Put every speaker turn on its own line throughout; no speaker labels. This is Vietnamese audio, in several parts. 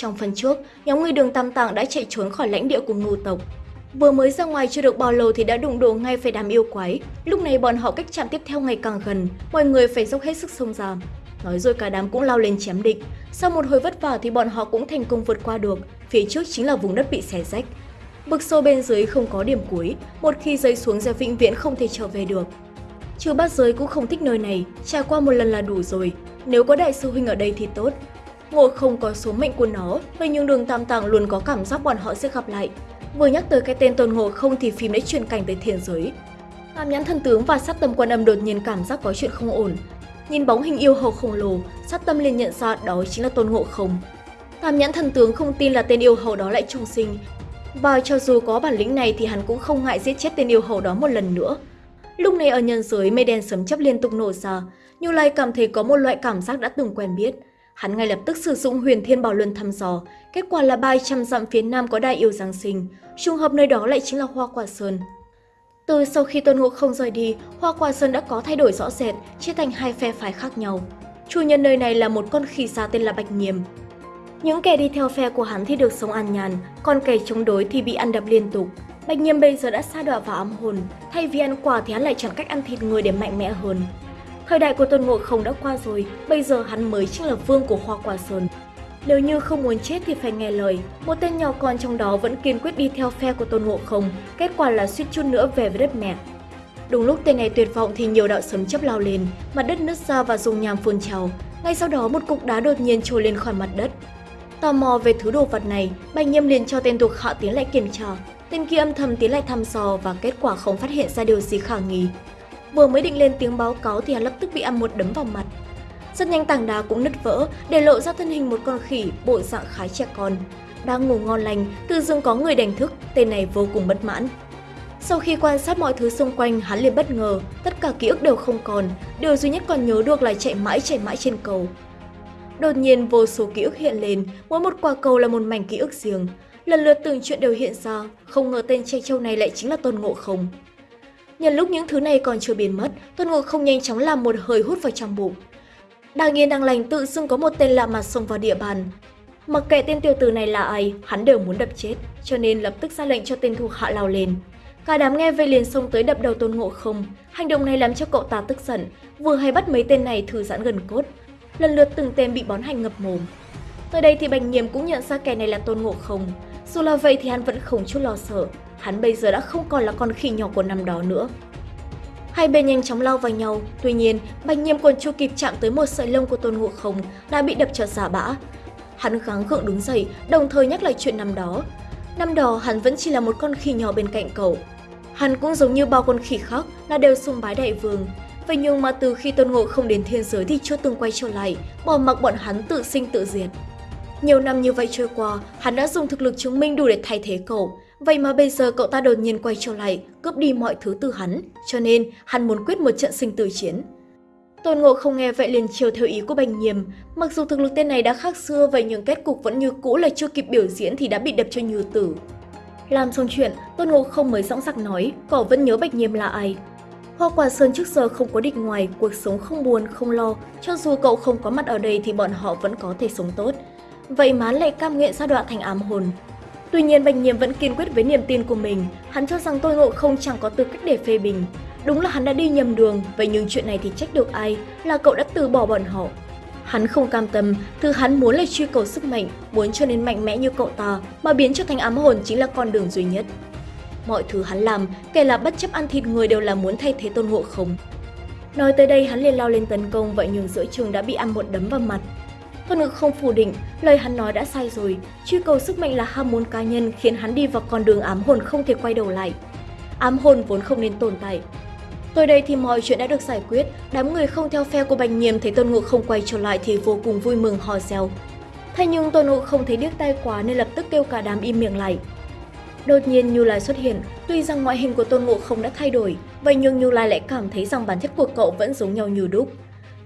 Trong phần trước, nhóm người đường Tam Tạng đã chạy trốn khỏi lãnh địa của ngưu tộc. Vừa mới ra ngoài chưa được bao lâu thì đã đụng độ ngay phải đám yêu quái. Lúc này bọn họ cách chạm tiếp theo ngày càng gần, mọi người phải dốc hết sức xông ra. Nói rồi cả đám cũng lao lên chém địch. Sau một hồi vất vả thì bọn họ cũng thành công vượt qua được. Phía trước chính là vùng đất bị xé rách. Bực sâu bên dưới không có điểm cuối, một khi rơi xuống sẽ vĩnh viễn không thể trở về được. Trừ bát giới cũng không thích nơi này, trải qua một lần là đủ rồi. Nếu có đại sư huynh ở đây thì tốt. Ngộ không có số mệnh của nó, vậy nhưng đường tam Tàng luôn có cảm giác bọn họ sẽ gặp lại. Vừa nhắc tới cái tên tôn ngộ không thì phim đã chuyển cảnh tới thiên giới. Tam nhãn thần tướng và sát tâm quan âm đột nhiên cảm giác có chuyện không ổn. Nhìn bóng hình yêu hầu khổng lồ, sát tâm liền nhận ra đó chính là tôn ngộ không. Tam nhãn thần tướng không tin là tên yêu hầu đó lại trùng sinh. Và cho dù có bản lĩnh này thì hắn cũng không ngại giết chết tên yêu hầu đó một lần nữa. Lúc này ở nhân giới mây đen sấm chấp liên tục nổ ra, Như Lai cảm thấy có một loại cảm giác đã từng quen biết. Hắn ngay lập tức sử dụng huyền thiên bảo luân thăm dò, kết quả là 300 dặm phía nam có đại yêu Giáng sinh, trùng hợp nơi đó lại chính là Hoa Quả Sơn. Từ sau khi Tôn Ngộ không rời đi, Hoa Quả Sơn đã có thay đổi rõ rệt, chia thành hai phe phái khác nhau. Chủ nhân nơi này là một con khỉ xa tên là Bạch Nghiêm. Những kẻ đi theo phe của hắn thì được sống an nhàn, còn kẻ chống đối thì bị ăn đập liên tục. Bạch Nghiêm bây giờ đã xa đọa vào ám hồn, thay vì ăn quả thì hắn lại chọn cách ăn thịt người để mạnh mẽ hơn. Thời đại của Tôn Ngộ Không đã qua rồi, bây giờ hắn mới chính là vương của Hoa Quả Sơn. Nếu như không muốn chết thì phải nghe lời, một tên nhỏ con trong đó vẫn kiên quyết đi theo phe của Tôn Ngộ Không, kết quả là suýt chút nữa về với đất mẹ. Đúng lúc tên này tuyệt vọng thì nhiều đạo sấm chấp lao lên, mặt đất nứt ra và dùng nham phun trào. Ngay sau đó một cục đá đột nhiên trồi lên khỏi mặt đất. Tò mò về thứ đồ vật này, Bạch nghiêm liền cho tên thuộc hạ tiến lại kiểm tra. Tên kia âm thầm tiến lại thăm dò và kết quả không phát hiện ra điều gì khả nghi. Vừa mới định lên tiếng báo cáo thì hắn lập tức bị ăn một đấm vào mặt. Rất nhanh tảng đá cũng nứt vỡ, để lộ ra thân hình một con khỉ, bộ dạng khá trẻ con. Đang ngủ ngon lành, tự dưng có người đánh thức, tên này vô cùng bất mãn. Sau khi quan sát mọi thứ xung quanh, hắn liền bất ngờ, tất cả ký ức đều không còn, điều duy nhất còn nhớ được là chạy mãi chạy mãi trên cầu. Đột nhiên vô số ký ức hiện lên, mỗi một quả cầu là một mảnh ký ức riêng. Lần lượt từng chuyện đều hiện ra, không ngờ tên trẻ trâu này lại chính là Tôn Ngộ Không. Nhân lúc những thứ này còn chưa biến mất, Tôn Ngộ Không nhanh chóng làm một hơi hút vào trong bụng. Đang yên đang lành tự xưng có một tên lạ mặt xông vào địa bàn. Mặc kệ tên tiểu tử này là ai, hắn đều muốn đập chết, cho nên lập tức ra lệnh cho tên thuộc hạ lao lên. Cả đám nghe vậy liền xông tới đập đầu Tôn Ngộ Không. Hành động này làm cho cậu ta tức giận, vừa hay bắt mấy tên này thư giãn gần cốt. Lần lượt từng tên bị bón hành ngập mồm. Tới đây thì bành Nhiềm cũng nhận ra kẻ này là Tôn Ngộ Không. Dù là vậy thì hắn vẫn không chút lo sợ, hắn bây giờ đã không còn là con khỉ nhỏ của năm đó nữa. Hai bên nhanh chóng lao vào nhau, tuy nhiên, Bạch Nhiêm còn chưa kịp chạm tới một sợi lông của Tôn Ngộ Không đã bị đập cho giả bã. Hắn gắng gượng đứng dậy, đồng thời nhắc lại chuyện năm đó. Năm đó hắn vẫn chỉ là một con khỉ nhỏ bên cạnh cậu. Hắn cũng giống như bao con khỉ khác là đều sùng bái đại vương. Vậy nhưng mà từ khi Tôn Ngộ không đến thiên giới thì chưa từng quay trở lại, bỏ mặc bọn hắn tự sinh tự diệt. Nhiều năm như vậy trôi qua, hắn đã dùng thực lực chứng minh đủ để thay thế cậu. Vậy mà bây giờ cậu ta đột nhiên quay trở lại, cướp đi mọi thứ từ hắn, cho nên hắn muốn quyết một trận sinh tử chiến. Tôn Ngộ không nghe vậy liền chiều theo ý của Bành Nhiềm, mặc dù thực lực tên này đã khác xưa vậy nhưng kết cục vẫn như cũ là chưa kịp biểu diễn thì đã bị đập cho như tử. Làm xong chuyện, Tôn Ngộ không mới dõng dạc nói, cậu vẫn nhớ Bạch Nhiềm là ai. Hoa quả sơn trước giờ không có địch ngoài, cuộc sống không buồn, không lo, cho dù cậu không có mặt ở đây thì bọn họ vẫn có thể sống tốt. Vậy má lại cam nguyện sa đoạn thành ám hồn. Tuy nhiên Bạch Nhiệm vẫn kiên quyết với niềm tin của mình, hắn cho rằng Tôn Ngộ không chẳng có tư cách để phê bình. Đúng là hắn đã đi nhầm đường, vậy nhưng chuyện này thì trách được ai, là cậu đã từ bỏ bọn họ. Hắn không cam tâm, thứ hắn muốn là truy cầu sức mạnh, muốn cho nên mạnh mẽ như cậu ta, mà biến cho thành ám hồn chính là con đường duy nhất. Mọi thứ hắn làm, kể là bất chấp ăn thịt người đều là muốn thay thế tôn ngộ không. Nói tới đây hắn liền lao lên tấn công vậy nhưng giữa trường đã bị ăn một đấm vào mặt. Tôn ngự không phủ định, lời hắn nói đã sai rồi, truy cầu sức mạnh là ham muốn cá nhân khiến hắn đi vào con đường ám hồn không thể quay đầu lại. Ám hồn vốn không nên tồn tại, Tới đây thì mọi chuyện đã được giải quyết, đám người không theo phe của Bành Nhiệm thấy Tôn Ngộ không quay trở lại thì vô cùng vui mừng hò reo. Thế nhưng Tôn Ngộ không thấy điếc tai quá nên lập tức kêu cả đám im miệng lại. Đột nhiên Như Lai xuất hiện, tuy rằng ngoại hình của Tôn Ngộ không đã thay đổi, vậy nhưng Như Lai lại cảm thấy rằng bản chất của cậu vẫn giống nhau như đúc.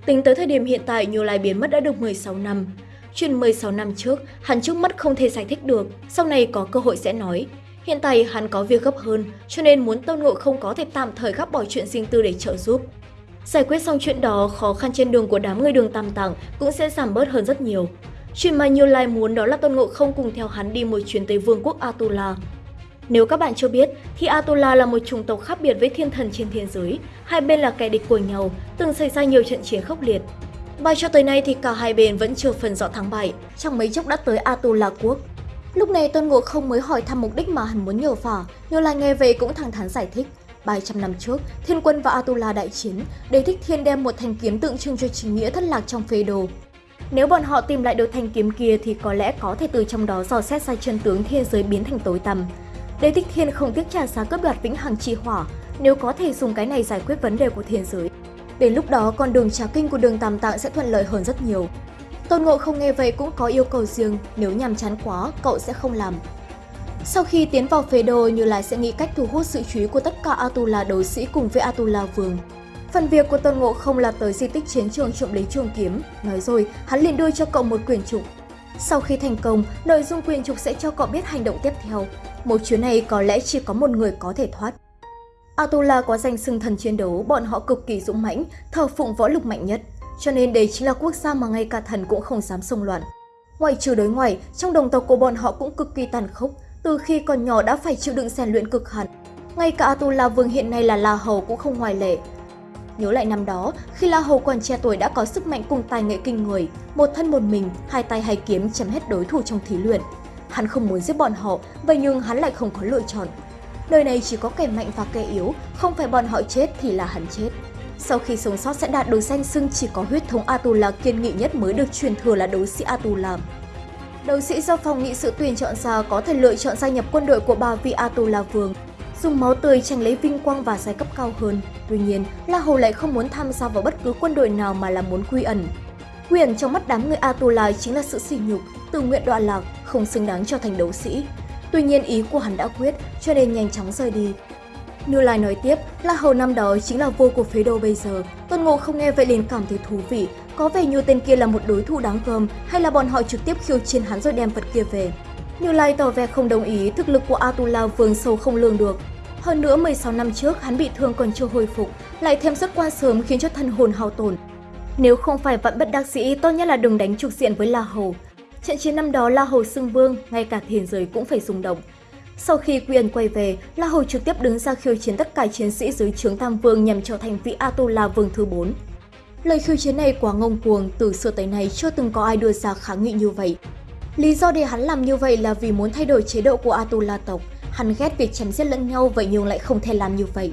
Tính tới thời điểm hiện tại Như Lai biến mất đã được 16 năm. Chuyện 16 năm trước, hắn trước mắt không thể giải thích được, sau này có cơ hội sẽ nói. Hiện tại hắn có việc gấp hơn, cho nên muốn Tôn Ngộ không có thể tạm thời gác bỏ chuyện riêng tư để trợ giúp. Giải quyết xong chuyện đó, khó khăn trên đường của đám người đường tam tạng cũng sẽ giảm bớt hơn rất nhiều. Chuyện mà Như Lai muốn đó là Tôn Ngộ không cùng theo hắn đi một chuyến tới vương quốc Atula. Nếu các bạn chưa biết, thì Atula là một chủng tộc khác biệt với thiên thần trên thiên giới. Hai bên là kẻ địch của nhau, từng xảy ra nhiều trận chiến khốc liệt. Và cho tới nay thì cả hai bên vẫn chưa phần rõ thắng bại, trong mấy chốc đã tới Atula quốc. Lúc này Tôn Ngộ không mới hỏi thăm mục đích mà hắn muốn nhờ vả, Như là nghe về cũng thẳng thắn giải thích. 300 năm trước, Thiên quân và Atula đại chiến, Đế Thích Thiên đem một thanh kiếm tượng trưng cho chính nghĩa thất lạc trong phế đồ. Nếu bọn họ tìm lại được thanh kiếm kia thì có lẽ có thể từ trong đó dò xét ra chân tướng thiên giới biến thành tối tăm. Đế Thích Thiên không tiếc trả giá cướp đoạt vĩnh hằng chi hỏa, nếu có thể dùng cái này giải quyết vấn đề của thiên giới. Đến lúc đó, con đường trà kinh của đường Tam Tạng sẽ thuận lợi hơn rất nhiều. Tôn Ngộ không nghe vậy cũng có yêu cầu riêng, nếu nhàm chán quá, cậu sẽ không làm. Sau khi tiến vào phế đồ, Như Lai sẽ nghĩ cách thu hút sự chú ý của tất cả Atula đối sĩ cùng với Atula Vương. Phần việc của Tôn Ngộ không là tới di tích chiến trường trộm lấy chuông kiếm. Nói rồi, hắn liền đưa cho cậu một quyển trục. Sau khi thành công, nội dung quyển trục sẽ cho cậu biết hành động tiếp theo. Một chuyến này có lẽ chỉ có một người có thể thoát. Atula có danh xưng thần chiến đấu, bọn họ cực kỳ dũng mãnh, thờ phụng võ lực mạnh nhất. Cho nên đây chính là quốc gia mà ngay cả thần cũng không dám xông loạn. Ngoài trừ đối ngoại, trong đồng tộc của bọn họ cũng cực kỳ tàn khốc, từ khi còn nhỏ đã phải chịu đựng rèn luyện cực hẳn. Ngay cả Atula Vương hiện nay là La Hầu cũng không ngoại lệ. Nhớ lại năm đó, khi La Hầu còn trẻ tuổi đã có sức mạnh cùng tài nghệ kinh người, một thân một mình, hai tay hai kiếm chấm hết đối thủ trong thí luyện. Hắn không muốn giết bọn họ, vậy nhưng hắn lại không có lựa chọn. đời này chỉ có kẻ mạnh và kẻ yếu, không phải bọn họ chết thì là hắn chết. Sau khi sống sót sẽ đạt được danh xưng chỉ có huyết thống Atula kiên nghị nhất mới được truyền thừa là đấu sĩ Atula. Đấu sĩ do phòng nghị sự tuyển chọn ra có thể lựa chọn gia nhập quân đội của ba vị Atula Vương, dùng máu tươi tranh lấy vinh quang và giai cấp cao hơn. Tuy nhiên, La Hầu lại không muốn tham gia vào bất cứ quân đội nào mà là muốn quy ẩn. Quyền trong mắt đám người Atulai chính là sự sỉ nhục, tự nguyện đoạn lạc, không xứng đáng cho thành đấu sĩ. Tuy nhiên ý của hắn đã quyết, cho nên nhanh chóng rời đi. Như Lai nói tiếp, là Hầu năm đó chính là vua của phế đô bây giờ. Tôn Ngộ không nghe vậy liền cảm thấy thú vị, có vẻ như tên kia là một đối thủ đáng gờm hay là bọn họ trực tiếp khiêu chiến hắn rồi đem vật kia về. Như Lai tỏ vẻ không đồng ý, thực lực của Atula vương sâu không lường được. Hơn nữa 16 năm trước hắn bị thương còn chưa hồi phục, lại thêm xuất quan sớm khiến cho thân hồn hao tổn. Nếu không phải vận bất đắc sĩ, tốt nhất là đừng đánh trục diện với La Hầu. Trận chiến năm đó La Hầu xưng vương, ngay cả thiên giới cũng phải rung động. Sau khi quyền quay về, La Hầu trực tiếp đứng ra khiêu chiến tất cả chiến sĩ dưới trướng Tam Vương nhằm trở thành vị Atula Vương thứ 4. Lời khiêu chiến này quá ngông cuồng, từ xưa tới nay chưa từng có ai đưa ra kháng nghị như vậy. Lý do để hắn làm như vậy là vì muốn thay đổi chế độ của Atula tộc. Hắn ghét việc chém giết lẫn nhau vậy nhưng lại không thể làm như vậy.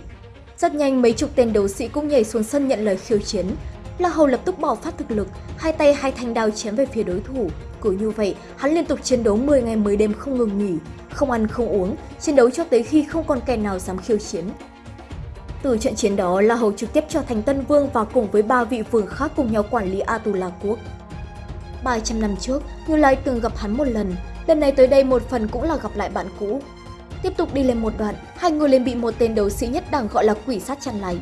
Rất nhanh mấy chục tên đấu sĩ cũng nhảy xuống sân nhận lời khiêu chiến. La Hầu lập tức bỏ phát thực lực, hai tay hai thanh đao chém về phía đối thủ. Cứ như vậy, hắn liên tục chiến đấu 10 ngày 10 đêm không ngừng nghỉ, không ăn không uống, chiến đấu cho tới khi không còn kẻ nào dám khiêu chiến. Từ trận chiến đó, La Hầu trực tiếp trở thành Tân Vương và cùng với ba vị vương khác cùng nhau quản lý Atula quốc. 300 năm trước, Như Lai từng gặp hắn một lần, lần này tới đây một phần cũng là gặp lại bạn cũ. Tiếp tục đi lên một đoạn, hai người liền bị một tên đấu sĩ nhất đẳng gọi là quỷ sát chặn lại.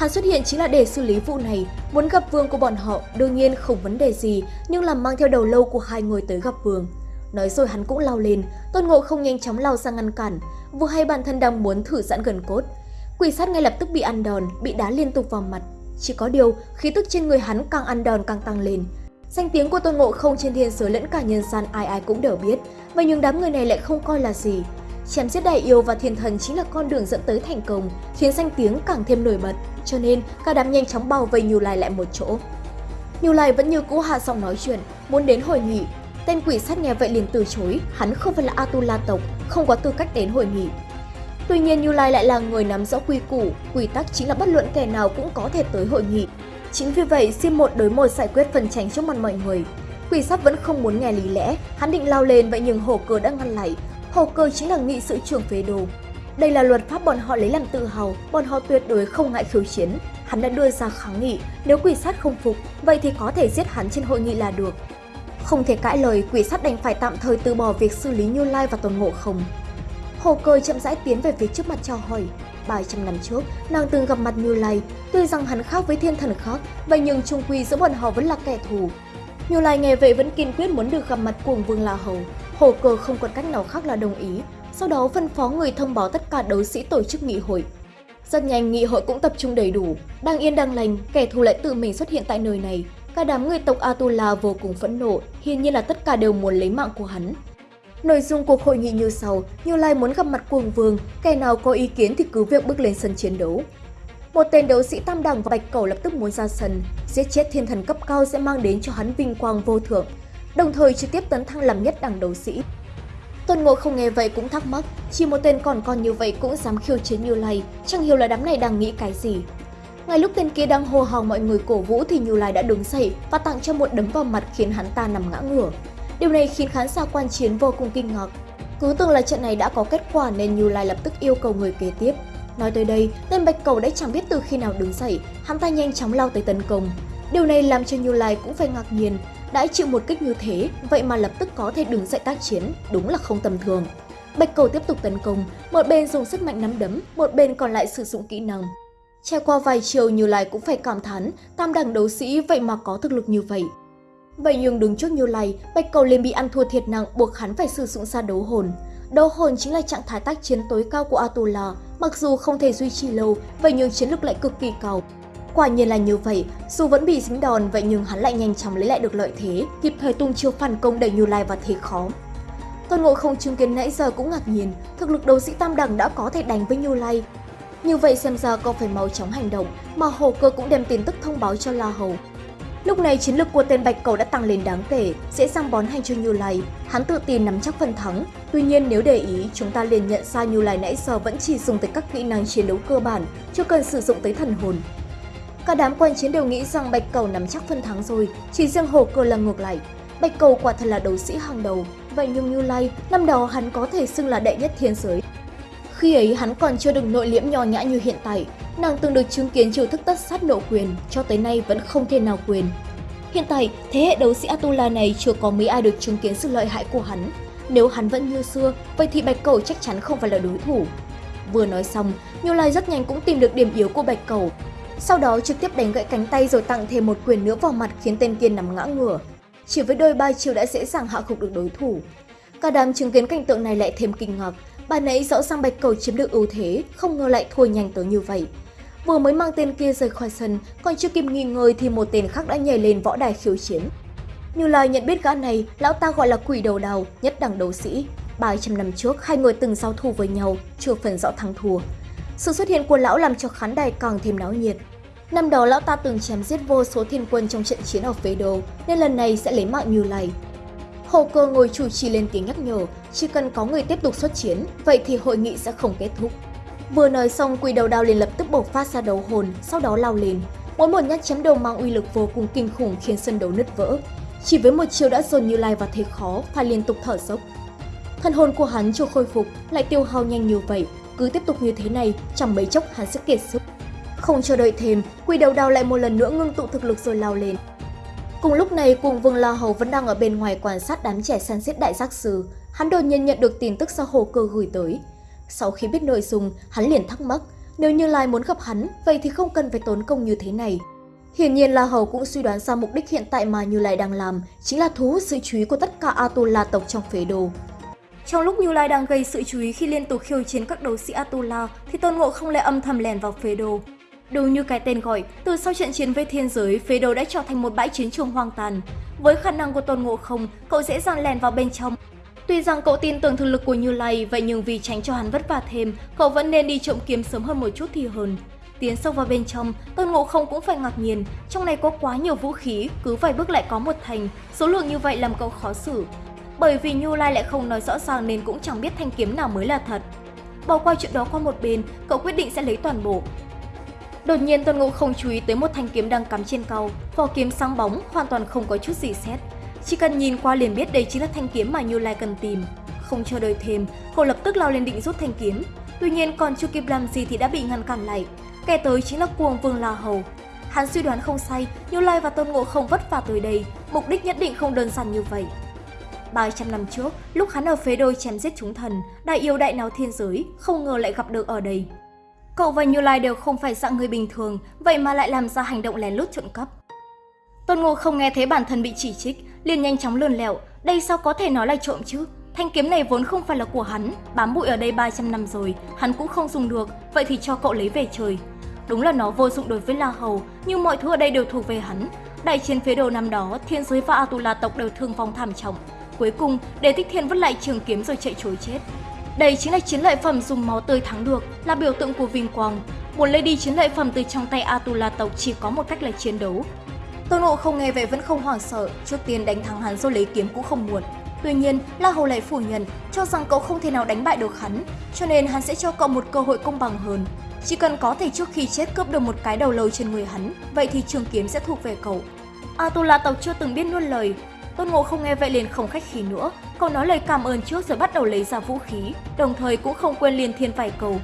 Hắn xuất hiện chính là để xử lý vụ này, muốn gặp vương của bọn họ, đương nhiên không vấn đề gì, nhưng làm mang theo đầu lâu của hai người tới gặp vương. Nói rồi hắn cũng lao lên, Tôn Ngộ không nhanh chóng lao sang ngăn cản, vừa hay bản thân đang muốn thử giãn gần cốt. Quỷ sát ngay lập tức bị ăn đòn, bị đá liên tục vào mặt. Chỉ có điều, khí tức trên người hắn càng ăn đòn càng tăng lên. Danh tiếng của Tôn Ngộ không trên thiên giới lẫn cả nhân gian ai ai cũng đều biết, vậy nhưng đám người này lại không coi là gì. Chém giết đại yêu và thiên thần chính là con đường dẫn tới thành công, khiến danh tiếng càng thêm nổi bật, cho nên cả đám nhanh chóng bao vây Như Lai lại một chỗ. Như Lai vẫn như cũ hạ giọng nói chuyện, muốn đến hội nghị. Tên quỷ sát nghe vậy liền từ chối, hắn không phải là Atula tộc, không có tư cách đến hội nghị. Tuy nhiên Như Lai lại là người nắm rõ quy củ, quy tắc chính là bất luận kẻ nào cũng có thể tới hội nghị. Chính vì vậy, xin một đối một giải quyết phần tranh trước mặt mọi người. Quỷ sát vẫn không muốn nghe lý lẽ, hắn định lao lên vậy nhưng hổ cờ đã ngăn lại. Hồ cơ chính là nghị sự trưởng phế đồ. Đây là luật pháp bọn họ lấy làm tự hào, bọn họ tuyệt đối không ngại khiêu chiến. Hắn đã đưa ra kháng nghị, nếu quỷ sát không phục, vậy thì có thể giết hắn trên hội nghị là được. Không thể cãi lời, quỷ sát đành phải tạm thời từ bỏ việc xử lý Như Lai và Tôn Ngộ Không. Hồ Cơ chậm rãi tiến về phía trước mặt chào hỏi. 300 năm trước, nàng từng gặp mặt Như Lai, tuy rằng hắn khác với thiên thần khác, vậy nhưng trung quy giữa bọn họ vẫn là kẻ thù. Như Lai nghe vậy vẫn kiên quyết muốn được gặp mặt cuồng Vương La Hầu. Hồ cơ không còn cách nào khác là đồng ý, sau đó phân phó người thông báo tất cả đấu sĩ tổ chức nghị hội. Rất nhanh nghị hội cũng tập trung đầy đủ, đang yên đang lành, kẻ thù lại tự mình xuất hiện tại nơi này. Cả đám người tộc Atula vô cùng phẫn nộ, hiển nhiên là tất cả đều muốn lấy mạng của hắn. Nội dung cuộc hội nghị như sau, Như Lai muốn gặp mặt cuồng vương, kẻ nào có ý kiến thì cứ việc bước lên sân chiến đấu. Một tên đấu sĩ tam đẳng và bạch cầu lập tức muốn ra sân, giết chết thiên thần cấp cao sẽ mang đến cho hắn vinh quang vô thượng, đồng thời trực tiếp tấn thăng làm nhất đẳng đấu sĩ. Tôn Ngộ không nghe vậy cũng thắc mắc, chỉ một tên còn con như vậy cũng dám khiêu chiến Như Lai, chẳng hiểu là đám này đang nghĩ cái gì. Ngay lúc tên kia đang hô hào mọi người cổ vũ thì Như Lai đã đứng dậy và tặng cho một đấm vào mặt khiến hắn ta nằm ngã ngửa. Điều này khiến khán giả quan chiến vô cùng kinh ngạc. Cứ tưởng là trận này đã có kết quả nên Như Lai lập tức yêu cầu người kế tiếp. Nói tới đây, tên Bạch Cầu đã chẳng biết từ khi nào đứng dậy, hắn ta nhanh chóng lao tới tấn công. Điều này làm cho Như Lai cũng phải ngạc nhiên, đã chịu một kích như thế, vậy mà lập tức có thể đứng dậy tác chiến, đúng là không tầm thường. Bạch Cầu tiếp tục tấn công, một bên dùng sức mạnh nắm đấm, một bên còn lại sử dụng kỹ năng. Trải qua vài chiều Như Lai cũng phải cảm thán, tam đẳng đấu sĩ vậy mà có thực lực như vậy. Vậy nhưng đứng trước Như Lai, Bạch Cầu liền bị ăn thua thiệt nặng buộc hắn phải sử dụng ra đấu hồn. Đấu hồn chính là trạng thái tác chiến tối cao của Atula, mặc dù không thể duy trì lâu, vậy nhưng chiến lực lại cực kỳ cao. Quả nhiên là như vậy, dù vẫn bị dính đòn vậy nhưng hắn lại nhanh chóng lấy lại được lợi thế, kịp thời tung chiêu phản công đẩy Như Lai vào thế khó. Tôn Ngộ không chứng kiến nãy giờ cũng ngạc nhiên, thực lực đấu sĩ tam đẳng đã có thể đánh với Như Lai. Như vậy xem ra có phải mau chóng hành động, mà Hồ Cơ cũng đem tin tức thông báo cho La Hầu. Lúc này chiến lực của tên Bạch Cầu đã tăng lên đáng kể, dễ dàng bón hành cho Như Lai. Hắn tự tin nắm chắc phần thắng. Tuy nhiên nếu để ý, chúng ta liền nhận ra Như Lai nãy giờ vẫn chỉ dùng tới các kỹ năng chiến đấu cơ bản, chưa cần sử dụng tới thần hồn. Cả đám quan chiến đều nghĩ rằng Bạch Cầu nắm chắc phân thắng rồi, chỉ riêng Hồ Cơ là ngược lại. Bạch Cầu quả thật là đấu sĩ hàng đầu, vậy nhưng Như Lai, năm đó hắn có thể xưng là đệ nhất thiên giới. Khi ấy hắn còn chưa được nội liễm nho nhã như hiện tại, nàng từng được chứng kiến chiêu thức tất sát nộ quyền, cho tới nay vẫn không thể nào quyền. Hiện tại, thế hệ đấu sĩ Atula này chưa có mấy ai được chứng kiến sự lợi hại của hắn. Nếu hắn vẫn như xưa, vậy thì Bạch Cầu chắc chắn không phải là đối thủ. Vừa nói xong, Như Lai rất nhanh cũng tìm được điểm yếu của Bạch Cầu. Sau đó trực tiếp đánh gãy cánh tay rồi tặng thêm một quyền nữa vào mặt khiến tên kia nằm ngã ngửa. Chỉ với đôi ba chiêu đã dễ dàng hạ gục được đối thủ. Cả đám chứng kiến cảnh tượng này lại thêm kinh ngạc, Bà nãy rõ ràng Bạch Cầu chiếm được ưu thế, không ngờ lại thua nhanh tới như vậy. Vừa mới mang tên kia rời khỏi sân, còn chưa kịp nghỉ ngơi thì một tên khác đã nhảy lên võ đài khiêu chiến. Như Lai nhận biết gã này, lão ta gọi là quỷ đầu đào, nhất đẳng đấu sĩ. 300 năm trước, hai người từng giao thủ với nhau, chưa phần rõ thắng thua. Sự xuất hiện của lão làm cho khán đài càng thêm náo nhiệt. Năm đó lão ta từng chém giết vô số thiên quân trong trận chiến ở phế đồ, nên lần này sẽ lấy mạng Như Lai. Hồ cơ ngồi chủ trì lên tiếng nhắc nhở, chỉ cần có người tiếp tục xuất chiến, vậy thì hội nghị sẽ không kết thúc. Vừa nói xong, quỷ đầu đao liền lập tức bộc phát ra đấu hồn, sau đó lao lên. Mỗi một nhát chém đầu mang uy lực vô cùng kinh khủng khiến sân đấu nứt vỡ. Chỉ với một chiều đã dồn Như Lai vào thế khó, phải liên tục thở dốc. Thân hồn của hắn chưa khôi phục, lại tiêu hao nhanh như vậy, cứ tiếp tục như thế này, chẳng mấy chốc hắn sẽ kiệt sức. Không chờ đợi thêm, quỷ đầu đao lại một lần nữa ngưng tụ thực lực rồi lao lên. Cùng lúc này, cùng Vương La Hầu vẫn đang ở bên ngoài quan sát đám trẻ săn giết đại giác sư. Hắn đột nhiên nhận được tin tức do hồ cơ gửi tới. Sau khi biết nội dung, hắn liền thắc mắc, nếu Như Lai muốn gặp hắn, vậy thì không cần phải tốn công như thế này. Hiển nhiên La Hầu cũng suy đoán ra mục đích hiện tại mà Như Lai đang làm, chính là thu hút sự chú ý của tất cả Atula tộc trong phế đồ. Trong lúc Như Lai đang gây sự chú ý khi liên tục khiêu chiến các đấu sĩ Atula, thì Tôn Ngộ không lại âm thầm lèn vào phế đồ. Đúng như cái tên gọi, từ sau trận chiến với thiên giới, phế đồ đã trở thành một bãi chiến trường hoang tàn. Với khả năng của Tôn Ngộ Không, cậu dễ dàng lèn vào bên trong. Tuy rằng cậu tin tưởng thực lực của Như Lai, vậy nhưng vì tránh cho hắn vất vả thêm, cậu vẫn nên đi trộm kiếm sớm hơn một chút thì hơn. Tiến sâu vào bên trong, Tôn Ngộ Không cũng phải ngạc nhiên, trong này có quá nhiều vũ khí, cứ vài bước lại có một thành, số lượng như vậy làm cậu khó xử. Bởi vì Như Lai lại không nói rõ ràng nên cũng chẳng biết thanh kiếm nào mới là thật. Bỏ qua chuyện đó qua một bên, cậu quyết định sẽ lấy toàn bộ, Đột nhiên Tôn Ngộ không chú ý tới một thanh kiếm đang cắm trên cầu, vỏ kiếm sáng bóng, hoàn toàn không có chút gì xét. Chỉ cần nhìn qua liền biết đây chính là thanh kiếm mà Như Lai cần tìm. Không chờ đợi thêm, cậu lập tức lao lên định rút thanh kiếm. Tuy nhiên còn chưa kịp làm gì thì đã bị ngăn cản lại. Kẻ tới chính là cuồng vương La Hầu. Hắn suy đoán không sai, Như Lai và Tôn Ngộ không vất vả tới đây, mục đích nhất định không đơn giản như vậy. 300 năm trước, lúc hắn ở phế đôi chém giết chúng thần, đại yêu đại nào thiên giới, không ngờ lại gặp được ở đây. Cậu và Như Lai đều không phải dạng người bình thường, vậy mà lại làm ra hành động lén lút trộm cắp. Tôn Ngộ không nghe thấy bản thân bị chỉ trích, liền nhanh chóng lườn lẹo, đây sao có thể nói là trộm chứ? Thanh kiếm này vốn không phải là của hắn, bám bụi ở đây 300 năm rồi, hắn cũng không dùng được, vậy thì cho cậu lấy về trời. Đúng là nó vô dụng đối với La Hầu, nhưng mọi thứ ở đây đều thuộc về hắn. Đại chiến phía đầu năm đó, thiên giới và Atula tộc đều thương vong thảm trọng. Cuối cùng, Đế Thích Thiên vứt lại trường kiếm rồi chạy trối chết. Đây chính là chiến lợi phẩm dùng máu tươi thắng được, là biểu tượng của vinh quang. Muốn lấy đi chiến lợi phẩm từ trong tay Atula tộc chỉ có một cách là chiến đấu. Tôn Ngộ không nghe vậy vẫn không hoảng sợ, trước tiên đánh thắng hắn rồi lấy kiếm cũng không muộn. Tuy nhiên, La Hầu lại phủ nhận, cho rằng cậu không thể nào đánh bại được hắn, cho nên hắn sẽ cho cậu một cơ hội công bằng hơn. Chỉ cần có thể trước khi chết cướp được một cái đầu lâu trên người hắn, vậy thì trường kiếm sẽ thuộc về cậu. Atula tộc chưa từng biết nuốt lời. Tôn Ngộ không nghe vậy liền không khách khí nữa, cậu nói lời cảm ơn trước rồi bắt đầu lấy ra vũ khí, đồng thời cũng không quên liền thiên vài cầu.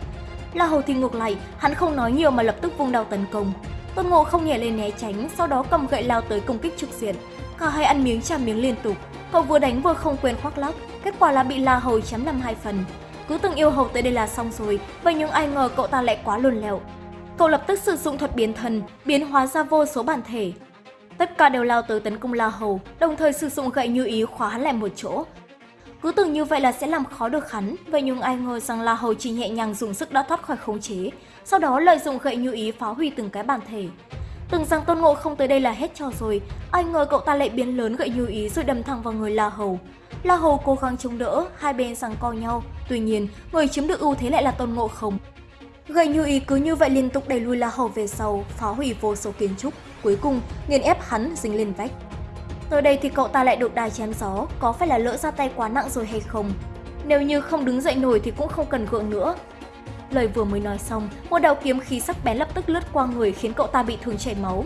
La Hầu thì ngược lại, hắn không nói nhiều mà lập tức vung đao tấn công. Tôn Ngộ không nhảy lên né tránh, sau đó cầm gậy lao tới công kích trực diện. Cả hai ăn miếng trả miếng liên tục, cậu vừa đánh vừa không quên khoác lác, kết quả là bị La Hầu chém làm hai phần. Cứ tưởng yêu hầu tới đây là xong rồi, vậy nhưng ai ngờ cậu ta lại quá luồn lẹo. Cậu lập tức sử dụng thuật biến thần, biến hóa ra vô số bản thể. Tất cả đều lao tới tấn công La Hầu, đồng thời sử dụng gậy như ý khóa hắn lại một chỗ. Cứ tưởng như vậy là sẽ làm khó được hắn, vậy nhưng ai ngờ rằng La Hầu chỉ nhẹ nhàng dùng sức đã thoát khỏi khống chế, sau đó lợi dụng gậy như ý phá hủy từng cái bản thể. Tưởng rằng Tôn Ngộ không tới đây là hết trò rồi, ai ngờ cậu ta lại biến lớn gậy như ý rồi đâm thẳng vào người La Hầu. La Hầu cố gắng chống đỡ, hai bên giằng co nhau, tuy nhiên người chiếm được ưu thế lại là Tôn Ngộ không. Gậy như ý cứ như vậy liên tục đẩy lùi La Hầu về sau, phá hủy vô số kiến trúc, cuối cùng nghiền ép hắn dính lên vách. Tới đây thì cậu ta lại được đài chém gió, có phải là lỡ ra tay quá nặng rồi hay không? Nếu như không đứng dậy nổi thì cũng không cần gượng nữa, Lời vừa mới nói xong, một đạo kiếm khí sắc bén lập tức lướt qua người khiến cậu ta bị thương chảy máu.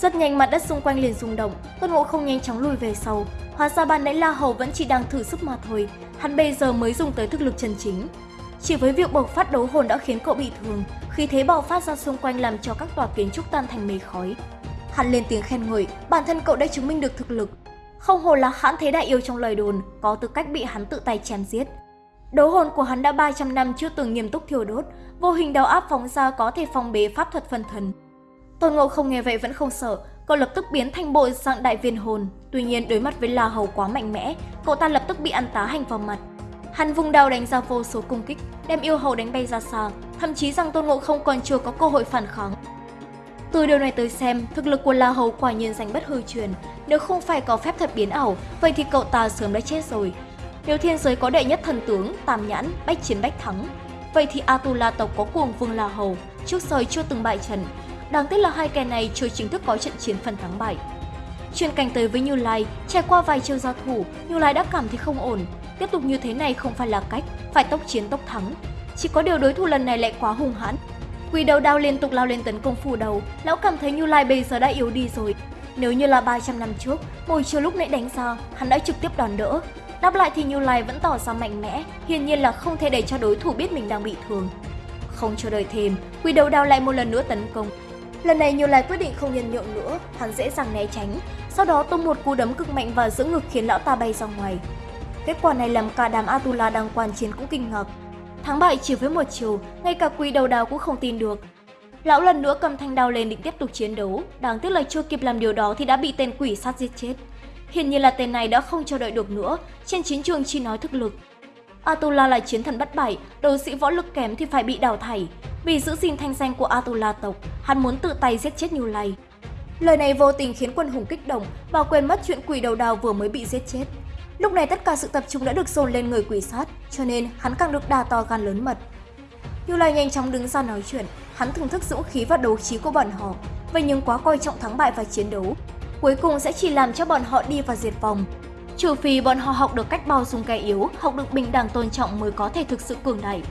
Rất nhanh mặt đất xung quanh liền rung động, Tôn Ngộ không nhanh chóng lùi về sau. Hóa ra ban nãy La Hầu vẫn chỉ đang thử sức mà thôi, hắn bây giờ mới dùng tới thực lực chân chính. Chỉ với việc bộc phát đấu hồn đã khiến cậu bị thương, khi thế bạo phát ra xung quanh làm cho các tòa kiến trúc tan thành mây khói. Hắn lên tiếng khen ngợi, bản thân cậu đã chứng minh được thực lực. Không hồ là hãn thế đại yêu trong lời đồn, có tư cách bị hắn tự tay chém giết. Đấu hồn của hắn đã 300 năm chưa từng nghiêm túc thiêu đốt, vô hình đau áp phóng ra có thể phòng bế pháp thuật phân thần. Tôn Ngộ không nghe vậy vẫn không sợ, cậu lập tức biến thành bộ dạng đại viên hồn. Tuy nhiên đối mặt với La Hầu quá mạnh mẽ, cậu ta lập tức bị ăn tá hành vào mặt. Hắn vùng đao đánh ra vô số cung kích, đem yêu hầu đánh bay ra xa, thậm chí rằng Tôn Ngộ không còn chưa có cơ hội phản kháng. Từ điều này tới xem, thực lực của La Hầu quả nhiên danh bất hư truyền. Nếu không phải có phép thuật biến ảo, vậy thì cậu ta sớm đã chết rồi. Nếu thiên giới có đệ nhất thần tướng, tam nhãn, bách chiến bách thắng, vậy thì Atula tộc có cuồng vương La Hầu, trước giờ chưa từng bại trận. Đáng tiếc là hai kẻ này chưa chính thức có trận chiến phần thắng bại. Chuyển cảnh tới với Như Lai, trải qua vài chiêu giao thủ, Như Lai đã cảm thấy không ổn. Tiếp tục như thế này không phải là cách, phải tốc chiến tốc thắng. Chỉ có điều đối thủ lần này lại quá hung hãn. Quỷ đầu đao liên tục lao lên tấn công phù đầu, lão cảm thấy Như Lai bây giờ đã yếu đi rồi. Nếu như là 300 năm trước, mồi chiều lúc nãy đánh ra, hắn đã trực tiếp đòn đỡ, Đáp lại thì Như Lai vẫn tỏ ra mạnh mẽ, hiển nhiên là không thể để cho đối thủ biết mình đang bị thương. Không chờ đợi thêm, quỷ đầu đao lại một lần nữa tấn công. Lần này Như Lai quyết định không nhân nhượng nữa, hắn dễ dàng né tránh, sau đó tung một cú đấm cực mạnh vào giữa ngực khiến lão ta bay ra ngoài. Kết quả này làm cả đám Atula đang quan chiến cũng kinh ngạc. Thắng bại chỉ với một chiều, ngay cả quỷ đầu đào cũng không tin được. Lão lần nữa cầm thanh đao lên định tiếp tục chiến đấu, đáng tiếc là chưa kịp làm điều đó thì đã bị tên quỷ sát giết chết. Hiển nhiên là tên này đã không chờ đợi được nữa, trên chiến trường chỉ nói thực lực. Atula là chiến thần bất bại, đấu sĩ võ lực kém thì phải bị đào thải. Vì giữ gìn thanh danh của Atula tộc, hắn muốn tự tay giết chết Như Lai. Lời này vô tình khiến quân hùng kích động và quên mất chuyện quỷ đầu đào vừa mới bị giết chết. Lúc này tất cả sự tập trung đã được dồn lên người quỷ sát, cho nên hắn càng được đà to gan lớn mật. Như Lai nhanh chóng đứng ra nói chuyện, hắn thưởng thức dũng khí và đấu trí của bọn họ, vậy nhưng quá coi trọng thắng bại và chiến đấu, cuối cùng sẽ chỉ làm cho bọn họ đi vào diệt vong. Trừ phi bọn họ học được cách bao dung kẻ yếu, học được bình đẳng tôn trọng mới có thể thực sự cường đại.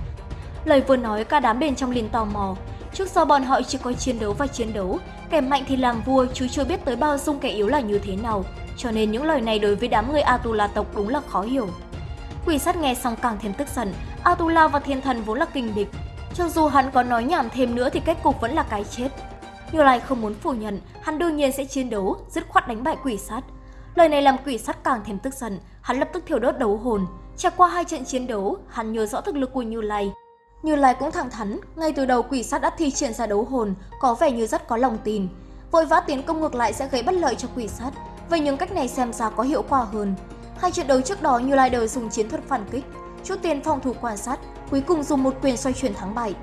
Lời vừa nói cả đám bên trong liền tò mò, trước giờ bọn họ chỉ có chiến đấu và chiến đấu, kẻ mạnh thì làm vua chứ chưa biết tới bao dung kẻ yếu là như thế nào, cho nên những lời này đối với đám người Atula tộc đúng là khó hiểu. Quỷ sát nghe xong càng thêm tức giận, Atula và thiên thần vốn là kinh địch, cho dù hắn có nói nhảm thêm nữa thì kết cục vẫn là cái chết. Như Lai không muốn phủ nhận, hắn đương nhiên sẽ chiến đấu, dứt khoát đánh bại quỷ sát. Lời này làm quỷ sát càng thêm tức giận, hắn lập tức thiêu đốt đấu hồn. Trải qua hai trận chiến đấu, hắn nhớ rõ thực lực của Như Lai. Như Lai cũng thẳng thắn, ngay từ đầu quỷ sát đã thi triển ra đấu hồn, có vẻ như rất có lòng tin. Vội vã tiến công ngược lại sẽ gây bất lợi cho quỷ sát, vậy những cách này xem ra có hiệu quả hơn. Hai trận đấu trước đó Như Lider dùng chiến thuật phản kích, chút tiền phòng thủ quan sát, cuối cùng dùng một quyền xoay chuyển thắng bại.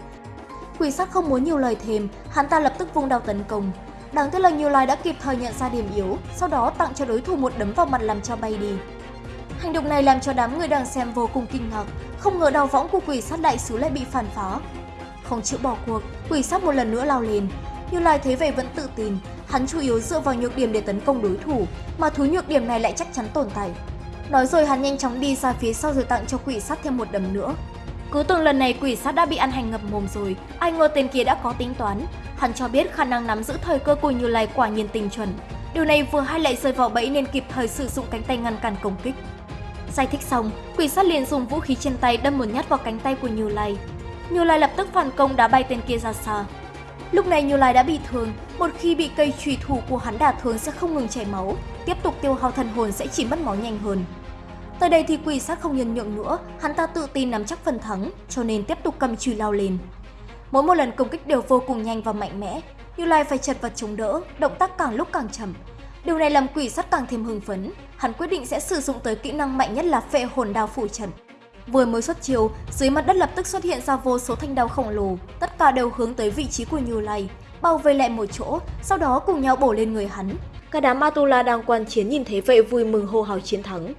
Quỷ sát không muốn nhiều lời thêm, hắn ta lập tức vung đao tấn công. Đáng tiếc là Như Lai đã kịp thời nhận ra điểm yếu, sau đó tặng cho đối thủ một đấm vào mặt làm cho bay đi. Hành động này làm cho đám người đang xem vô cùng kinh ngạc, không ngờ đào võng của quỷ sát đại sứ lại bị phản phá. Không chịu bỏ cuộc, quỷ sát một lần nữa lao lên. Như Lai thấy vậy vẫn tự tin, hắn chủ yếu dựa vào nhược điểm để tấn công đối thủ, mà thứ nhược điểm này lại chắc chắn tồn tại. Nói rồi hắn nhanh chóng đi ra phía sau rồi tặng cho quỷ sát thêm một đấm nữa. Cứ tưởng lần này quỷ sát đã bị ăn hành ngập mồm rồi, ai ngờ tên kia đã có tính toán. Hắn cho biết khả năng nắm giữ thời cơ của Như Lai quả nhiên tình chuẩn. Điều này vừa hay lại rơi vào bẫy nên kịp thời sử dụng cánh tay ngăn cản công kích. Giải thích xong, quỷ sát liền dùng vũ khí trên tay đâm một nhát vào cánh tay của Như Lai. Như Lai lập tức phản công đá bay tên kia ra xa. Lúc này Như Lai đã bị thương, một khi bị cây trùy thủ của hắn đả thương sẽ không ngừng chảy máu, tiếp tục tiêu hao thần hồn sẽ chỉ mất máu nhanh hơn. Tới đây thì quỷ sát không nhân nhượng nữa, hắn ta tự tin nắm chắc phần thắng, cho nên tiếp tục cầm chùy lao lên. Mỗi một lần công kích đều vô cùng nhanh và mạnh mẽ, Như Lai phải chật vật chống đỡ, động tác càng lúc càng chậm. Điều này làm quỷ sát càng thêm hưng phấn, hắn quyết định sẽ sử dụng tới kỹ năng mạnh nhất là phệ hồn đao phủ trận. Vừa mới xuất chiều dưới mặt đất lập tức xuất hiện ra vô số thanh đao khổng lồ, tất cả đều hướng tới vị trí của Như Lai, bao vây lại một chỗ, sau đó cùng nhau bổ lên người hắn. Cả đám Atula đang quan chiến nhìn thấy vậy vui mừng hô hào chiến thắng.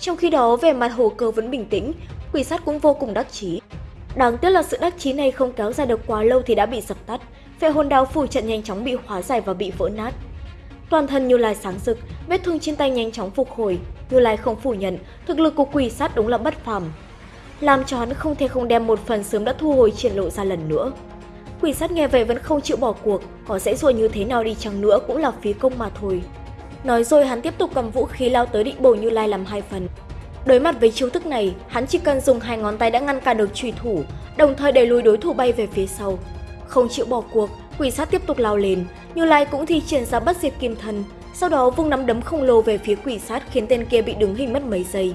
Trong khi đó, về mặt hồ cơ vẫn bình tĩnh, quỷ sát cũng vô cùng đắc chí. Đáng tiếc là sự đắc chí này không kéo dài được quá lâu thì đã bị dập tắt, phệ hồn đao phủ trận nhanh chóng bị hóa giải và bị vỡ nát. Toàn thân Như Lai sáng rực, vết thương trên tay nhanh chóng phục hồi. Như Lai không phủ nhận, thực lực của quỷ sát đúng là bất phàm. Làm cho hắn không thể không đem một phần sớm đã thu hồi triển lộ ra lần nữa. Quỷ sát nghe vậy vẫn không chịu bỏ cuộc, có dễ dụa như thế nào đi chăng nữa cũng là phí công mà thôi. Nói rồi hắn tiếp tục cầm vũ khí lao tới định bổ Như Lai làm hai phần. Đối mặt với chiêu thức này, hắn chỉ cần dùng hai ngón tay đã ngăn cản được trùy thủ, đồng thời đẩy lùi đối thủ bay về phía sau. Không chịu bỏ cuộc, quỷ sát tiếp tục lao lên, Như Lai cũng thi triển ra bất diệt kim thân, sau đó vung nắm đấm khổng lồ về phía quỷ sát khiến tên kia bị đứng hình mất mấy giây.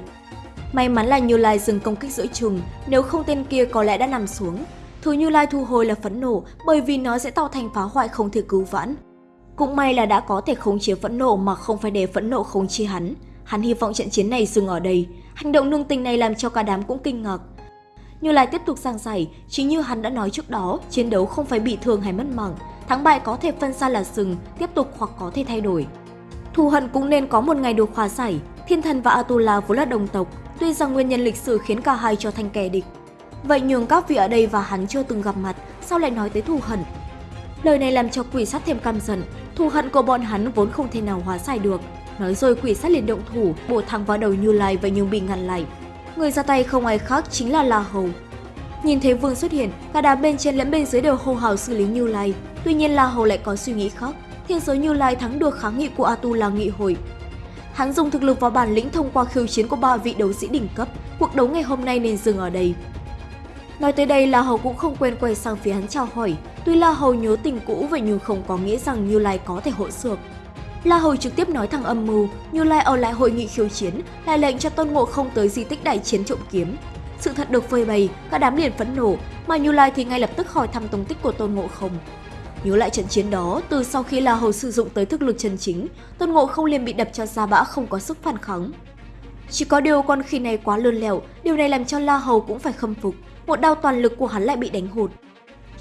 May mắn là Như Lai dừng công kích giữa chừng, nếu không tên kia có lẽ đã nằm xuống. Thứ Như Lai thu hồi là phẫn nộ bởi vì nó sẽ tạo thành phá hoại không thể cứu vãn. Cũng may là đã có thể khống chế phẫn nộ mà không phải để phẫn nộ khống chế hắn. Hắn hy vọng trận chiến này dừng ở đây. Hành động nương tình này làm cho cả đám cũng kinh ngạc. Như Lai tiếp tục giảng giải, chính như hắn đã nói trước đó, chiến đấu không phải bị thương hay mất mạng, thắng bại có thể phân ra là sừng, tiếp tục hoặc có thể thay đổi. Thù hận cũng nên có một ngày được hòa giải, Thiên Thần và Atula vốn là đồng tộc, tuy rằng nguyên nhân lịch sử khiến cả hai trở thành kẻ địch. Vậy nhường các vị ở đây và hắn chưa từng gặp mặt, sao lại nói tới thù hận? Lời này làm cho quỷ sát thêm căm giận, thù hận của bọn hắn vốn không thể nào hóa giải được. Nói rồi quỷ sát liền động thủ, bổ thẳng vào đầu Như Lai và nhưng bị ngăn lại. Người ra tay không ai khác chính là La Hầu. Nhìn thấy Vương xuất hiện, cả đám bên trên lẫn bên dưới đều hô hào xử lý Như Lai. Tuy nhiên La Hầu lại có suy nghĩ khác. Thiên giới Như Lai thắng được kháng nghị của Atu là nghị hội. Hắn dùng thực lực và bản lĩnh thông qua khiêu chiến của ba vị đấu sĩ đỉnh cấp. Cuộc đấu ngày hôm nay nên dừng ở đây. Nói tới đây, La Hầu cũng không quên quay sang phía hắn chào hỏi. Tuy La Hầu nhớ tình cũ vậy nhưng không có nghĩa rằng Như Lai có thể hỗn xược. La Hầu trực tiếp nói thằng âm mưu, Như Lai ở lại hội nghị khiêu chiến, lại lệnh cho Tôn Ngộ không tới di tích đại chiến trộm kiếm. Sự thật được phơi bày, cả đám liền phẫn nổ, mà Như Lai thì ngay lập tức hỏi thăm tung tích của Tôn Ngộ không. Nhớ lại trận chiến đó, từ sau khi La Hầu sử dụng tới thực lực chân chính, Tôn Ngộ không liền bị đập cho ra bã không có sức phản kháng. Chỉ có điều con khỉ này quá lươn lẹo, điều này làm cho La Hầu cũng phải khâm phục, một đao toàn lực của hắn lại bị đánh hụt.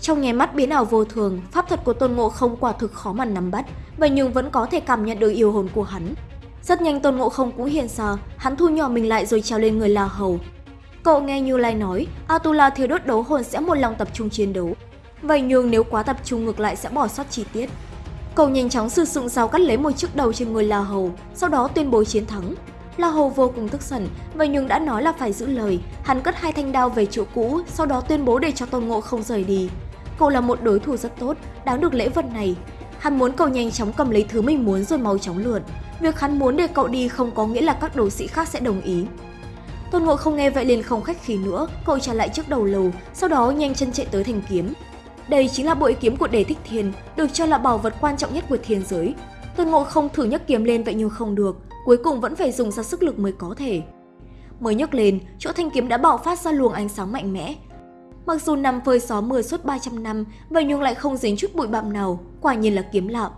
Trong nháy mắt biến ảo vô thường, pháp thuật của Tôn Ngộ không quả thực khó mà nắm bắt, vậy nhưng vẫn có thể cảm nhận được yêu hồn của hắn. Rất nhanh Tôn Ngộ không cũng hiện ra, hắn thu nhỏ mình lại rồi trèo lên người La Hầu. Cậu nghe Như Lai nói, Atula thiếu đốt đấu hồn sẽ một lòng tập trung chiến đấu. Vậy nhưng nếu quá tập trung ngược lại sẽ bỏ sót chi tiết. Cậu nhanh chóng sử dụng dao cắt lấy một chiếc đầu trên người La Hầu, sau đó tuyên bố chiến thắng. La Hầu vô cùng tức giận, vậy nhưng đã nói là phải giữ lời. Hắn cất hai thanh đao về chỗ cũ, sau đó tuyên bố để cho Tôn Ngộ không rời đi. Cậu là một đối thủ rất tốt, đáng được lễ vật này. Hắn muốn cậu nhanh chóng cầm lấy thứ mình muốn rồi mau chóng lượn. Việc hắn muốn để cậu đi không có nghĩa là các đấu sĩ khác sẽ đồng ý. Tôn Ngộ không nghe vậy liền không khách khí nữa, cậu trả lại trước đầu lầu, sau đó nhanh chân chạy tới thành kiếm. Đây chính là bội kiếm của Đề Thích Thiên, được cho là bảo vật quan trọng nhất của thiên giới. Tôn Ngộ không thử nhấc kiếm lên vậy nhưng không được, cuối cùng vẫn phải dùng ra sức lực mới có thể. Mới nhấc lên, chỗ thanh kiếm đã bạo phát ra luồng ánh sáng mạnh mẽ. Mặc dù nằm phơi gió mưa suốt 300 năm, vậy nhưng lại không dính chút bụi bặm nào, quả nhiên là kiếm lạ.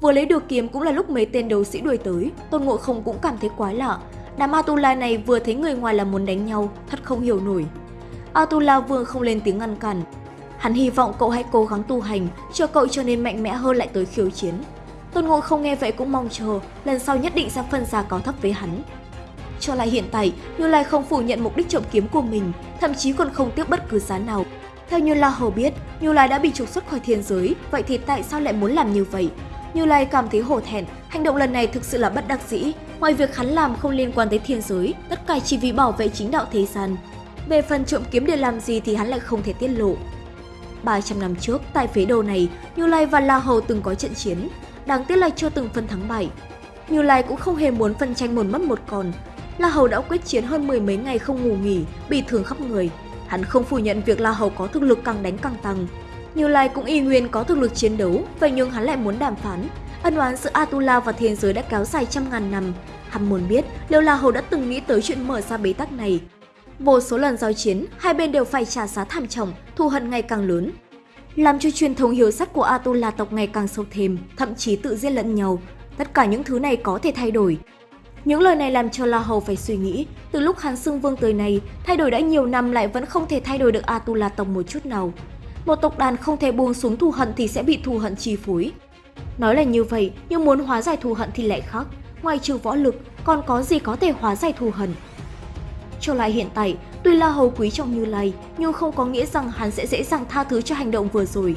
Vừa lấy được kiếm cũng là lúc mấy tên đấu sĩ đuổi tới, Tôn Ngộ không cũng cảm thấy quái lạ. Đám Atula này vừa thấy người ngoài là muốn đánh nhau, thật không hiểu nổi. Atula vương không lên tiếng ngăn cản. Hắn hy vọng cậu hãy cố gắng tu hành, cho cậu trở nên mạnh mẽ hơn lại tới khiêu chiến. Tôn Ngộ không nghe vậy cũng mong chờ, lần sau nhất định sẽ phân ra cao thấp với hắn. Cho lại hiện tại, Như Lai không phủ nhận mục đích trộm kiếm của mình, thậm chí còn không tiếc bất cứ giá nào. Theo Như La Hầu biết, Như Lai đã bị trục xuất khỏi thiên giới, vậy thì tại sao lại muốn làm như vậy? Như Lai cảm thấy hổ thẹn, hành động lần này thực sự là bất đắc dĩ. Ngoài việc hắn làm không liên quan tới thiên giới, tất cả chỉ vì bảo vệ chính đạo thế gian. Về phần trộm kiếm để làm gì thì hắn lại không thể tiết lộ. 300 năm trước, tại phế đồ này, Như Lai và La Hầu từng có trận chiến. Đáng tiếc là chưa từng phân thắng bại. Như Lai cũng không hề muốn phân tranh một mất một còn. La Hầu đã quyết chiến hơn mười mấy ngày không ngủ nghỉ, bị thương khắp người. Hắn không phủ nhận việc La Hầu có thực lực càng đánh càng tăng. Như Lai cũng y nguyên có thực lực chiến đấu, vậy nhưng hắn lại muốn đàm phán. Ân oán giữa Atula và thiên giới đã kéo dài trăm ngàn năm. Hắn muốn biết liệu La Hầu đã từng nghĩ tới chuyện mở ra bế tắc này. Vô số lần giao chiến, hai bên đều phải trả giá thảm trọng, thù hận ngày càng lớn. Làm cho truyền thống hiếu sắc của Atula tộc ngày càng sâu thêm, thậm chí tự giết lẫn nhau. Tất cả những thứ này có thể thay đổi, những lời này làm cho La Hầu phải suy nghĩ, từ lúc hắn xưng vương tới nay thay đổi đã nhiều năm lại vẫn không thể thay đổi được Atula tộc một chút nào. Một tộc đàn không thể buông xuống thù hận thì sẽ bị thù hận chi phối. Nói là như vậy, nhưng muốn hóa giải thù hận thì lại khác. Ngoài trừ võ lực, còn có gì có thể hóa giải thù hận? Trở lại hiện tại, tuy La Hầu quý trọng Như Lai, nhưng không có nghĩa rằng hắn sẽ dễ dàng tha thứ cho hành động vừa rồi.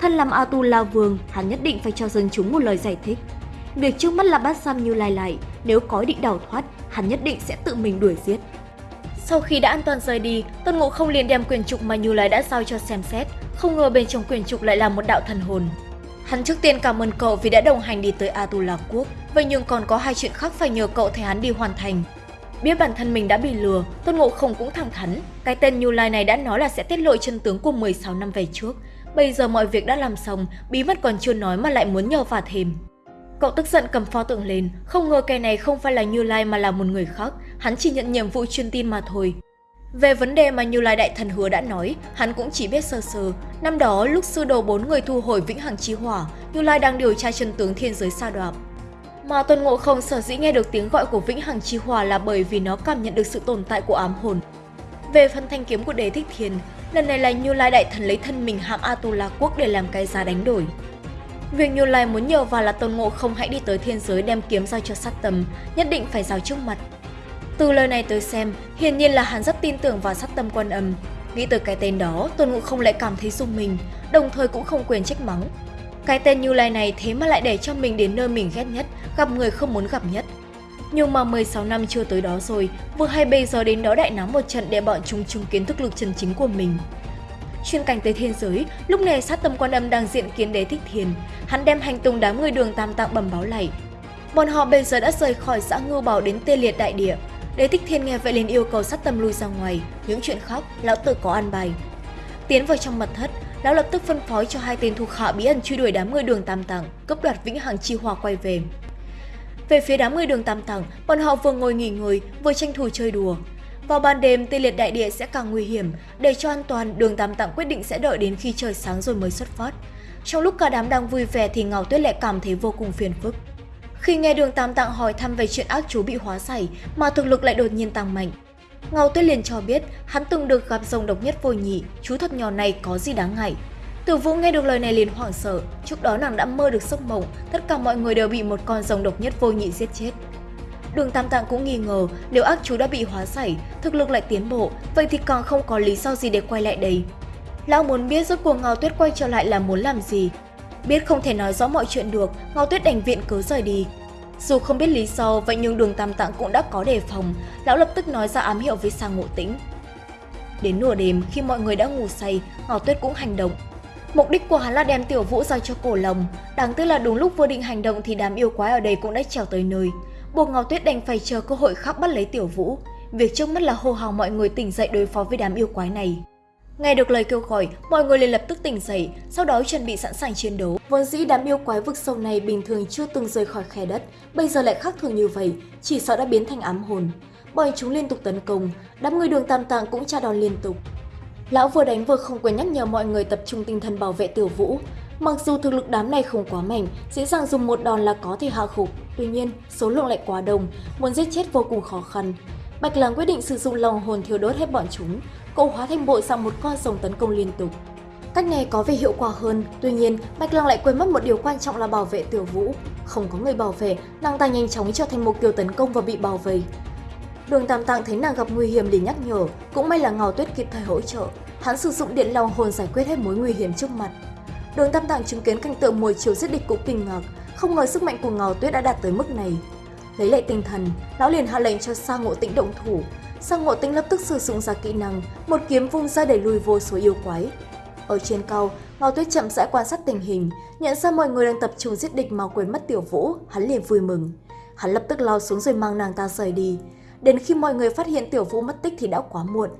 Thân làm Atula vương, hắn nhất định phải cho dân chúng một lời giải thích. Việc trước mắt là bắt Sam Như Lai lại, nếu có định đào thoát, hắn nhất định sẽ tự mình đuổi giết. Sau khi đã an toàn rời đi, Tôn Ngộ không liền đem quyền trục mà Như Lai đã giao cho xem xét, không ngờ bên trong quyền trục lại là một đạo thần hồn. Hắn trước tiên cảm ơn cậu vì đã đồng hành đi tới Atula Quốc, vậy nhưng còn có hai chuyện khác phải nhờ cậu thay hắn đi hoàn thành. Biết bản thân mình đã bị lừa, Tôn Ngộ không cũng thẳng thắn, cái tên Như Lai này đã nói là sẽ tiết lộ chân tướng của 16 năm về trước. Bây giờ mọi việc đã làm xong, bí mật còn chưa nói mà lại muốn nhờ vả thêm. Cậu tức giận cầm pho tượng lên, không ngờ kẻ này không phải là Như Lai mà là một người khác, hắn chỉ nhận nhiệm vụ truyền tin mà thôi. Về vấn đề mà Như Lai Đại Thần hứa đã nói, hắn cũng chỉ biết sơ sơ. Năm đó, lúc sư đồ bốn người thu hồi Vĩnh Hằng Chi Hỏa, Như Lai đang điều tra chân tướng thiên giới sa đoạp. Mà Tuần Ngộ Không sở dĩ nghe được tiếng gọi của Vĩnh Hằng Chi Hỏa là bởi vì nó cảm nhận được sự tồn tại của ám hồn. Về phần thanh kiếm của Đế Thích Thiên, lần này là Như Lai Đại Thần lấy thân mình hãm Atula Quốc để làm cái giá đánh đổi. Việc Như Lai muốn nhờ vào là Tôn Ngộ không hãy đi tới thiên giới đem kiếm giao cho sát tâm, nhất định phải giao trước mặt. Từ lời này tới xem, hiển nhiên là hắn rất tin tưởng vào sát tâm quan âm. Nghĩ tới cái tên đó, Tôn Ngộ không lại cảm thấy rung mình, đồng thời cũng không quyền trách mắng. Cái tên Như Lai này thế mà lại để cho mình đến nơi mình ghét nhất, gặp người không muốn gặp nhất. Nhưng mà 16 năm chưa tới đó rồi, vừa hay bây giờ đến đó đại náo một trận để bọn chúng chứng kiến thức lực chân chính của mình. Chuyên cảnh tới thiên giới, lúc này sát tâm quan âm đang diện kiến đế thích thiền. Hắn đem hành tung đám người đường tam tạng bẩm báo lại. Bọn họ bây giờ đã rời khỏi xã Ngưu Bảo đến tê liệt đại địa. Đế thích thiên nghe vậy liền yêu cầu sát tâm lui ra ngoài. Những chuyện khác, lão tử có ăn bài. Tiến vào trong mật thất, lão lập tức phân phối cho hai tên thuộc hạ bí ẩn truy đuổi đám người đường tam tạng, cấp đoạt vĩnh hằng chi hòa quay về. Về phía đám người đường tam tạng, bọn họ vừa ngồi nghỉ ngơi, vừa tranh thủ chơi đùa. Vào ban đêm, tê liệt đại địa sẽ càng nguy hiểm. Để cho an toàn, đường Tam Tạng quyết định sẽ đợi đến khi trời sáng rồi mới xuất phát. Trong lúc cả đám đang vui vẻ thì Ngào Tuyết lại cảm thấy vô cùng phiền phức. Khi nghe đường Tam Tạng hỏi thăm về chuyện ác chú bị hóa giải mà thực lực lại đột nhiên tăng mạnh. Ngao Tuyết liền cho biết hắn từng được gặp rồng độc nhất vô nhị, chú thật nhỏ này có gì đáng ngại. Tử Vũ nghe được lời này liền hoảng sợ, trước đó nàng đã mơ được giấc mộng, tất cả mọi người đều bị một con rồng độc nhất vô nhị giết chết. Đường Tam Tạng cũng nghi ngờ nếu ác chú đã bị hóa giải, thực lực lại tiến bộ, vậy thì còn không có lý do gì để quay lại đây. Lão muốn biết rốt cuộc Ngao Tuyết quay trở lại là muốn làm gì. Biết không thể nói rõ mọi chuyện được, Ngao Tuyết đành viện cớ rời đi. Dù không biết lý do, vậy nhưng đường Tam Tạng cũng đã có đề phòng, lão lập tức nói ra ám hiệu với sang ngộ tĩnh. Đến nửa đêm, khi mọi người đã ngủ say, Ngao Tuyết cũng hành động. Mục đích của hắn là đem tiểu vũ giao cho cổ lồng, đáng tiếc là đúng lúc vừa định hành động thì đám yêu quái ở đây cũng đã trèo tới nơi buộc Ngọc Tuyết đành phải chờ cơ hội khóc bắt lấy Tiểu Vũ. Việc trước mắt là hô hào mọi người tỉnh dậy đối phó với đám yêu quái này. Nghe được lời kêu gọi, mọi người liền lập tức tỉnh dậy, sau đó chuẩn bị sẵn sàng chiến đấu. Vốn dĩ đám yêu quái vực sâu này bình thường chưa từng rời khỏi khe đất, bây giờ lại khác thường như vậy, chỉ sợ đã biến thành ám hồn. Bọn chúng liên tục tấn công, đám người đường tam tạng cũng tra đòn liên tục. Lão vừa đánh vừa không quên nhắc nhở mọi người tập trung tinh thần bảo vệ tiểu vũ. Mặc dù thực lực đám này không quá mạnh, dễ dàng dùng một đòn là có thể hạ gục, tuy nhiên số lượng lại quá đông, muốn giết chết vô cùng khó khăn. Bạch Lang quyết định sử dụng lòng hồn thiêu đốt hết bọn chúng, cậu hóa thành bội sang một con rồng tấn công liên tục. Cách này có vẻ hiệu quả hơn, tuy nhiên Bạch Lăng lại quên mất một điều quan trọng là bảo vệ Tiểu Vũ. Không có người bảo vệ, nàng ta nhanh chóng trở thành mục tiêu tấn công và bị bảo vệ. Đường Tam Tạng thấy nàng gặp nguy hiểm liền nhắc nhở, cũng may là Ngao Tuyết kịp thời hỗ trợ. Hắn sử dụng điện lòng hồn giải quyết hết mối nguy hiểm trước mặt. Đường Tam Tạng chứng kiến cảnh tượng mùi chiều giết địch cũng kinh ngạc, không ngờ sức mạnh của ngào Tuyết đã đạt tới mức này. Lấy lại tinh thần, lão liền hạ lệnh cho Sa Ngộ Tĩnh động thủ. Sa Ngộ Tĩnh lập tức sử dụng ra kỹ năng, một kiếm vung ra để lùi vô số yêu quái. Ở trên cao, Ngao Tuyết chậm rãi quan sát tình hình, nhận ra mọi người đang tập trung giết địch mà quên mất Tiểu Vũ, hắn liền vui mừng. Hắn lập tức lao xuống rồi mang nàng ta rời đi. Đến khi mọi người phát hiện Tiểu Vũ mất tích thì đã quá muộn.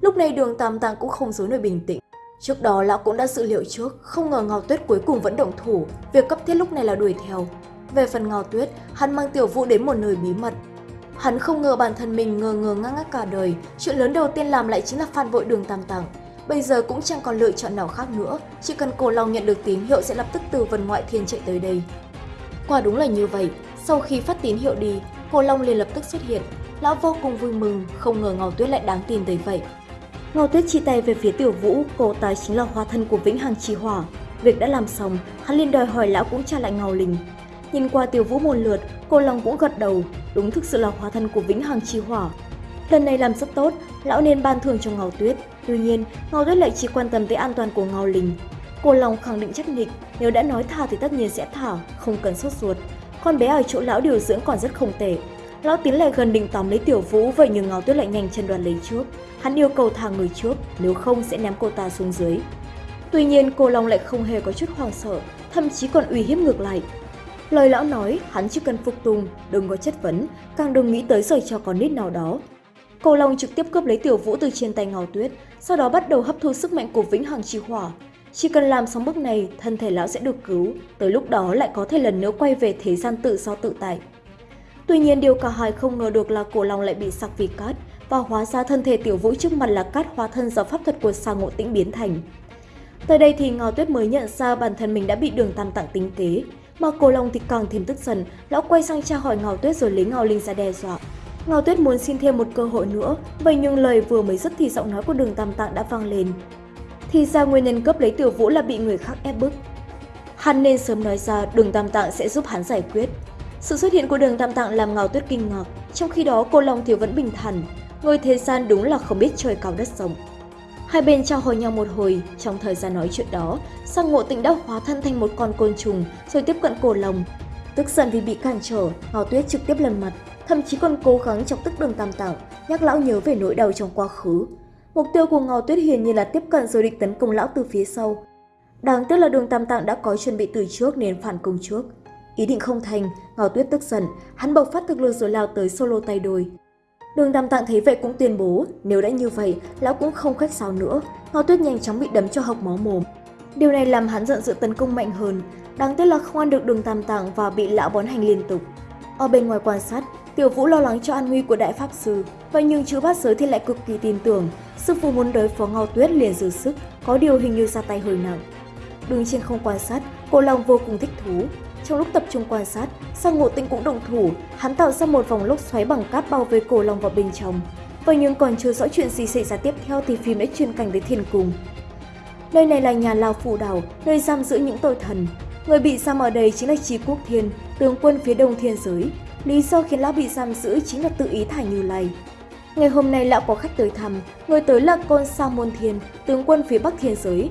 Lúc này đường Tam Tạng cũng không giấu nổi bình tĩnh. Trước đó lão cũng đã dự liệu trước, không ngờ Ngao Tuyết cuối cùng vẫn động thủ, việc cấp thiết lúc này là đuổi theo. Về phần Ngao Tuyết, hắn mang Tiểu Vũ đến một nơi bí mật. Hắn không ngờ bản thân mình ngờ ngờ ngang ngác cả đời, chuyện lớn đầu tiên làm lại chính là phản vội đường Tam tặng Bây giờ cũng chẳng còn lựa chọn nào khác nữa, chỉ cần cổ long nhận được tín hiệu sẽ lập tức từ vần ngoại thiên chạy tới đây. Quả đúng là như vậy, sau khi phát tín hiệu đi, cổ long liền lập tức xuất hiện. Lão vô cùng vui mừng, không ngờ Ngao Tuyết lại đáng tin tới vậy. Ngao Tuyết chia tay về phía Tiểu Vũ, cô ta chính là hóa thân của Vĩnh Hằng Chi Hỏa. Việc đã làm xong, hắn liền đòi hỏi lão cũng trả lại Ngao Linh. Nhìn qua Tiểu Vũ một lượt, cô lòng cũng gật đầu, đúng thực sự là hóa thân của Vĩnh Hằng Chi Hỏa. Lần này làm rất tốt, lão nên ban thưởng cho Ngao Tuyết. Tuy nhiên, Ngao Tuyết lại chỉ quan tâm tới an toàn của Ngao Linh. Cô lòng khẳng định chắc nịch, nếu đã nói thả thì tất nhiên sẽ thả, không cần sốt ruột. Con bé ở chỗ lão điều dưỡng còn rất không tệ. Lão tiến lại gần định tóm lấy Tiểu Vũ, vậy nhưng Ngao Tuyết lại nhanh chân đoạt lấy trước. Hắn yêu cầu thả người trước, nếu không sẽ ném cô ta xuống dưới. Tuy nhiên, cô Long lại không hề có chút hoang sợ, thậm chí còn uy hiếp ngược lại. Lời lão nói, hắn chỉ cần phục tùng, đừng có chất vấn, càng đừng nghĩ tới rời cho con nít nào đó. cô Long trực tiếp cướp lấy Tiểu Vũ từ trên tay ngào Tuyết, sau đó bắt đầu hấp thu sức mạnh của Vĩnh Hằng Chi Hỏa. Chỉ cần làm xong bước này, thân thể lão sẽ được cứu, tới lúc đó lại có thể lần nữa quay về thế gian tự do tự tại. Tuy nhiên điều cả hai không ngờ được là cổ long lại bị sặc vì cát và hóa ra thân thể tiểu vũ trước mặt là cát hóa thân do pháp thuật của sa ngộ tĩnh biến thành. Tới đây thì Ngao Tuyết mới nhận ra bản thân mình đã bị đường tam tặng tính kế, mà cổ long thì càng thêm tức giận, lão quay sang tra hỏi Ngao Tuyết rồi lấy Ngao Linh ra đe dọa. Ngao Tuyết muốn xin thêm một cơ hội nữa, vậy nhưng lời vừa mới dứt thì giọng nói của đường tam tạng đã vang lên. Thì ra nguyên nhân cấp lấy tiểu vũ là bị người khác ép bức. Hắn nên sớm nói ra đường tam tạng sẽ giúp hắn giải quyết. Sự xuất hiện của đường tam tạng làm Ngao Tuyết kinh ngạc, trong khi đó cô Long thì vẫn bình thản. Người thế gian đúng là không biết trời cao đất rộng. Hai bên trao hỏi nhau một hồi, trong thời gian nói chuyện đó, sang ngộ tịnh đã hóa thân thành một con côn trùng rồi tiếp cận cổ lồng. Tức giận vì bị cản trở, Ngao Tuyết trực tiếp lần mặt, thậm chí còn cố gắng chọc tức đường tam tạng, nhắc lão nhớ về nỗi đau trong quá khứ. Mục tiêu của Ngao Tuyết hiển nhiên là tiếp cận rồi định tấn công lão từ phía sau. Đáng tiếc là đường tam tạng đã có chuẩn bị từ trước nên phản công trước. Ý định không thành, Ngao Tuyết tức giận, hắn bộc phát thực lực rồi lao tới solo tay đôi. Đường Tam Tạng thấy vậy cũng tuyên bố, nếu đã như vậy, lão cũng không khách sáo nữa. Ngao Tuyết nhanh chóng bị đấm cho hộc máu mồm. Điều này làm hắn giận sự tấn công mạnh hơn. Đáng tiếc là không ăn được đường Tam Tạng và bị lão bón hành liên tục. Ở bên ngoài quan sát, Tiểu Vũ lo lắng cho an nguy của Đại Pháp Sư, vậy nhưng chữ bát giới thì lại cực kỳ tin tưởng. Sư phụ muốn đối phó Ngao Tuyết liền dư sức, có điều hình như ra tay hơi nặng. Đứng trên không quan sát, cô Long vô cùng thích thú. Trong lúc tập trung quan sát, sang ngộ tinh cũng động thủ, hắn tạo ra một vòng lốc xoáy bằng cát bao vây cổ Long vào bên trong. Vậy nhưng còn chưa rõ chuyện gì xảy ra tiếp theo thì phim đã chuyển cảnh tới thiên cung. Nơi này là nhà Lao Phù Đảo, nơi giam giữ những tội thần. Người bị giam ở đây chính là Trí Quốc Thiên, tướng quân phía đông thiên giới. Lý do khiến lão bị giam giữ chính là tự ý thả Như Lai. Ngày hôm nay lão có khách tới thăm, người tới là con Sa Môn Thiên, tướng quân phía bắc thiên giới.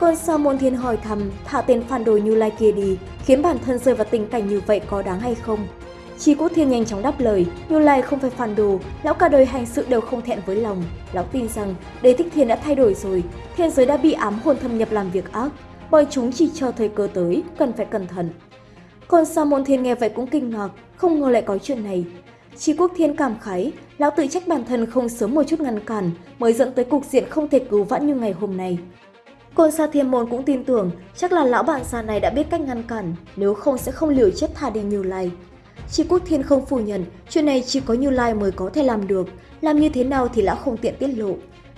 Con sao Môn Thiên hỏi thăm thả tên phản đồ Như Lai kia đi, khiến bản thân rơi vào tình cảnh như vậy có đáng hay không? Chi Quốc Thiên nhanh chóng đáp lời, Như Lai không phải phản đồ, lão cả đời hành sự đều không thẹn với lòng. Lão tin rằng đế thích thiên đã thay đổi rồi, thiên giới đã bị ám hồn thâm nhập làm việc ác, bởi chúng chỉ chờ thời cơ tới, cần phải cẩn thận. Còn sao Môn Thiên nghe vậy cũng kinh ngạc, không ngờ lại có chuyện này. Chi Quốc Thiên cảm khái, lão tự trách bản thân không sớm một chút ngăn cản, mới dẫn tới cục diện không thể cứu vãn như ngày hôm nay. Côn Sa Thiên Môn cũng tin tưởng chắc là lão bạn già này đã biết cách ngăn cản, nếu không sẽ không liều chết thả đi Như Lai. Chi Quốc Thiên không phủ nhận, chuyện này chỉ có Như Lai mới có thể làm được, làm như thế nào thì lão không tiện tiết lộ.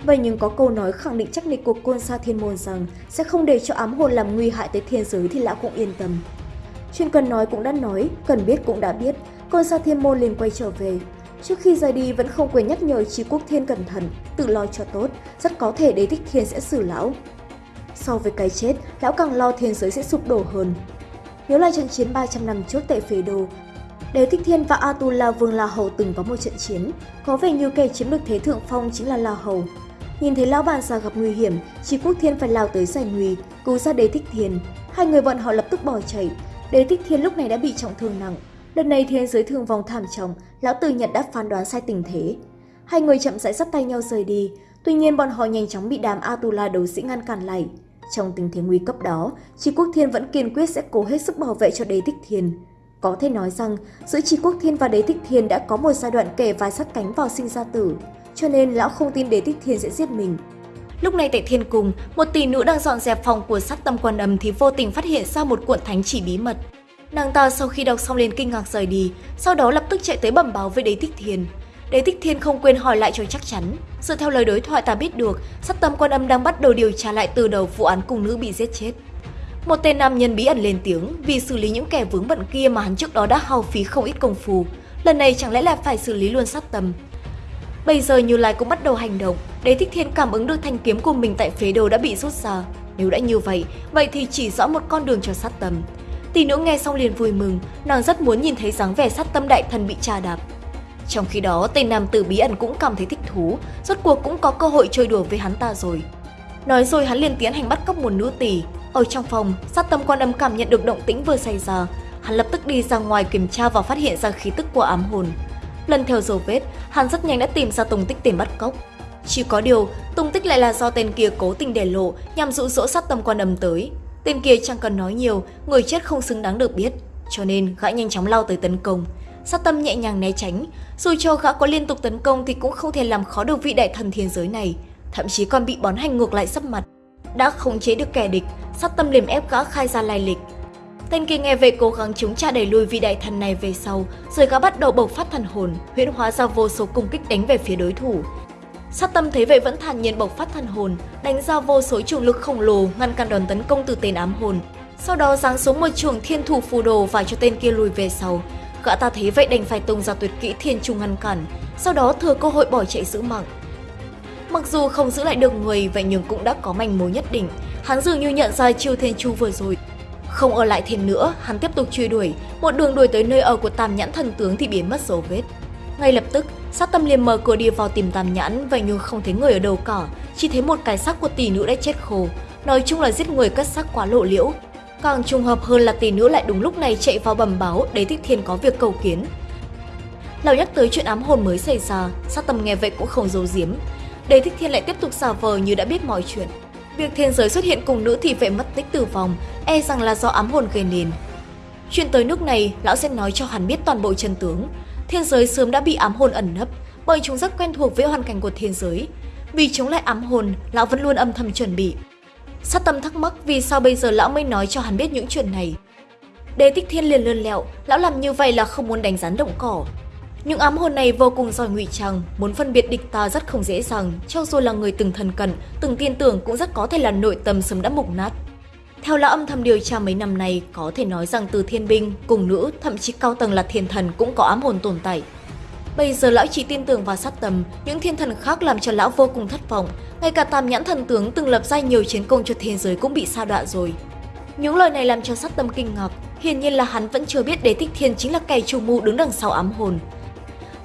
Vậy nhưng có câu nói khẳng định chắc nịch của Côn Sa Thiên Môn rằng sẽ không để cho ám hồn làm nguy hại tới thiên giới thì lão cũng yên tâm. Chuyện cần nói cũng đã nói, cần biết cũng đã biết, Côn Sa Thiên Môn liền quay trở về. Trước khi rời đi vẫn không quên nhắc nhở chi Quốc Thiên cẩn thận, tự lo cho tốt, rất có thể đế thích thiên sẽ xử lão. So với cái chết, lão càng lo thiên giới sẽ sụp đổ hơn. Nhớ lại trận chiến 300 năm trước tại Phế Đô, Đế Thích Thiên và Atula Vương La Hầu từng có một trận chiến, có vẻ như kẻ chiếm được thế thượng phong chính là La Hầu. Nhìn thấy lão bàn già gặp nguy hiểm, chỉ Quốc Thiên phải lao tới giải nguy, cứu ra Đế Thích Thiên. Hai người bọn họ lập tức bỏ chạy. Đế Thích Thiên lúc này đã bị trọng thương nặng. Lần này thiên giới thương vong thảm trọng, lão Từ Nhật đã phán đoán sai tình thế. Hai người chậm rãi dắt tay nhau rời đi, tuy nhiên bọn họ nhanh chóng bị đám Atula đấu sĩ ngăn cản lại. Trong tình thế nguy cấp đó, tri Quốc Thiên vẫn kiên quyết sẽ cố hết sức bảo vệ cho Đế Thích Thiên. Có thể nói rằng, giữa tri Quốc Thiên và Đế Thích Thiên đã có một giai đoạn kề vai sát cánh vào sinh ra tử, cho nên lão không tin Đế Thích Thiên sẽ giết mình. Lúc này tại Thiên Cung, một tỷ nữ đang dọn dẹp phòng của sát tâm quan âm thì vô tình phát hiện ra một cuộn thánh chỉ bí mật. Nàng ta sau khi đọc xong liền kinh ngạc rời đi, sau đó lập tức chạy tới bẩm báo với Đế Thích Thiên. Đế Thích Thiên không quên hỏi lại cho chắc chắn. Dựa theo lời đối thoại ta biết được, sát tâm quan âm đang bắt đầu điều tra lại từ đầu vụ án cùng nữ bị giết chết. Một tên nam nhân bí ẩn lên tiếng vì xử lý những kẻ vướng bận kia mà hắn trước đó đã hao phí không ít công phu. Lần này chẳng lẽ là phải xử lý luôn sát tâm. Bây giờ Như Lai cũng bắt đầu hành động, Đế Thích Thiên cảm ứng được thanh kiếm của mình tại phế đồ đã bị rút ra. Nếu đã như vậy, vậy thì chỉ rõ một con đường cho sát tâm. Tỷ nữ nghe xong liền vui mừng, nàng rất muốn nhìn thấy dáng vẻ sát tâm đại thần bị trà đạp. Trong khi đó, tên nam tử bí ẩn cũng cảm thấy thích thú, rốt cuộc cũng có cơ hội chơi đùa với hắn ta rồi. Nói rồi hắn liền tiến hành bắt cóc một nữ tỷ, ở trong phòng, sát tâm quan âm cảm nhận được động tĩnh vừa xảy ra. Hắn lập tức đi ra ngoài kiểm tra và phát hiện ra khí tức của ám hồn. Lần theo dấu vết, hắn rất nhanh đã tìm ra tung tích tên bắt cóc. Chỉ có điều, tung tích lại là do tên kia cố tình để lộ nhằm dụ dỗ sát tâm quan âm tới. Tên kia chẳng cần nói nhiều, người chết không xứng đáng được biết. Cho nên gã nhanh chóng lao tới tấn công. Sát tâm nhẹ nhàng né tránh, dù cho gã có liên tục tấn công thì cũng không thể làm khó được vị đại thần thiên giới này, thậm chí còn bị bón hành ngược lại sắp mặt. Đã khống chế được kẻ địch, sát tâm liềm ép gã khai ra lai lịch. Tên kia nghe về cố gắng chống trả đẩy lùi vị đại thần này về sau, rồi gã bắt đầu bộc phát thần hồn, huyễn hóa ra vô số cung kích đánh về phía đối thủ. Sát tâm thấy vậy vẫn thản nhiên bộc phát thần hồn, đánh ra vô số trường lực khổng lồ ngăn cản đòn tấn công từ tên ám hồn. Sau đó giáng xuống một trường thiên thủ phù đồ và cho tên kia lùi về sau. Gã ta thấy vậy đành phải tung ra tuyệt kỹ thiên trung ngăn cản, sau đó thừa cơ hội bỏ chạy giữ mạng. Mặc dù không giữ lại được người, vậy nhưng cũng đã có manh mối nhất định. Hắn dường như nhận ra chiêu thiên chu vừa rồi. Không ở lại thêm nữa, hắn tiếp tục truy đuổi, một đường đuổi tới nơi ở của Tam Nhãn thần tướng thì biến mất dấu vết. Ngay lập tức, sát tâm liền mở cửa đi vào tìm Tam Nhãn, vậy nhưng không thấy người ở đầu cỏ, chỉ thấy một cái xác của tỷ nữ đã chết khô. Nói chung là giết người cất xác quá lộ liễu. Càng trùng hợp hơn là tỷ nữ lại đúng lúc này chạy vào bẩm báo để Thích Thiên có việc cầu kiến. Lão nhắc tới chuyện ám hồn mới xảy ra, sát tâm nghe vậy cũng không giấu giếm, Đế Thích Thiên lại tiếp tục giả vờ như đã biết mọi chuyện. Việc thiên giới xuất hiện cùng nữ thì vệ mất tích tử vong, e rằng là do ám hồn gây nên. Chuyện tới nước này, lão sẽ nói cho hắn biết toàn bộ chân tướng. Thiên giới sớm đã bị ám hồn ẩn nấp, bởi chúng rất quen thuộc với hoàn cảnh của thiên giới. Vì chống lại ám hồn, lão vẫn luôn âm thầm chuẩn bị. Sát tâm thắc mắc vì sao bây giờ lão mới nói cho hắn biết những chuyện này. Đế Tích Thiên liền lươn lẹo, lão làm như vậy là không muốn đánh rắn động cỏ, những ám hồn này vô cùng giỏi ngụy trang, muốn phân biệt địch ta rất không dễ dàng, cho dù là người từng thần cận, từng tin tưởng cũng rất có thể là nội tâm sớm đã mục nát. Theo lão âm thầm điều tra mấy năm nay, có thể nói rằng từ thiên binh, cùng nữ, thậm chí cao tầng là thiên thần cũng có ám hồn tồn tại. Bây giờ lão chỉ tin tưởng vào sát tầm, những thiên thần khác làm cho lão vô cùng thất vọng. Ngay cả tam nhãn thần tướng từng lập ra nhiều chiến công cho thế giới cũng bị sa đọa rồi. Những lời này làm cho sát tâm kinh ngạc, hiển nhiên là hắn vẫn chưa biết đế thích thiên chính là kẻ chủ mưu đứng đằng sau ám hồn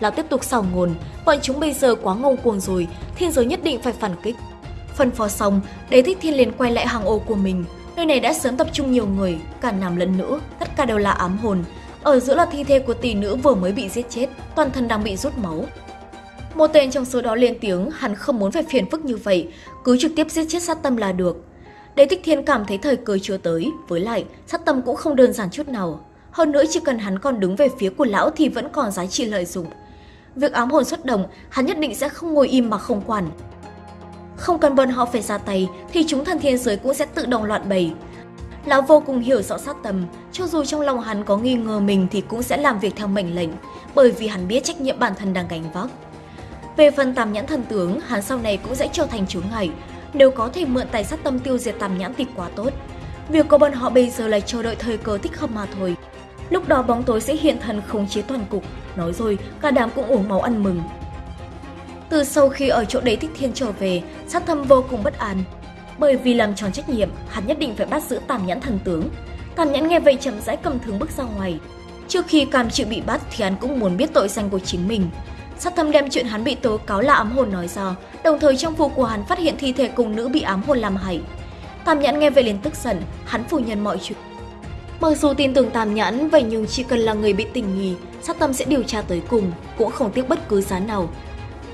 lão tiếp tục xào ngôn, bọn chúng bây giờ quá ngông cuồng rồi, thiên giới nhất định phải phản kích. Phân phó xong, đế thích thiên liền quay lại hàng ô của mình. Nơi này đã sớm tập trung nhiều người, cả nam lẫn nữ, tất cả đều là ám hồn. Ở giữa là thi thể của tỷ nữ vừa mới bị giết chết, toàn thân đang bị rút máu. Một tên trong số đó lên tiếng, hắn không muốn phải phiền phức như vậy, cứ trực tiếp giết chết sát tâm là được. Đế Thích Thiên cảm thấy thời cơ chưa tới, với lại sát tâm cũng không đơn giản chút nào. Hơn nữa chỉ cần hắn còn đứng về phía của lão thì vẫn còn giá trị lợi dụng. Việc ám hồn xuất đồng, hắn nhất định sẽ không ngồi im mà không quản. Không cần bọn họ phải ra tay, thì chúng thần thiên giới cũng sẽ tự động loạn bầy. Lão vô cùng hiểu rõ sát tầm, cho dù trong lòng hắn có nghi ngờ mình thì cũng sẽ làm việc theo mệnh lệnh, bởi vì hắn biết trách nhiệm bản thân đang gánh vác. Về phần tam nhãn thần tướng, hắn sau này cũng sẽ trở thành chướng ngại. Nếu có thể mượn tài sát tâm tiêu diệt tam nhãn thì quá tốt. Việc của bọn họ bây giờ là chờ đợi thời cơ thích hợp mà thôi. Lúc đó bóng tối sẽ hiện thần khống chế toàn cục, nói rồi cả đám cũng uống máu ăn mừng. Từ sau khi ở chỗ đấy Thích Thiên trở về, sát thâm vô cùng bất an. Bởi vì làm tròn trách nhiệm, hắn nhất định phải bắt giữ Tam Nhãn thần tướng. Tam Nhãn nghe vậy chậm rãi cầm thương bước ra ngoài. Trước khi Cam chịu bị bắt thì hắn cũng muốn biết tội danh của chính mình. Sát thâm đem chuyện hắn bị tố cáo là ám hồn nói ra, đồng thời trong vụ của hắn phát hiện thi thể cùng nữ bị ám hồn làm hại. Tam Nhãn nghe vậy liền tức giận, hắn phủ nhận mọi chuyện. Mặc dù tin tưởng Tam Nhãn, vậy nhưng chỉ cần là người bị tình nghi, sát tâm sẽ điều tra tới cùng, cũng không tiếc bất cứ giá nào.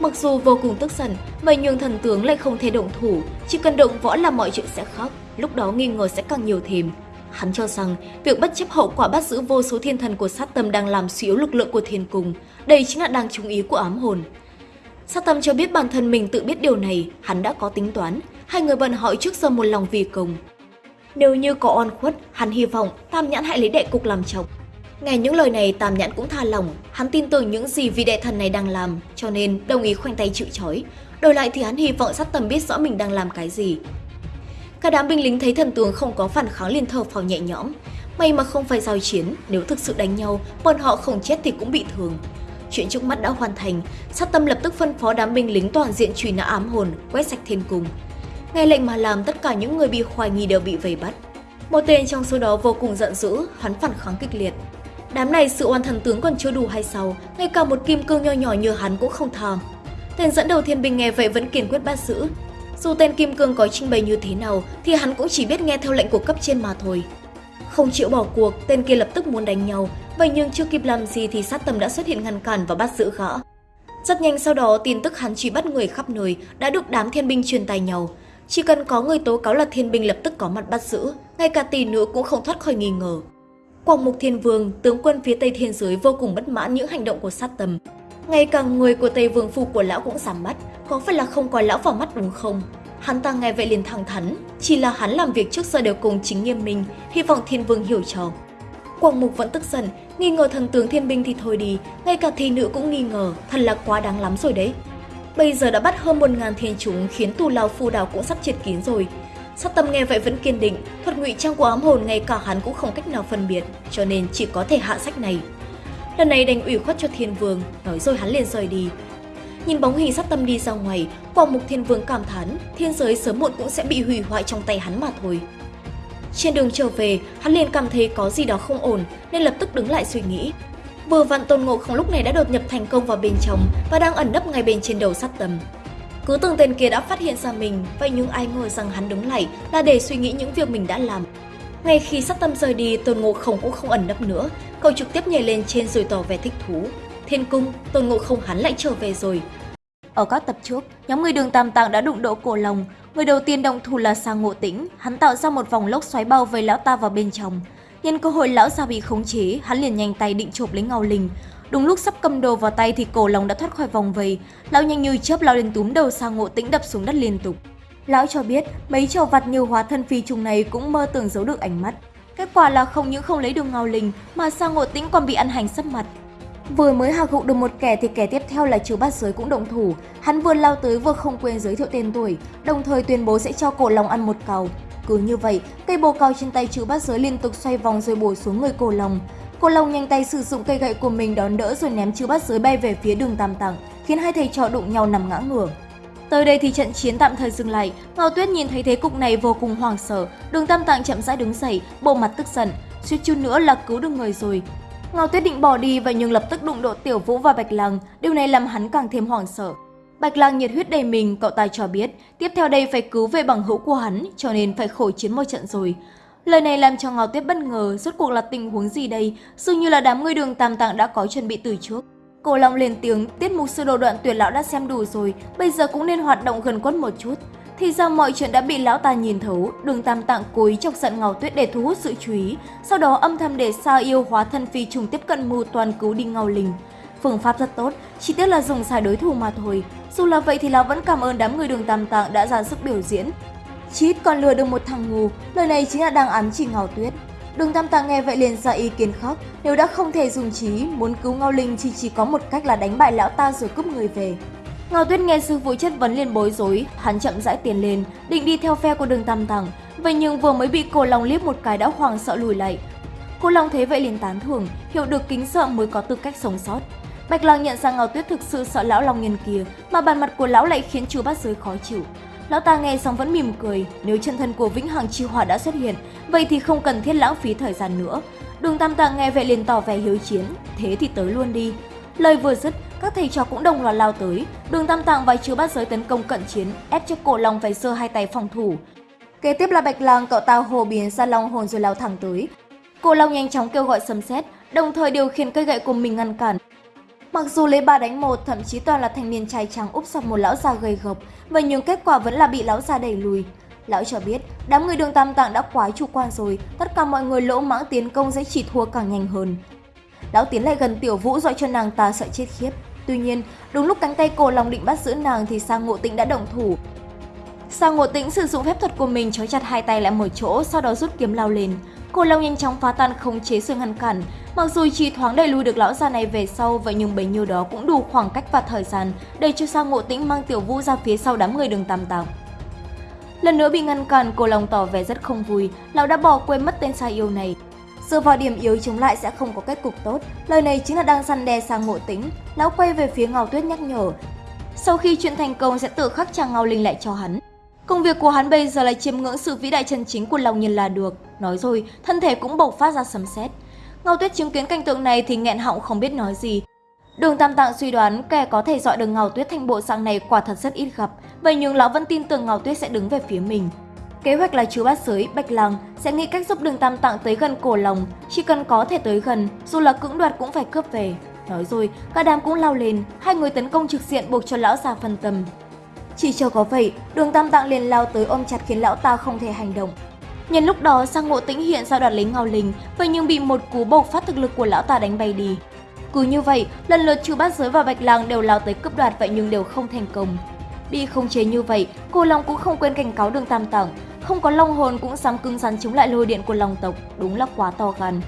Mặc dù vô cùng tức giận, vậy nhưng thần tướng lại không thể động thủ, chỉ cần động võ là mọi chuyện sẽ khác, lúc đó nghi ngờ sẽ càng nhiều thêm. Hắn cho rằng việc bất chấp hậu quả bắt giữ vô số thiên thần của sát tâm đang làm suy yếu lực lượng của thiên cung, đây chính là đang chú ý của ám hồn. Sát tâm cho biết bản thân mình tự biết điều này, hắn đã có tính toán, hai người bận hỏi trước giờ một lòng vì công. Nếu như có oan khuất, hắn hy vọng Tam Nhãn hãy lấy đệ cục làm chồng. Nghe những lời này Tam Nhãn cũng tha lòng, hắn tin tưởng những gì vị đệ thần này đang làm, cho nên đồng ý khoanh tay chịu trói. Đổi lại thì hắn hy vọng sát tâm biết rõ mình đang làm cái gì. Cả đám binh lính thấy thần tướng không có phản kháng liền thở phào nhẹ nhõm. May mà không phải giao chiến, nếu thực sự đánh nhau, bọn họ không chết thì cũng bị thương. Chuyện trước mắt đã hoàn thành, sát tâm lập tức phân phó đám binh lính toàn diện truy nã ám hồn, quét sạch thiên cung. Nghe lệnh mà làm tất cả những người bị hoài nghi đều bị vây bắt. Một tên trong số đó vô cùng giận dữ, hắn phản kháng kịch liệt. Đám này sự oan thần tướng còn chưa đủ hay sao, ngay cả một kim cương nho nhỏ như hắn cũng không tha. Tên dẫn đầu thiên binh nghe vậy vẫn kiên quyết bắt giữ. Dù tên kim cương có trình bày như thế nào thì hắn cũng chỉ biết nghe theo lệnh của cấp trên mà thôi. Không chịu bỏ cuộc, tên kia lập tức muốn đánh nhau, vậy nhưng chưa kịp làm gì thì sát tâm đã xuất hiện ngăn cản và bắt giữ gã. Rất nhanh sau đó, tin tức hắn truy bắt người khắp nơi đã được đám thiên binh truyền tài nhau. Chỉ cần có người tố cáo là thiên binh lập tức có mặt bắt giữ, ngay cả tỷ nữa cũng không thoát khỏi nghi ngờ. Quảng Mục Thiên Vương, tướng quân phía Tây Thiên Giới vô cùng bất mãn những hành động của sát tâm. Ngay cả người của Tây Vương Phu của lão cũng giảm mắt, có phải là không coi lão vào mắt đúng không? Hắn ta nghe vậy liền thẳng thắn, chỉ là hắn làm việc trước giờ đều cùng chính nghiêm minh, hy vọng Thiên Vương hiểu cho. Quảng Mục vẫn tức giận, nghi ngờ thần tướng thiên binh thì thôi đi, ngay cả thi nữ cũng nghi ngờ, thật là quá đáng lắm rồi đấy. Bây giờ đã bắt hơn một ngàn thiên chúng khiến tù lao phu đào cũng sắp triệt kín rồi. Sát tâm nghe vậy vẫn kiên định, thuật ngụy trang của ám hồn ngay cả hắn cũng không cách nào phân biệt, cho nên chỉ có thể hạ sách này. Lần này đành ủy khuất cho thiên vương, nói rồi hắn liền rời đi. Nhìn bóng hình sát tâm đi ra ngoài, quảng mục thiên vương cảm thán, thiên giới sớm muộn cũng sẽ bị hủy hoại trong tay hắn mà thôi. Trên đường trở về, hắn liền cảm thấy có gì đó không ổn nên lập tức đứng lại suy nghĩ. Vừa vặn Tôn Ngộ Không lúc này đã đột nhập thành công vào bên trong và đang ẩn nấp ngay bên trên đầu sát tâm. Cứ tưởng tên kia đã phát hiện ra mình, vậy nhưng ai ngờ rằng hắn đứng lại là để suy nghĩ những việc mình đã làm. Ngay khi sát tâm rời đi, Tôn Ngộ Không cũng không ẩn nấp nữa, cậu trực tiếp nhảy lên trên rồi tỏ vẻ thích thú. Thiên cung, Tôn Ngộ Không hắn lại trở về rồi. Ở các tập trước, nhóm người đường Tam Tạng đã đụng độ cổ lòng. Người đầu tiên động thủ là Sa Ngộ Tĩnh, hắn tạo ra một vòng lốc xoáy bao vây lão ta vào bên trong. Nhân cơ hội lão già bị khống chế, hắn liền nhanh tay định chộp lấy ngao linh. Đúng lúc sắp cầm đồ vào tay thì cổ lòng đã thoát khỏi vòng vây. Lão nhanh như chớp lao lên túm đầu sang ngộ tĩnh đập xuống đất liên tục. Lão cho biết mấy trò vặt như hóa thân phi trùng này cũng mơ tưởng giấu được ánh mắt. Kết quả là không những không lấy được ngao linh mà sang ngộ tĩnh còn bị ăn hành sấp mặt. Vừa mới hạ gục được một kẻ thì kẻ tiếp theo là trừ bát giới cũng động thủ. Hắn vừa lao tới vừa không quên giới thiệu tên tuổi, đồng thời tuyên bố sẽ cho cổ lòng ăn một cầu. Cứ như vậy, cây bồ cao trên tay chữ bát giới liên tục xoay vòng rồi bổ xuống người cổ lòng. Cô Long nhanh tay sử dụng cây gậy của mình đón đỡ rồi ném chư bát giới bay về phía đường tam tặng, khiến hai thầy trò đụng nhau nằm ngã ngửa. Tới đây thì trận chiến tạm thời dừng lại, Ngao Tuyết nhìn thấy thế cục này vô cùng hoảng sợ, đường tam tạng chậm rãi đứng dậy, bộ mặt tức giận, suýt chút nữa là cứu được người rồi. Ngao Tuyết định bỏ đi và nhưng lập tức đụng độ Tiểu Vũ và Bạch Lăng, điều này làm hắn càng thêm hoảng sợ. Bạch Lang nhiệt huyết đầy mình, cậu ta cho biết, tiếp theo đây phải cứu về bằng hữu của hắn, cho nên phải khổ chiến một trận rồi. Lời này làm cho Ngao Tuyết bất ngờ, rốt cuộc là tình huống gì đây, dường như là đám người đường tam tạng đã có chuẩn bị từ trước. Cổ Long lên tiếng, tiết mục sơ đồ đoạn tuyệt lão đã xem đủ rồi, bây giờ cũng nên hoạt động gần quất một chút. Thì ra mọi chuyện đã bị lão ta nhìn thấu, đường tam tạng cố ý chọc giận Ngao Tuyết để thu hút sự chú ý, sau đó âm thầm để sa yêu hóa thân phi trùng tiếp cận mưu toàn cứu đi Ngao Linh. Phương pháp rất tốt, chỉ tiếc là dùng sai đối thủ mà thôi. Dù là vậy thì lão vẫn cảm ơn đám người đường tam tạng đã ra sức biểu diễn. Chít còn lừa được một thằng ngu, lời này chính là đang ám chỉ Ngao Tuyết. Đường Tam Tạng nghe vậy liền ra ý kiến khóc. nếu đã không thể dùng trí, muốn cứu Ngao Linh chỉ chỉ có một cách là đánh bại lão ta rồi cướp người về. Ngao Tuyết nghe sư phụ chất vấn liền bối rối, hắn chậm rãi tiến lên, định đi theo phe của đường Tam Tạng, vậy nhưng vừa mới bị cô Long liếc một cái đã hoàng sợ lùi lại. Cô Long thấy vậy liền tán thưởng, hiểu được kính sợ mới có tư cách sống sót. Bạch Lang nhận ra Ngao Tuyết thực sự sợ lão Long nhân kia, mà bàn mặt của lão lại khiến chú bát giới khó chịu. Lão ta nghe xong vẫn mỉm cười, nếu chân thân của Vĩnh Hằng Chi Hỏa đã xuất hiện, vậy thì không cần thiết lãng phí thời gian nữa. Đường Tam Tạng nghe vậy liền tỏ vẻ hiếu chiến, thế thì tới luôn đi. Lời vừa dứt, các thầy trò cũng đồng loạt lao tới. Đường Tam Tạng và Chư Bát Giới tấn công cận chiến, ép cho cổ long phải sơ hai tay phòng thủ. Kế tiếp là Bạch Lang cậu ta hồ biến ra long hồn rồi lao thẳng tới. Cổ long nhanh chóng kêu gọi sấm sét, đồng thời điều khiển cây gậy của mình ngăn cản. Mặc dù lấy ba đánh một, thậm chí toàn là thanh niên trai trắng úp sập một lão già gầy gộc, và nhưng kết quả vẫn là bị lão già đẩy lùi. Lão cho biết, đám người đường tam tạng đã quá chủ quan rồi, tất cả mọi người lỗ mãng tiến công sẽ chỉ thua càng nhanh hơn. Lão tiến lại gần tiểu vũ dọa cho nàng ta sợ chết khiếp. Tuy nhiên, đúng lúc cánh tay cổ lòng định bắt giữ nàng thì sang ngộ tĩnh đã động thủ. Sang ngộ tĩnh sử dụng phép thuật của mình trói chặt hai tay lại một chỗ, sau đó rút kiếm lao lên. Cổ long nhanh chóng phá tan khống chế sự ngăn cản, mặc dù chỉ thoáng đẩy lùi được lão già này về sau, vậy nhưng bấy nhiêu đó cũng đủ khoảng cách và thời gian để cho sang ngộ tĩnh mang tiểu vũ ra phía sau đám người đường tam tạng. Lần nữa bị ngăn cản, cổ long tỏ vẻ rất không vui, lão đã bỏ quên mất tên sai yêu này. Dựa vào điểm yếu chống lại sẽ không có kết cục tốt, lời này chính là đang săn đe sang ngộ Tĩnh, Lão quay về phía Ngao Tuyết nhắc nhở. Sau khi chuyện thành công sẽ tự khắc chàng Ngao Linh lại cho hắn. Công việc của hắn bây giờ là chiêm ngưỡng sự vĩ đại chân chính của lòng nhân là được. Nói rồi, thân thể cũng bộc phát ra sấm sét. Ngao Tuyết chứng kiến cảnh tượng này thì nghẹn họng không biết nói gì. Đường Tam Tạng suy đoán kẻ có thể dọi được Ngao Tuyết thành bộ dạng này quả thật rất ít gặp, vậy nhưng lão vẫn tin tưởng Ngao Tuyết sẽ đứng về phía mình. Kế hoạch là chú bát giới, Bạch Lăng sẽ nghĩ cách giúp đường Tam Tạng tới gần cổ lòng, chỉ cần có thể tới gần, dù là cưỡng đoạt cũng phải cướp về. Nói rồi, cả đám cũng lao lên, hai người tấn công trực diện buộc cho lão già phân tâm. Chỉ chờ có vậy, đường Tam Tạng liền lao tới ôm chặt khiến lão ta không thể hành động. Nhân lúc đó, sang ngộ tĩnh hiện ra đoạt lấy ngao linh, vậy nhưng bị một cú bộc phát thực lực của lão ta đánh bay đi. Cứ như vậy, lần lượt chú bát giới và bạch lang đều lao tới cướp đoạt vậy nhưng đều không thành công. Bị không chế như vậy, cô Long cũng không quên cảnh cáo đường Tam Tạng, không có long hồn cũng dám cứng rắn chống lại lôi điện của long tộc, đúng là quá to gan.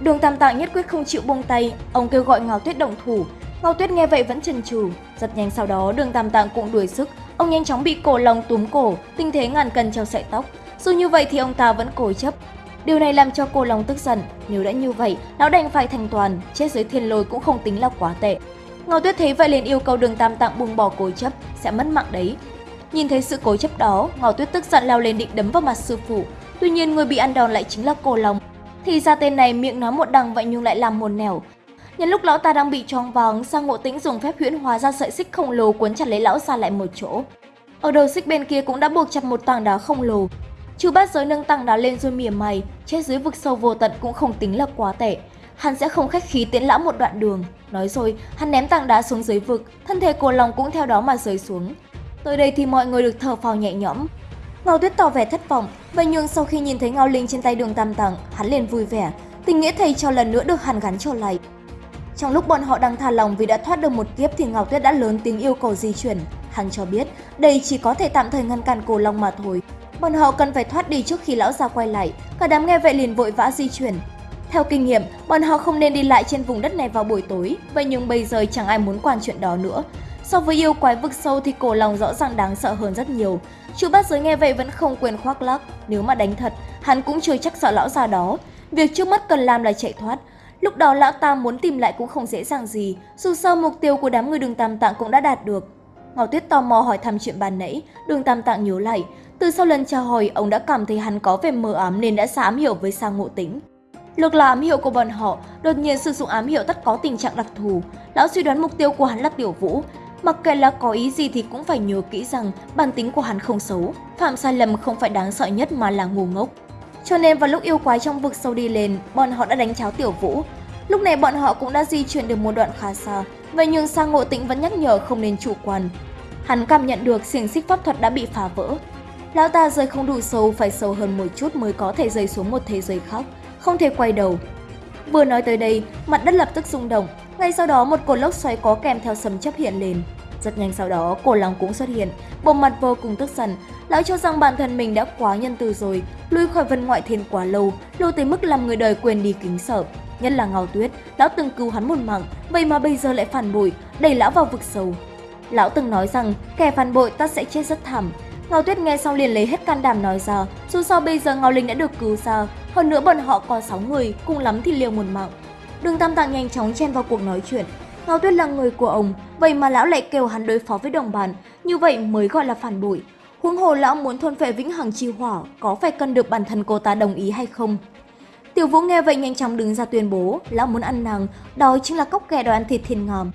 Đường Tam Tạng nhất quyết không chịu buông tay, ông kêu gọi Ngao Tuyết động thủ. Ngao Tuyết nghe vậy vẫn chần chừ, rất nhanh sau đó Đường Tam Tạng cũng đuổi sức, ông nhanh chóng bị cổ long túm cổ, tinh thế ngàn cân treo sợi tóc. Dù như vậy thì ông ta vẫn cố chấp. Điều này làm cho cô Long tức giận, nếu đã như vậy, lão đành phải thành toàn, chết dưới thiên lôi cũng không tính là quá tệ. Ngao Tuyết thấy vậy liền yêu cầu Đường Tam Tạng buông bỏ cố chấp, sẽ mất mạng đấy. Nhìn thấy sự cố chấp đó, Ngao Tuyết tức giận lao lên định đấm vào mặt sư phụ. Tuy nhiên người bị ăn đòn lại chính là cô Long. Thì ra tên này miệng nói một đằng vậy nhưng lại làm một nẻo. Nhân lúc lão ta đang bị choáng váng, sang ngộ tĩnh dùng phép huyễn hóa ra sợi xích khổng lồ cuốn chặt lấy lão ra lại một chỗ. Ở đầu xích bên kia cũng đã buộc chặt một tảng đá khổng lồ. Chú bát giới nâng tảng đá lên rồi mỉa mày, chết dưới vực sâu vô tận cũng không tính là quá tệ. Hắn sẽ không khách khí tiễn lão một đoạn đường. Nói rồi, hắn ném tảng đá xuống dưới vực, thân thể cô lòng cũng theo đó mà rơi xuống. Tới đây thì mọi người được thở phào nhẹ nhõm. Ngao Tuyết tỏ vẻ thất vọng, vậy nhưng sau khi nhìn thấy Ngao Linh trên tay đường Tam tặng, hắn liền vui vẻ, tình nghĩa thầy cho lần nữa được hàn gắn trở lại. Trong lúc bọn họ đang thả lòng vì đã thoát được một kiếp thì ngọc Tuyết đã lớn tiếng yêu cầu di chuyển. Hắn cho biết đây chỉ có thể tạm thời ngăn cản cổ long mà thôi. Bọn họ cần phải thoát đi trước khi lão già quay lại. Cả đám nghe vậy liền vội vã di chuyển. Theo kinh nghiệm, bọn họ không nên đi lại trên vùng đất này vào buổi tối, vậy nhưng bây giờ chẳng ai muốn quản chuyện đó nữa. So với yêu quái vực sâu thì cổ lòng rõ ràng đáng sợ hơn rất nhiều. Chú bát giới nghe vậy vẫn không quên khoác lác, nếu mà đánh thật, hắn cũng chưa chắc sợ lão già đó. Việc trước mắt cần làm là chạy thoát. Lúc đó lão ta muốn tìm lại cũng không dễ dàng gì, dù sao mục tiêu của đám người đường tam tạng cũng đã đạt được. Ngọc Tuyết tò mò hỏi thăm chuyện bàn nãy, đường tam tạng nhớ lại. Từ sau lần chào hỏi, ông đã cảm thấy hắn có vẻ mờ ám nên đã xa ám hiểu với sang ngộ tính. Lược là ám hiệu của bọn họ, đột nhiên sử dụng ám hiệu tất có tình trạng đặc thù. Lão suy đoán mục tiêu của hắn là tiểu vũ, Mặc kệ là có ý gì thì cũng phải nhớ kỹ rằng bản tính của hắn không xấu, phạm sai lầm không phải đáng sợ nhất mà là ngu ngốc. Cho nên vào lúc yêu quái trong vực sâu đi lên, bọn họ đã đánh cháo tiểu vũ. Lúc này bọn họ cũng đã di chuyển được một đoạn khá xa, vậy nhưng sang ngộ tĩnh vẫn nhắc nhở không nên chủ quan. Hắn cảm nhận được xiềng xích pháp thuật đã bị phá vỡ. Lão ta rơi không đủ sâu, phải sâu hơn một chút mới có thể rơi xuống một thế giới khác, không thể quay đầu. Vừa nói tới đây, mặt đất lập tức rung động, ngay sau đó một cột lốc xoáy có kèm theo sấm chấp hiện lên. Rất nhanh sau đó, cổ long cũng xuất hiện, bộ mặt vô cùng tức giận. Lão cho rằng bản thân mình đã quá nhân từ rồi, lui khỏi vân ngoại thiên quá lâu, lâu tới mức làm người đời quên đi kính sợ. Nhất là Ngao Tuyết, lão từng cứu hắn một mạng, vậy mà bây giờ lại phản bội, đẩy lão vào vực sâu. Lão từng nói rằng kẻ phản bội ta sẽ chết rất thảm. Ngao Tuyết nghe xong liền lấy hết can đảm nói ra, dù sao bây giờ Ngao Linh đã được cứu ra, hơn nữa bọn họ có 6 người, cùng lắm thì liều một mạng. Đường Tam Tạng nhanh chóng chen vào cuộc nói chuyện. Ngao Tuyết là người của ông, vậy mà lão lại kêu hắn đối phó với đồng bạn, như vậy mới gọi là phản bội. Huống hồ lão muốn thôn phệ vĩnh hằng chi hỏa, có phải cần được bản thân cô ta đồng ý hay không? Tiểu Vũ nghe vậy nhanh chóng đứng ra tuyên bố, lão muốn ăn nàng, đó chính là cốc ghẻ đòi ăn thịt thiên ngòm.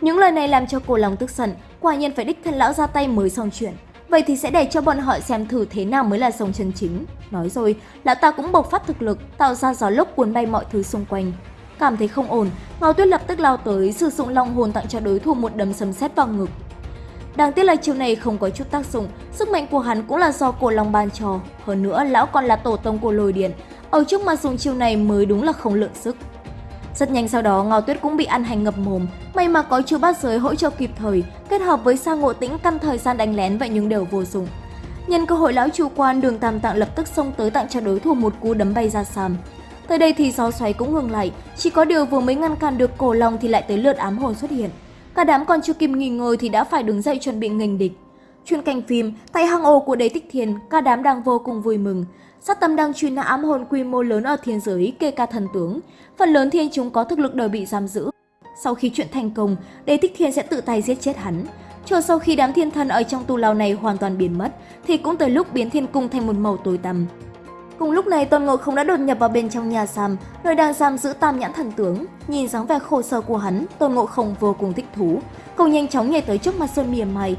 Những lời này làm cho cô lòng tức giận, quả nhiên phải đích thân lão ra tay mới xong chuyện. Vậy thì sẽ để cho bọn họ xem thử thế nào mới là sông chân chính. Nói rồi, lão ta cũng bộc phát thực lực, tạo ra gió lốc cuốn bay mọi thứ xung quanh. Cảm thấy không ổn, Ngao Tuyết lập tức lao tới, sử dụng long hồn tặng cho đối thủ một đấm sấm sét vào ngực. Đáng tiếc là chiêu này không có chút tác dụng, sức mạnh của hắn cũng là do cổ long ban cho. Hơn nữa, lão còn là tổ tông của lôi điện, ở trước mà dùng chiêu này mới đúng là không lượng sức. Rất nhanh sau đó, Ngao Tuyết cũng bị ăn hành ngập mồm, may mà có chiêu bát giới hỗ trợ kịp thời, kết hợp với sa ngộ tĩnh căn thời gian đánh lén vậy nhưng đều vô dụng. Nhân cơ hội lão chủ quan đường tam tạng lập tức xông tới tặng cho đối thủ một cú đấm bay ra sàm. Tới đây thì gió xoáy cũng ngừng lại, chỉ có điều vừa mới ngăn cản được cổ long thì lại tới lượt ám hồn xuất hiện. Cả đám còn chưa kịp nghỉ ngơi thì đã phải đứng dậy chuẩn bị nghênh địch. Chuyên cảnh phim, tại hang ổ của đế tích thiền, cả đám đang vô cùng vui mừng. Sát tâm đang truy nã ám hồn quy mô lớn ở thiên giới kê ca thần tướng. Phần lớn thiên chúng có thực lực đều bị giam giữ. Sau khi chuyện thành công, đế tích thiên sẽ tự tay giết chết hắn. Chờ sau khi đám thiên thần ở trong tu lao này hoàn toàn biến mất, thì cũng tới lúc biến thiên cung thành một màu tối tăm. Cùng lúc này Tôn Ngộ Không đã đột nhập vào bên trong nhà Sam, nơi đang giam giữ Tam Nhãn Thần Tướng. Nhìn dáng vẻ khổ sở của hắn, Tôn Ngộ Không vô cùng thích thú. Cậu nhanh chóng nhảy tới trước mặt Sơn mỉa mày.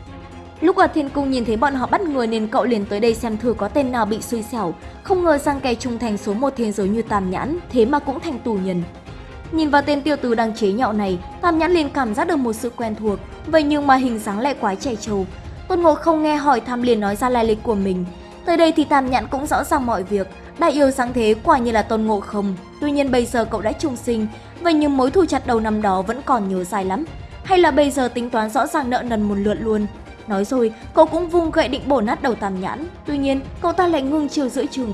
Lúc ở thiên cung nhìn thấy bọn họ bắt người nên cậu liền tới đây xem thử có tên nào bị xui xẻo. Không ngờ rằng kẻ trung thành số một thế giới như Tam Nhãn, thế mà cũng thành tù nhân. Nhìn vào tên tiêu tử đang chế nhạo này, Tam Nhãn liền cảm giác được một sự quen thuộc, vậy nhưng mà hình dáng lại quá trẻ trâu. Tôn Ngộ không nghe hỏi thăm liền nói ra lai lịch của mình. Tới đây thì Tam Nhãn cũng rõ ràng mọi việc, đại yêu sáng thế quả như là Tôn Ngộ không. Tuy nhiên bây giờ cậu đã trung sinh, vậy nhưng mối thù chặt đầu năm đó vẫn còn nhớ dài lắm. Hay là bây giờ tính toán rõ ràng nợ nần một lượt luôn. Nói rồi, cậu cũng vung gậy định bổ nát đầu Tam Nhãn, tuy nhiên cậu ta lại ngưng chiều giữa chừng.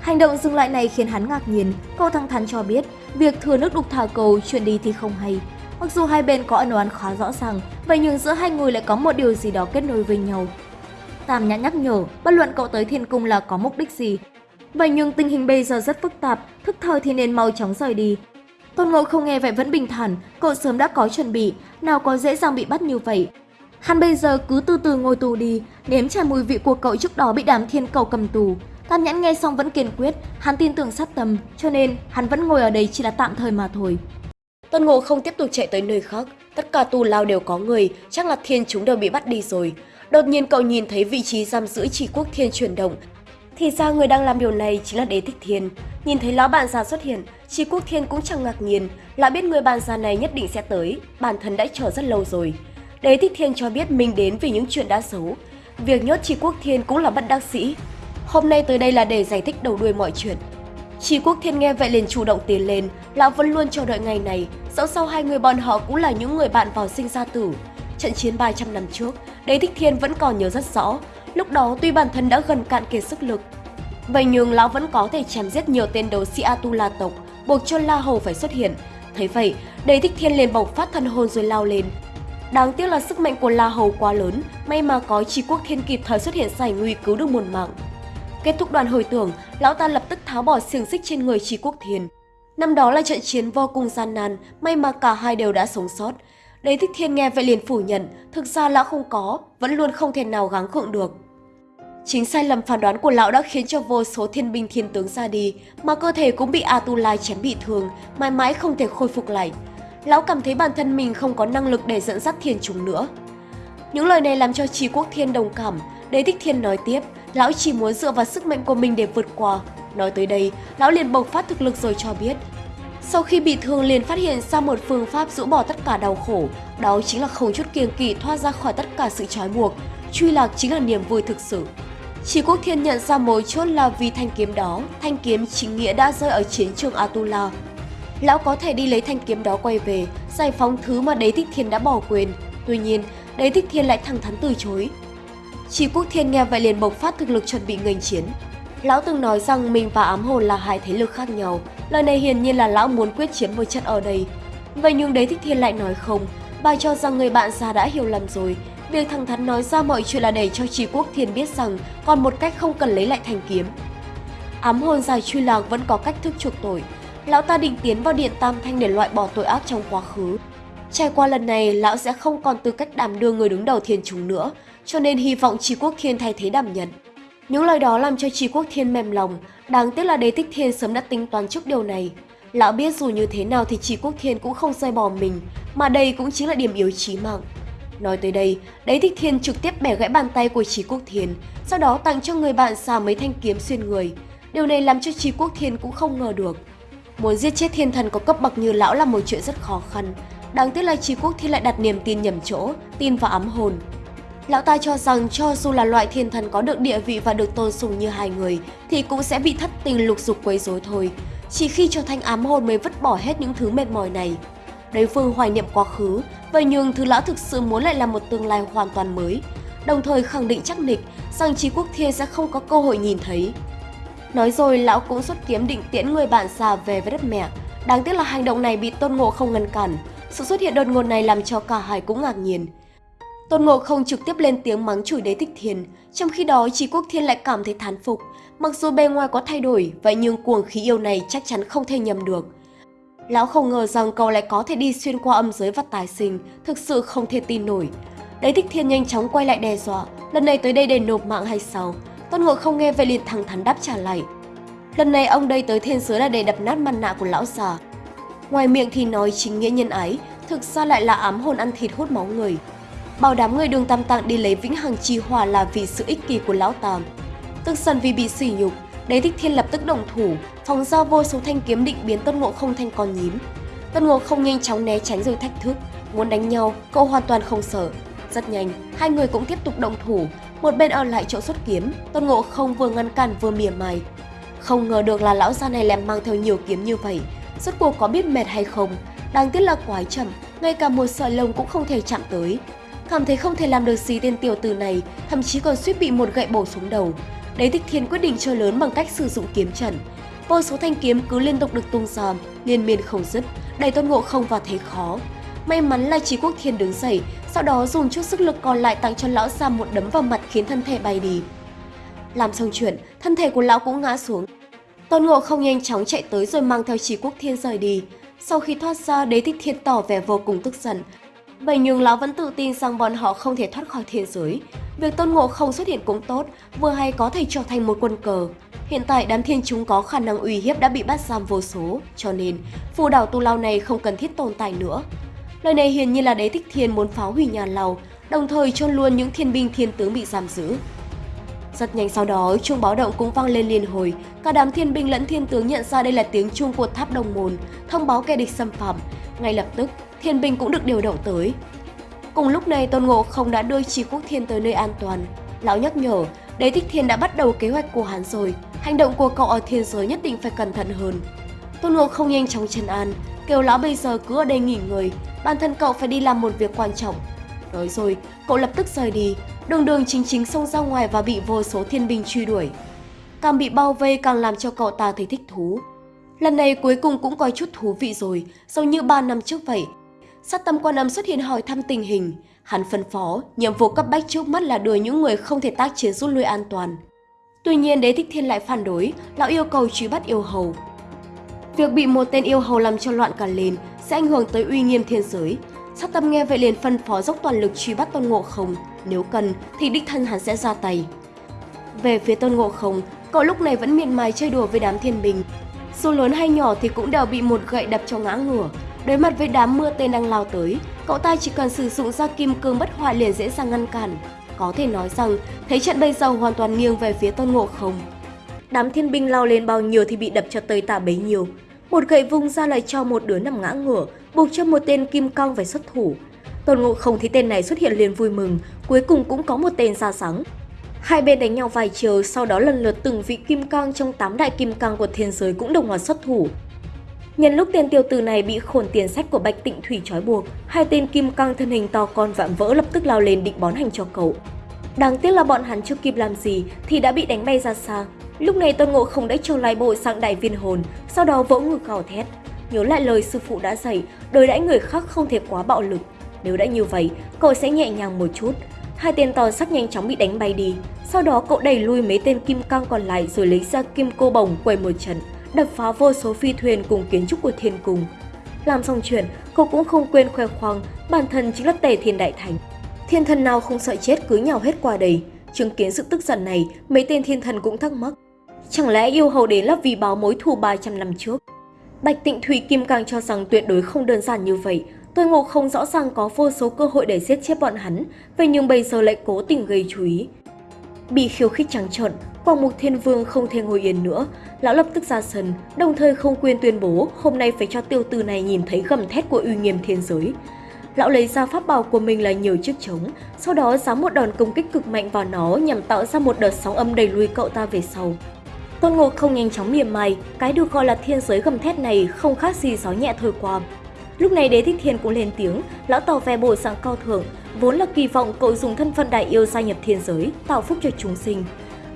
Hành động dừng lại này khiến hắn ngạc nhiên, cậu thẳng thắn cho biết việc thừa nước đục thả cầu chuyển đi thì không hay. Mặc dù hai bên có ân oán khá rõ ràng, vậy nhưng giữa hai người lại có một điều gì đó kết nối với nhau. Tam Nhã nhắc nhở, bất luận cậu tới thiên cung là có mục đích gì. Vậy nhưng tình hình bây giờ rất phức tạp, thức thời thì nên mau chóng rời đi. Tôn Ngộ không nghe vậy vẫn bình thản, cậu sớm đã có chuẩn bị, nào có dễ dàng bị bắt như vậy. Hắn bây giờ cứ từ từ ngồi tù đi, nếm trải mùi vị của cậu trước đó bị đám thiên cầu cầm tù. Tam nhãn nghe xong vẫn kiên quyết, hắn tin tưởng sát tâm, cho nên hắn vẫn ngồi ở đây chỉ là tạm thời mà thôi. Tôn Ngộ không tiếp tục chạy tới nơi khác, tất cả tù lao đều có người, chắc là thiên chúng đều bị bắt đi rồi. Đột nhiên cậu nhìn thấy vị trí giam giữ chỉ quốc thiên chuyển động. Thì ra người đang làm điều này chính là đế thích thiên. Nhìn thấy lão bạn già xuất hiện, chỉ quốc thiên cũng chẳng ngạc nhiên, lão biết người bạn già này nhất định sẽ tới, bản thân đã chờ rất lâu rồi. Đế thích thiên cho biết mình đến vì những chuyện đã xấu. Việc nhốt chỉ quốc thiên cũng là bất đắc sĩ. Hôm nay tới đây là để giải thích đầu đuôi mọi chuyện. Chỉ quốc thiên nghe vậy liền chủ động tiến lên, lão vẫn luôn chờ đợi ngày này, dẫu sao hai người bọn họ cũng là những người bạn vào sinh ra tử. Trận chiến 300 năm trước, Đế Thích Thiên vẫn còn nhớ rất rõ, lúc đó tuy bản thân đã gần cạn kiệt sức lực. Vậy nhưng lão vẫn có thể chém giết nhiều tên đấu sĩ Atula tộc, buộc cho La Hầu phải xuất hiện. Thấy vậy, Đế Thích Thiên liền bộc phát thân hồn rồi lao lên. Đáng tiếc là sức mạnh của La Hầu quá lớn, may mà có Chi Quốc Thiên kịp thời xuất hiện giải nguy cứu được một mạng. Kết thúc đoàn hồi tưởng, lão ta lập tức tháo bỏ xiềng xích trên người Chi Quốc Thiên. Năm đó là trận chiến vô cùng gian nan, may mà cả hai đều đã sống sót. Đế Thích Thiên nghe vậy liền phủ nhận, thực ra lão không có, vẫn luôn không thể nào gắng gượng được. Chính sai lầm phán đoán của lão đã khiến cho vô số thiên binh thiên tướng ra đi, mà cơ thể cũng bị Atulai chém bị thương, mãi mãi không thể khôi phục lại. Lão cảm thấy bản thân mình không có năng lực để dẫn dắt thiên chúng nữa. Những lời này làm cho Trí Quốc Thiên đồng cảm, Đế Thích Thiên nói tiếp, lão chỉ muốn dựa vào sức mạnh của mình để vượt qua. Nói tới đây, lão liền bộc phát thực lực rồi cho biết, sau khi bị thương liền phát hiện ra một phương pháp rũ bỏ tất cả đau khổ, đó chính là không chút kiêng kỵ thoát ra khỏi tất cả sự trói buộc, truy lạc chính là niềm vui thực sự. Chỉ Quốc Thiên nhận ra mối chốt là vì thanh kiếm đó, thanh kiếm chính nghĩa đã rơi ở chiến trường Atula. Lão có thể đi lấy thanh kiếm đó quay về, giải phóng thứ mà Đế Thích Thiên đã bỏ quên. Tuy nhiên, Đế Thích Thiên lại thẳng thắn từ chối. Chỉ Quốc Thiên nghe vậy liền bộc phát thực lực chuẩn bị nghênh chiến. Lão từng nói rằng mình và ám hồn là hai thế lực khác nhau, lời này hiển nhiên là lão muốn quyết chiến với chất ở đây. Vậy nhưng đế thích thiên lại nói không, bà cho rằng người bạn già đã hiểu lầm rồi. Việc thẳng thắn nói ra mọi chuyện là để cho Trí Quốc Thiên biết rằng còn một cách không cần lấy lại thành kiếm. Ám hồn dài truy lạc vẫn có cách thức chuộc tội. Lão ta định tiến vào điện Tam Thanh để loại bỏ tội ác trong quá khứ. Trải qua lần này, lão sẽ không còn tư cách đảm đương người đứng đầu thiên chúng nữa.
cho nên hy vọng Trí Quốc Thiên thay thế đảm nhận. Những lời đó làm cho Trí Quốc Thiên mềm lòng, đáng tiếc là Đế Thích Thiên sớm đã tính toán trước điều này. Lão biết dù như thế nào thì Trí Quốc Thiên cũng không rời bỏ mình, mà đây cũng chính là điểm yếu chí mạng. Nói tới đây, Đế Thích Thiên trực tiếp bẻ gãy bàn tay của Trí Quốc Thiên, sau đó tặng cho người bạn xà mấy thanh kiếm xuyên người. Điều này làm cho Trí Quốc Thiên cũng không ngờ được. Muốn giết chết thiên thần có cấp bậc như lão là một chuyện rất khó khăn. Đáng tiếc là Trí Quốc Thiên lại đặt niềm tin nhầm chỗ, tin vào ám hồn. Lão ta cho rằng cho dù là loại thiên thần có được địa vị và được tôn sùng như hai người thì cũng sẽ bị thất tình lục dục quấy rối thôi. Chỉ khi trở thành ám hồn mới vứt bỏ hết những thứ mệt mỏi này. Đối phương hoài niệm quá khứ, vậy nhưng thứ lão thực sự muốn lại là một tương lai hoàn toàn mới, đồng thời khẳng định chắc nịch rằng Trí Quốc Thiên sẽ không có cơ hội nhìn thấy. Nói rồi lão cũng xuất kiếm định tiễn người bạn già về với đất mẹ. Đáng tiếc là hành động này bị Tôn Ngộ không ngăn cản. Sự xuất hiện đột ngột này làm cho cả hai cũng ngạc nhiên. Tôn Ngộ không trực tiếp lên tiếng mắng chửi đế thích thiên, trong khi đó Trí Quốc Thiên lại cảm thấy thán phục. Mặc dù bề ngoài có thay đổi, vậy nhưng cuồng khí yêu này chắc chắn không thể nhầm được. Lão không ngờ rằng cậu lại có thể đi xuyên qua âm giới và tài sinh, thực sự không thể tin nổi. Đế thích thiên nhanh chóng quay lại đe dọa, lần này tới đây để nộp mạng hay sao? Tôn Ngộ không nghe vậy liền thẳng thắn đáp trả lại. Lần này ông đây tới thiên giới là để đập nát mặt nạ của lão già. Ngoài miệng thì nói chính nghĩa nhân ái, thực ra lại là ám hồn ăn thịt hút máu người. Bảo đảm người đường tam tạng đi lấy vĩnh hằng chi hỏa là vì sự ích kỷ của lão tam. Tức giận vì bị sỉ nhục, Đế Thích Thiên lập tức động thủ, phóng ra vô số thanh kiếm định biến Tôn Ngộ không thành con nhím. Tôn Ngộ không nhanh chóng né tránh rồi thách thức, muốn đánh nhau, cậu hoàn toàn không sợ. Rất nhanh, hai người cũng tiếp tục động thủ, một bên ở lại chỗ xuất kiếm, Tôn Ngộ không vừa ngăn cản vừa mỉa mai. Không ngờ được là lão gia này lại mang theo nhiều kiếm như vậy, rốt cuộc có biết mệt hay không, đáng tiếc là quái chậm, ngay cả một sợi lông cũng không thể chạm tới. Cảm thấy không thể làm được gì tên tiểu tử này, thậm chí còn suýt bị một gậy bổ xuống đầu. Đế Thích Thiên quyết định chơi lớn bằng cách sử dụng kiếm trận. Vô số thanh kiếm cứ liên tục được tung ra, liên miên không dứt, đẩy Tôn Ngộ không vào thế khó. May mắn là Trí Quốc Thiên đứng dậy, sau đó dùng chút sức lực còn lại tặng cho lão già một đấm vào mặt khiến thân thể bay đi. Làm xong chuyện, thân thể của lão cũng ngã xuống. Tôn Ngộ không nhanh chóng chạy tới rồi mang theo Trí Quốc Thiên rời đi. Sau khi thoát ra, Đế Thích Thiên tỏ vẻ vô cùng tức giận. Vậy nhưng lão vẫn tự tin rằng bọn họ không thể thoát khỏi thiên giới. Việc Tôn Ngộ không xuất hiện cũng tốt, vừa hay có thể trở thành một quân cờ. Hiện tại đám thiên chúng có khả năng uy hiếp đã bị bắt giam vô số, cho nên phù đảo tu lao này không cần thiết tồn tại nữa. Lời này hiển nhiên là đế thích thiên muốn phá hủy nhà lao đồng thời chôn luôn những thiên binh thiên tướng bị giam giữ. Rất nhanh sau đó, chuông báo động cũng vang lên liên hồi. Cả đám thiên binh lẫn thiên tướng nhận ra đây là tiếng chuông của tháp đồng môn, thông báo kẻ địch xâm phạm. Ngay lập tức, thiên binh cũng được điều động tới. Cùng lúc này, Tôn Ngộ không đã đưa Trí Quốc Thiên tới nơi an toàn. Lão nhắc nhở, Đế Thích Thiên đã bắt đầu kế hoạch của hắn rồi, hành động của cậu ở thiên giới nhất định phải cẩn thận hơn. Tôn Ngộ không nhanh chóng chân an, kêu lão bây giờ cứ ở đây nghỉ ngơi, bản thân cậu phải đi làm một việc quan trọng. Nói rồi, cậu lập tức rời đi, đường đường chính chính xông ra ngoài và bị vô số thiên binh truy đuổi. Càng bị bao vây càng làm cho cậu ta thấy thích thú. Lần này cuối cùng cũng có chút thú vị rồi, giống như 3 năm trước vậy. Sát tâm quan âm xuất hiện hỏi thăm tình hình. Hắn phân phó, nhiệm vụ cấp bách trước mắt là đuổi những người không thể tác chiến rút lui an toàn. Tuy nhiên đế thích thiên lại phản đối, lão yêu cầu truy bắt yêu hầu. Việc bị một tên yêu hầu làm cho loạn cả lên sẽ ảnh hưởng tới uy nghiêm thiên giới. Sát tâm nghe vậy liền phân phó dốc toàn lực truy bắt tôn ngộ không, nếu cần thì đích thân hắn sẽ ra tay. Về phía tôn ngộ không, cậu lúc này vẫn miệt mài chơi đùa với đám thiên bình. Dù lớn hay nhỏ thì cũng đều bị một gậy đập cho ngã ngửa. Đối mặt với đám mưa tên đang lao tới, cậu ta chỉ cần sử dụng ra kim cương bất hoại liền dễ dàng ngăn cản. Có thể nói rằng, thế trận bây giờ hoàn toàn nghiêng về phía tôn ngộ không. Đám thiên binh lao lên bao nhiêu thì bị đập cho tơi tả bấy nhiêu. Một gậy vung ra lại cho một đứa nằm ngã ngửa, buộc cho một tên kim cong phải xuất thủ. Tôn Ngộ không thấy tên này xuất hiện liền vui mừng, cuối cùng cũng có một tên ra sáng. Hai bên đánh nhau vài chiều, sau đó lần lượt từng vị kim cang trong tám đại kim cang của thiên giới cũng đồng loạt xuất thủ. Nhân lúc tên tiêu tử này bị khổn tiền sách của Bạch Tịnh Thủy trói buộc, hai tên kim cang thân hình to con vạm vỡ lập tức lao lên định bón hành cho cậu. Đáng tiếc là bọn hắn chưa kịp làm gì thì đã bị đánh bay ra xa. Lúc này Tôn Ngộ không đã trâu lại bộ sang đại viên hồn, sau đó vỗ ngực gào thét. Nhớ lại lời sư phụ đã dạy, đối đãi người khác không thể quá bạo lực. Nếu đã như vậy, cậu sẽ nhẹ nhàng một chút. Hai tên to sắc nhanh chóng bị đánh bay đi. Sau đó cậu đẩy lui mấy tên kim cang còn lại rồi lấy ra kim cô bồng quầy một trận, đập phá vô số phi thuyền cùng kiến trúc của thiên cung. Làm xong chuyện, cậu cũng không quên khoe khoang bản thân chính là tề thiên đại thành.
Thiên thần nào không sợ chết cứ nhào hết qua đây. Chứng kiến sự tức giận này, mấy tên thiên thần cũng thắc mắc. Chẳng lẽ yêu hầu đến là vì báo mối thù 300 năm trước? Bạch Tịnh Thủy Kim càng cho rằng tuyệt đối không đơn giản như vậy. Tôi Ngộ không rõ ràng có vô số cơ hội để giết chết bọn hắn, vậy nhưng bây giờ lại cố tình gây chú ý. Bị khiêu khích trắng trợn, Quang Mục Thiên Vương không thể ngồi yên nữa, lão lập tức ra sân, đồng thời không quên tuyên bố hôm nay phải cho tiêu tử này nhìn thấy gầm thét của uy nghiêm thiên giới. Lão lấy ra pháp bảo của mình là nhiều chiếc trống, sau đó giáng một đòn công kích cực mạnh vào nó nhằm tạo ra một đợt sóng âm đẩy lùi cậu ta về sau. Tôn Ngộ không nhanh chóng mỉa mai, cái được gọi là thiên giới gầm thét này không khác gì gió nhẹ thổi qua. Lúc này đế thích thiên cũng lên tiếng, lão tỏ vẻ bội dạng cao thượng, vốn là kỳ vọng cậu dùng thân phận đại yêu gia nhập thiên giới, tạo phúc cho chúng sinh.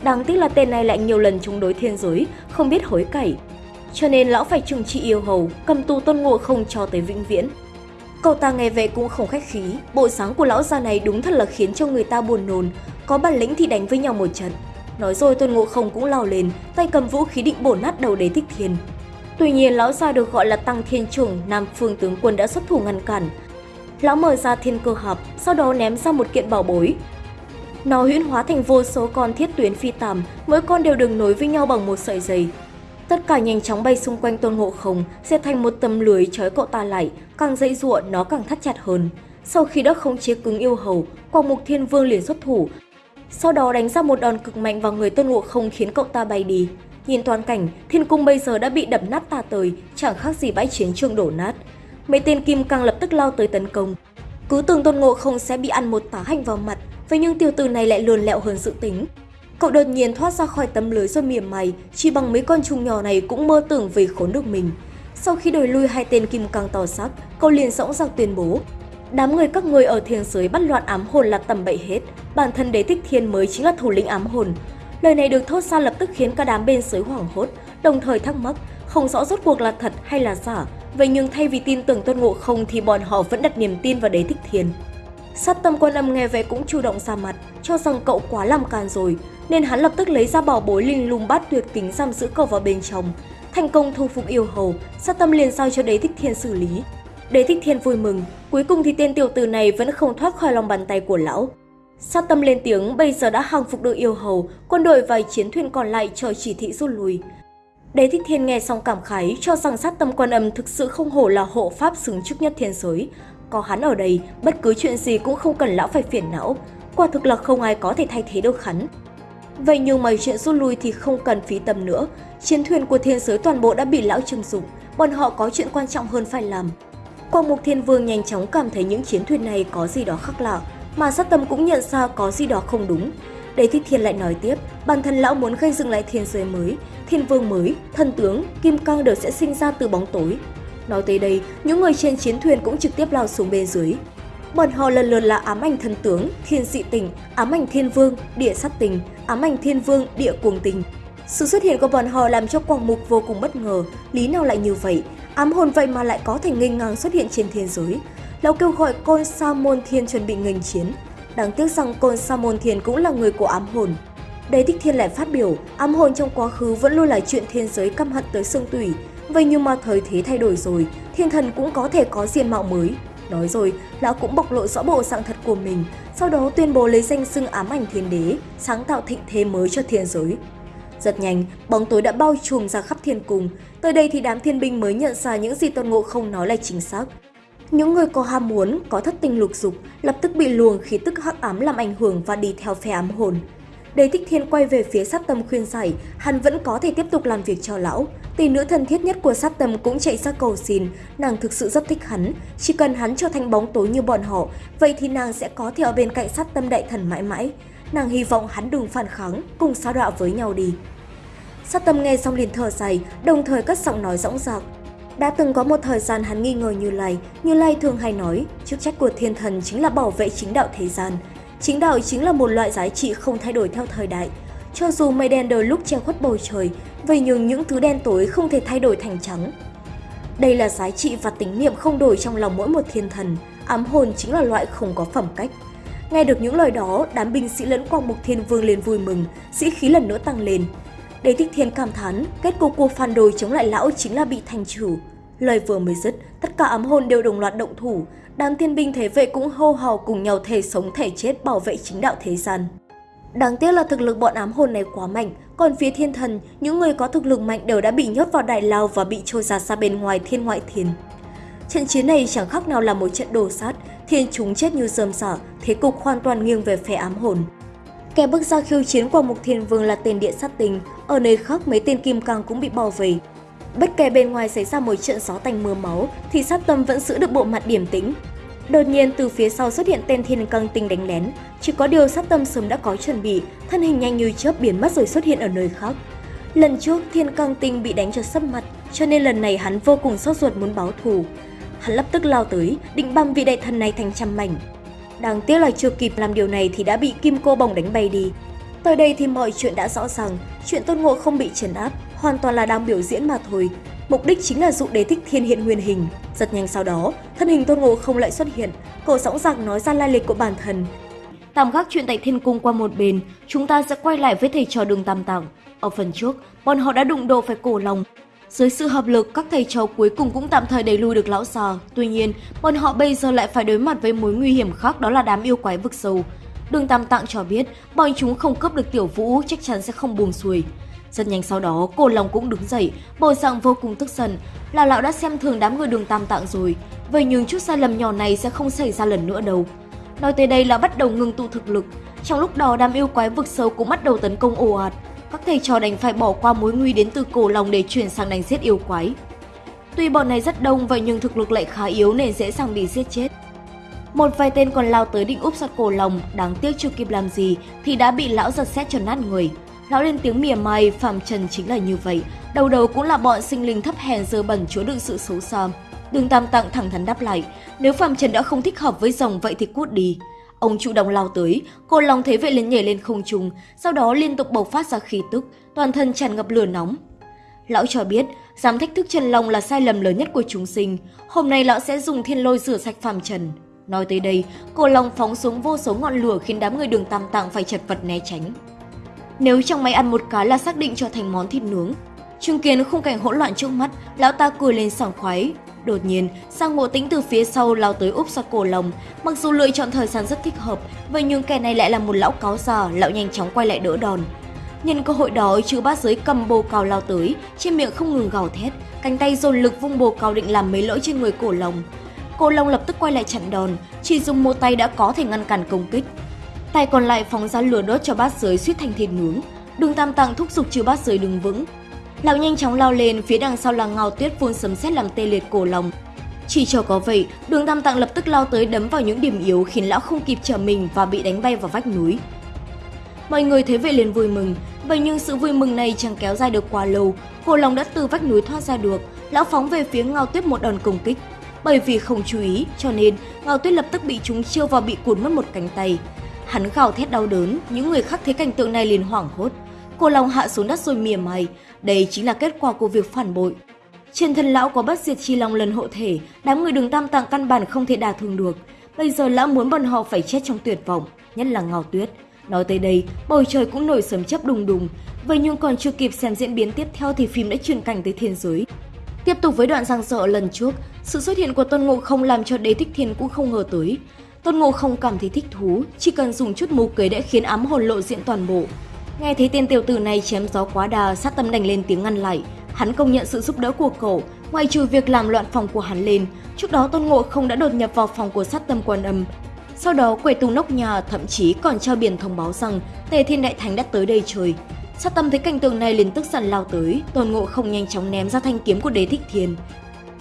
Đáng tiếc là tên này lại nhiều lần chống đối thiên giới, không biết hối cải. Cho nên lão phải trừng trị yêu hầu, cầm tù tôn ngộ không cho tới vĩnh viễn. Cậu ta nghe về cũng không khách khí, bộ sáng của lão già này đúng thật là khiến cho người ta buồn nôn, có bản lĩnh thì đánh với nhau một trận. Nói rồi tôn ngộ không cũng lao lên, tay cầm vũ khí định bổ nát đầu đế thích thiên. Tuy nhiên lão già được gọi là Tăng Thiên trưởng Nam Phương tướng quân đã xuất thủ ngăn cản. Lão mở ra thiên cơ hạp, sau đó ném ra một kiện bảo bối. Nó huyễn hóa thành vô số con thiết tuyến phi tàm, mỗi con đều được nối với nhau bằng một sợi dây. Tất cả nhanh chóng bay xung quanh tôn ngộ không, sẽ thành một tấm lưới trói cậu ta lại, càng dãy dụa nó càng thắt chặt hơn. Sau khi đã không chế cứng yêu hầu, Quang Mục Thiên Vương liền xuất thủ, sau đó đánh ra một đòn cực mạnh vào người tôn ngộ không khiến cậu ta bay đi. Nhìn toàn cảnh, thiên cung bây giờ đã bị đập nát tà tời, chẳng khác gì bãi chiến trường đổ nát. Mấy tên kim càng lập tức lao tới tấn công. Cứ tưởng tôn ngộ không sẽ bị ăn một tá hành vào mặt, vậy nhưng tiểu tử này lại lườn lẹo hơn dự tính. Cậu đột nhiên thoát ra khỏi tấm lưới rồi mỉa mày, chỉ bằng mấy con trùng nhỏ này cũng mơ tưởng về khốn được mình. Sau khi đổi lui hai tên kim cang to sắc, cậu liền dõng dạc tuyên bố Đám người các người ở thiên giới bắt loạn ám hồn là tầm bậy hết, bản thân đế thích thiên mới chính là thủ lĩnh ám hồn. Lời này được thốt ra lập tức khiến cả đám bên giới hoảng hốt, đồng thời thắc mắc, không rõ rốt cuộc là thật hay là giả. Vậy nhưng thay vì tin tưởng tôn ngộ không thì bọn họ vẫn đặt niềm tin vào đế thích thiên. Sát tâm quan âm nghe vậy cũng chủ động ra mặt, cho rằng cậu quá làm càn rồi, nên hắn lập tức lấy ra bảo bối linh lung bát tuyệt kính giam giữ cậu vào bên trong. Thành công thu phục yêu hầu, sát tâm liền giao cho đế thích thiên xử lý. Đế thích thiên vui mừng, cuối cùng thì tên tiểu tử này vẫn không thoát khỏi lòng bàn tay của lão. Sát tâm lên tiếng bây giờ đã hàng phục được yêu hầu, quân đội và chiến thuyền còn lại chờ chỉ thị rút lui. Đế thích thiên nghe xong cảm khái cho rằng sát tâm quan âm thực sự không hổ là hộ pháp xứng chức nhất thiên giới. Có hắn ở đây, bất cứ chuyện gì cũng không cần lão phải phiền não. Quả thực là không ai có thể thay thế được hắn. Vậy nhưng mà chuyện rút lui thì không cần phí tâm nữa. Chiến thuyền của thiên giới toàn bộ đã bị lão trừng dụng, bọn họ có chuyện quan trọng hơn phải làm. Quang Mục Thiên Vương nhanh chóng cảm thấy những chiến thuyền này có gì đó khác lạ, mà sát tâm cũng nhận ra có gì đó không đúng. Đế Thích Thiên lại nói tiếp, bản thân lão muốn gây dựng lại thiên giới mới, thiên vương mới, thần tướng, kim cang đều sẽ sinh ra từ bóng tối. Nói tới đây, những người trên chiến thuyền cũng trực tiếp lao xuống bên dưới. Bọn họ lần lượt là ám ảnh thần tướng, thiên dị tình, ám ảnh thiên vương, địa sát tình, ám ảnh thiên vương, địa cuồng tình. Sự xuất hiện của bọn họ làm cho Quang Mục vô cùng bất ngờ, lý nào lại như vậy, ám hồn vậy mà lại có thể nghênh ngang xuất hiện trên thiên giới. Lão kêu gọi côn Sa Môn Thiên chuẩn bị nghênh chiến. Đáng tiếc rằng côn Sa Môn Thiên cũng là người của ám hồn. Đế Thích Thiên lại phát biểu, ám hồn trong quá khứ vẫn luôn là chuyện thiên giới căm hận tới xương tủy. Vậy nhưng mà thời thế thay đổi rồi, thiên thần cũng có thể có diện mạo mới. Nói rồi, lão cũng bộc lộ rõ bộ dạng thật của mình, sau đó tuyên bố lấy danh xưng ám ảnh thiên đế, sáng tạo thịnh thế mới cho thiên giới. Rất nhanh, bóng tối đã bao trùm ra khắp thiên cung. Tới đây thì đám thiên binh mới nhận ra những gì Tôn Ngộ không nói là chính xác. Những người có ham muốn, có thất tình lục dục, lập tức bị luồng khí tức hắc ám làm ảnh hưởng và đi theo phe ám hồn. Đế Thích Thiên quay về phía sát tâm khuyên giải, hắn vẫn có thể tiếp tục làm việc cho lão. Tỷ nữ thân thiết nhất của sát tâm cũng chạy ra cầu xin, nàng thực sự rất thích hắn. Chỉ cần hắn trở thành bóng tối như bọn họ, vậy thì nàng sẽ có thể ở bên cạnh sát tâm đại thần mãi mãi. Nàng hy vọng hắn đừng phản kháng, cùng xa đọa với nhau đi. Sát tâm nghe xong liền thở dài, đồng thời cất giọng nói rõng rạc. Đã từng có một thời gian hắn nghi ngờ Như Lai, Như Lai thường hay nói, chức trách của thiên thần chính là bảo vệ chính đạo thế gian. Chính đạo chính là một loại giá trị không thay đổi theo thời đại. Cho dù mây đen đôi lúc che khuất bầu trời, vậy nhưng những thứ đen tối không thể thay đổi thành trắng. Đây là giá trị và tính niệm không đổi trong lòng mỗi một thiên thần, ám hồn chính là loại không có phẩm cách. Nghe được những lời đó, đám binh sĩ lẫn quang mục thiên vương liền vui mừng, sĩ khí lần nữa tăng lên. Đế Thích Thiên cảm thán, kết cục cuộc phản đồi chống lại lão chính là bị thành chủ.
Lời vừa mới dứt, tất cả ám hồn đều đồng loạt động thủ, đám thiên binh thế vệ cũng hô hào cùng nhau thể sống thể chết bảo vệ chính đạo thế gian. Đáng tiếc là thực lực bọn ám hồn này quá mạnh, còn phía thiên thần, những người có thực lực mạnh đều đã bị nhốt vào đại lao và bị trôi ra xa bên ngoài thiên ngoại thiên. Trận chiến này chẳng khác nào là một trận đồ sát, thiên chúng chết như rơm rả, thế cục hoàn toàn nghiêng về phe ám hồn. Kẻ bước ra khiêu chiến qua mục thiên vương là tên địa sát tình, ở nơi khác mấy tên kim cang cũng bị bao vây. Bất kể bên ngoài xảy ra một trận gió tanh mưa máu, thì sát tâm vẫn giữ được bộ mặt điềm tĩnh. Đột nhiên từ phía sau xuất hiện tên thiên căng tinh đánh lén, chỉ có điều sát tâm sớm đã có chuẩn bị, thân hình nhanh như chớp biến mất rồi xuất hiện ở nơi khác. Lần trước thiên căng tinh bị đánh cho sấp mặt, cho nên lần này hắn vô cùng sốt ruột muốn báo thù. Hắn lập tức lao tới, định băm vị đại thần này thành trăm mảnh. Đáng tiếc là chưa kịp làm điều này thì đã bị kim cô bồng đánh bay đi. Tới đây thì mọi chuyện đã rõ ràng, chuyện tôn ngộ không bị trấn áp, hoàn toàn là đang biểu diễn mà thôi. Mục đích chính là dụ đế thích thiên hiện nguyên hình. Rất nhanh sau đó, thân hình tôn ngộ không lại xuất hiện, cổ sóng giặc nói ra lai lịch của bản thân. Tạm gác chuyện tại thiên cung qua một bên, chúng ta sẽ quay lại với thầy trò đường tam tạng. Ở phần trước, bọn họ đã đụng độ phải cổ lòng. Dưới sự hợp lực, các thầy trò cuối cùng cũng tạm thời đẩy lùi được lão già. Tuy nhiên, bọn họ bây giờ lại phải đối mặt với mối nguy hiểm khác đó là đám yêu quái vực sâu. Đường Tam Tạng cho biết, bọn chúng không cướp được tiểu vũ chắc chắn sẽ không buông xuôi. Rất nhanh sau đó, cô Long cũng đứng dậy, bộ dạng vô cùng tức giận. Là lão đã xem thường đám người đường Tam Tạng rồi, vậy nhưng chút sai lầm nhỏ này sẽ không xảy ra lần nữa đâu. Nói tới đây là bắt đầu ngừng tụ thực lực. Trong lúc đó đám yêu quái vực sâu cũng bắt đầu tấn công ồ ạt. Các thầy trò đành phải bỏ qua mối nguy đến từ cổ lòng để chuyển sang đánh giết yêu quái. Tuy bọn này rất đông vậy nhưng thực lực lại khá yếu nên dễ dàng bị giết chết. Một vài tên còn lao tới định úp sát cổ lòng, đáng tiếc chưa kịp làm gì thì đã bị lão giật xét cho nát người. Lão lên tiếng mỉa mai, Phạm Trần chính là như vậy, đầu đầu cũng là bọn sinh linh thấp hèn dơ bẩn chứa đựng sự xấu xa. Đường Tam Tạng thẳng thắn đáp lại, nếu Phạm Trần đã không thích hợp với rồng vậy thì cút đi. Ông chủ động lao tới, cô lòng thấy vậy liền nhảy lên không trung, sau đó liên tục bộc phát ra khí tức, toàn thân tràn ngập lửa nóng. Lão cho biết, dám thách thức Trần Long là sai lầm lớn nhất của chúng sinh, hôm nay lão sẽ dùng thiên lôi rửa sạch Phạm Trần. Nói tới đây, cô Long phóng xuống vô số ngọn lửa khiến đám người đường tam tạng phải chật vật né tránh. Nếu trong máy ăn một cái là xác định cho thành món thịt nướng, chứng kiến khung cảnh hỗn loạn trước mắt, lão ta cười lên sảng khoái. Đột nhiên, sang ngộ tính từ phía sau lao tới úp sát cổ lồng, Mặc dù lựa chọn thời gian rất thích hợp, vậy nhưng kẻ này lại là một lão cáo già, lão nhanh chóng quay lại đỡ đòn. Nhân cơ hội đó, chữ bát giới cầm bồ cào lao tới, trên miệng không ngừng gào thét, cánh tay dồn lực vung bồ cào định làm mấy lỗi trên người cổ lồng. cổ lồng lập tức quay lại chặn đòn, chỉ dùng một tay đã có thể ngăn cản công kích. Tay còn lại phóng ra lửa đốt cho bát giới suýt thành thịt nướng. Đường Tam Tạng thúc giục chư bát giới đứng vững. Lão nhanh chóng lao lên, phía đằng sau là ngao tuyết phun sấm sét làm tê liệt cổ lòng. Chỉ cho có vậy, đường Tam Tạng lập tức lao tới đấm vào những điểm yếu khiến lão không kịp trở mình và bị đánh bay vào vách núi. Mọi người thấy vậy liền vui mừng, vậy nhưng sự vui mừng này chẳng kéo dài được quá lâu. Cổ lòng đã từ vách núi thoát ra được, lão phóng về phía ngao tuyết một đòn công kích. Bởi vì không chú ý, cho nên Ngao Tuyết lập tức bị trúng chiêu và bị cuốn mất một cánh tay. Hắn gào thét đau đớn, những người khác thấy cảnh tượng này liền hoảng hốt. Cô Long hạ xuống đất rồi mỉa mày, đây chính là kết quả của việc phản bội. Trên thân lão có bất diệt chi long lần hộ thể, đám người đường tam tạng căn bản không thể đả thương được. Bây giờ lão muốn bọn họ phải chết trong tuyệt vọng, nhất là ngào Tuyết. Nói tới đây, bầu trời cũng nổi sấm chớp đùng đùng. Vậy nhưng còn chưa kịp xem diễn biến tiếp theo thì phim đã chuyển cảnh tới thiên giới. Tiếp tục với đoạn giang dở lần trước, sự xuất hiện của Tôn Ngộ Không làm cho Đế Thích Thiên cũng không ngờ tới. Tôn Ngộ Không cảm thấy thích thú, chỉ cần dùng chút mù kế đã khiến ám hồn lộ diện toàn bộ. Nghe thấy tên tiểu tử này chém gió quá đà, sát tâm đành lên tiếng ngăn lại. Hắn công nhận sự giúp đỡ của cậu, ngoài trừ việc làm loạn phòng của hắn lên. Trước đó Tôn Ngộ Không đã đột nhập vào phòng của sát tâm quan âm. Sau đó quầy tung nóc nhà, thậm chí còn treo biển thông báo rằng Tề Thiên Đại Thánh đã tới đây chơi. Sát tâm thấy cảnh tượng này liền tức giận lao tới, Tôn Ngộ Không nhanh chóng ném ra thanh kiếm của Đế Thích Thiên.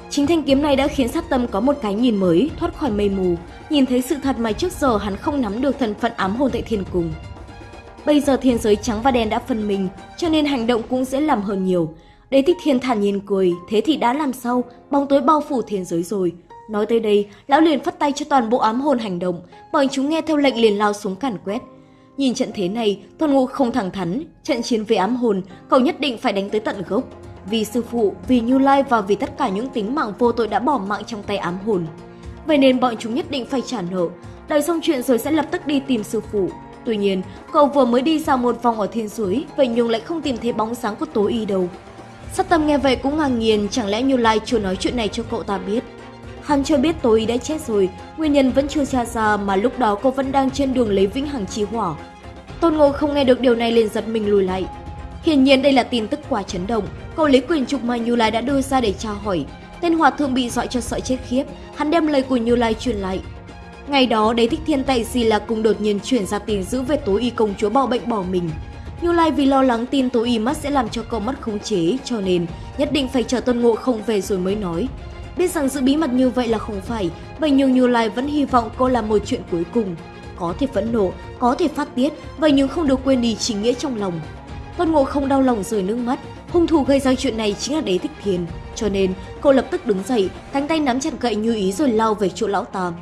Chính thanh kiếm này đã khiến sát tâm có một cái nhìn mới, thoát khỏi mây mù, nhìn thấy sự thật mà trước giờ hắn không nắm được thần phận ám hồn tại thiên cùng. Bây giờ thiên giới trắng và đen đã phân mình cho nên hành động cũng dễ làm hơn nhiều. Đế thích thiên thản nhiên cười, thế thì đã làm sao, bóng tối bao phủ thiên giới rồi. Nói tới đây, lão liền phất tay cho toàn bộ ám hồn hành động, bọn chúng nghe theo lệnh liền lao xuống càn quét. Nhìn trận thế này, toàn ngụ không thẳng thắn, trận chiến với ám hồn, cậu nhất định phải đánh tới tận gốc. Vì sư phụ, vì Như Lai và vì tất cả những tính mạng vô tội đã bỏ mạng trong tay ám hồn. Vậy nên bọn chúng nhất định phải trả nợ, đợi xong chuyện rồi sẽ lập tức đi tìm sư phụ. Tuy nhiên, cậu vừa mới đi dạo một vòng ở thiên suối, vậy nhưng lại không tìm thấy bóng sáng của Tố Y đâu.
Sát tâm nghe vậy cũng ngạc nhiên, chẳng lẽ Như Lai chưa nói chuyện này cho cậu ta biết. Hắn cho biết tối đã chết rồi, nguyên nhân vẫn chưa tra ra mà lúc đó cô vẫn đang trên đường lấy vĩnh hằng chi hỏa. Tôn Ngộ không nghe được điều này liền giật mình lùi lại. Hiển nhiên đây là tin tức quá chấn động, câu lấy quyền trục mà Như Lai đã đưa ra để tra hỏi. Tên hòa thượng bị dọa cho sợ chết khiếp, hắn đem lời của Như Lai truyền lại. Ngày đó, đế thích thiên tại gì là cùng đột nhiên chuyển ra tin giữ về tối y công chúa bỏ bệnh bỏ mình. Như Lai vì lo lắng tin tối y mất sẽ làm cho cậu mất khống chế, cho nên nhất định phải chờ Tôn Ngộ không về rồi mới nói. Biết rằng giữ bí mật như vậy là không phải, vậy nhưng Như Lai vẫn hy vọng cô làm một chuyện cuối cùng. Có thể phẫn nộ, có thể phát tiết, vậy nhưng không được quên đi chính nghĩa trong lòng. Tôn Ngộ không đau lòng rời nước mắt, hung thủ gây ra chuyện này chính là Đế Thích Thiên, cho nên cậu lập tức đứng dậy, cánh tay nắm chặt gậy như ý rồi lao về chỗ lão Tam.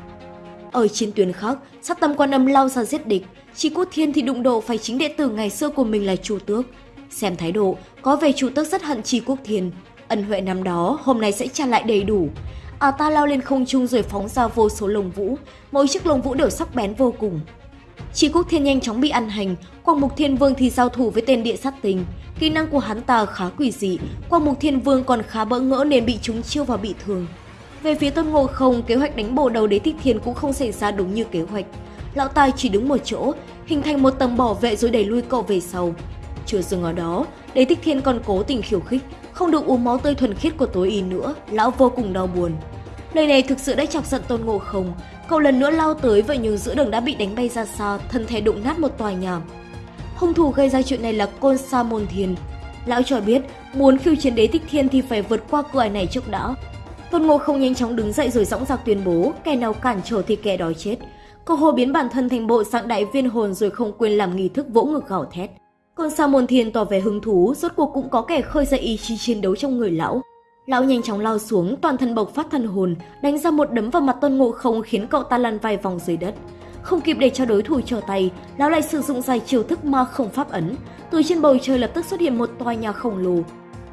Ở chiến tuyến khác, sát tâm quan âm lao ra giết địch, chỉ Quốc Thiên thì đụng độ phải chính đệ tử ngày xưa của mình là Chu Tước. Xem thái độ, có vẻ Chu Tước rất hận Chi Quốc Thiên, ân huệ năm đó hôm nay sẽ trả lại đầy đủ. À ta lao lên không trung rồi phóng ra vô số lồng vũ, mỗi chiếc lồng vũ đều sắc bén vô cùng. Chi Quốc Thiên nhanh chóng bị ăn hành, Quang Mục Thiên Vương thì giao thủ với tên địa sát tình. Kỹ năng của hắn ta khá quỷ dị, Quang Mục Thiên Vương còn khá bỡ ngỡ nên bị chúng chiêu và bị thương. Về phía Tôn Ngộ Không, kế hoạch đánh bổ đầu đế thích thiên cũng không xảy ra đúng như kế hoạch. Lão Tài chỉ đứng một chỗ, hình thành một tầng bảo vệ rồi đẩy lui cậu về sau. Chưa dừng ở đó, đế thích thiên còn cố tình khiêu khích, không được uống máu tươi thuần khiết của tối y nữa, lão vô cùng đau buồn. Lời này thực sự đã chọc giận Tôn Ngộ Không, cậu lần nữa lao tới vậy nhưng giữa đường đã bị đánh bay ra xa, thân thể đụng nát một tòa nhà. Hung thủ gây ra chuyện này là Côn Sa Môn Thiên. Lão cho biết, muốn khiêu chiến đế thích thiên thì phải vượt qua cửa này trước đã. Tôn Ngộ không nhanh chóng đứng dậy rồi dõng dạc tuyên bố, kẻ nào cản trở thì kẻ đó chết. Cậu hồ biến bản thân thành bộ dạng đại viên hồn rồi không quên làm nghi thức vỗ ngực gào thét. côn Sa Môn Thiên tỏ vẻ hứng thú, rốt cuộc cũng có kẻ khơi dậy ý chí chiến đấu trong người lão. Lão nhanh chóng lao xuống, toàn thân bộc phát thân hồn, đánh ra một đấm vào mặt Tôn Ngộ Không khiến cậu ta lăn vài vòng dưới đất. Không kịp để cho đối thủ trở tay, lão lại sử dụng dài chiêu thức ma không pháp ấn. Từ trên bầu trời lập tức xuất hiện một tòa nhà khổng lồ.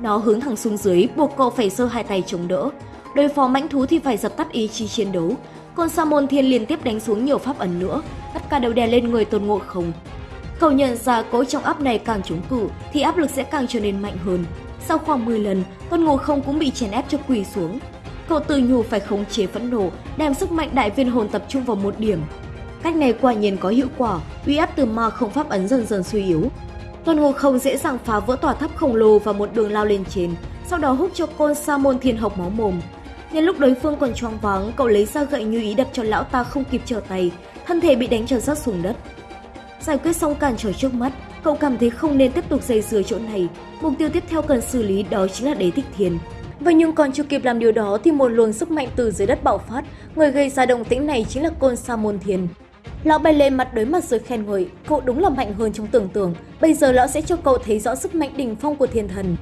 Nó hướng thẳng xuống dưới, buộc cậu phải giơ hai tay chống đỡ. Đối phó mãnh thú thì phải dập tắt ý chí chiến đấu. Còn Sa môn thiên liên tiếp đánh xuống nhiều pháp ấn nữa, tất cả đều đè lên người Tôn Ngộ Không. Cậu nhận ra cỗ trong áp này càng chống cự thì áp lực sẽ càng trở nên mạnh hơn. Sau khoảng 10 lần, Tôn Ngộ Không cũng bị chèn ép cho quỳ xuống. Cậu tự nhủ phải khống chế phẫn nộ, đem sức mạnh đại viên hồn tập trung vào một điểm. Cách này quả nhiên có hiệu quả, uy áp từ ma không pháp ấn dần dần suy yếu. Tôn Ngộ Không dễ dàng phá vỡ tòa tháp khổng lồ và một đường lao lên trên, sau đó hút cho côn sa môn thiên học máu mồm. Nhân lúc đối phương còn choáng váng, cậu lấy ra gậy như ý đập cho lão ta không kịp trở tay, thân thể bị đánh cho rớt xuống đất. Giải quyết xong cản trở trước mắt, cậu cảm thấy không nên tiếp tục dây dưa chỗ này. Mục tiêu tiếp theo cần xử lý đó chính là đế thích thiên. Vậy nhưng còn chưa kịp làm điều đó thì một luồng sức mạnh từ dưới đất bạo phát, người gây ra động tĩnh này chính là côn sa môn thiên. Lão bay lên mặt đối mặt rồi khen ngợi, cậu đúng là mạnh hơn trong tưởng tượng, bây giờ lão sẽ cho cậu thấy rõ sức mạnh đỉnh phong của thiên thần.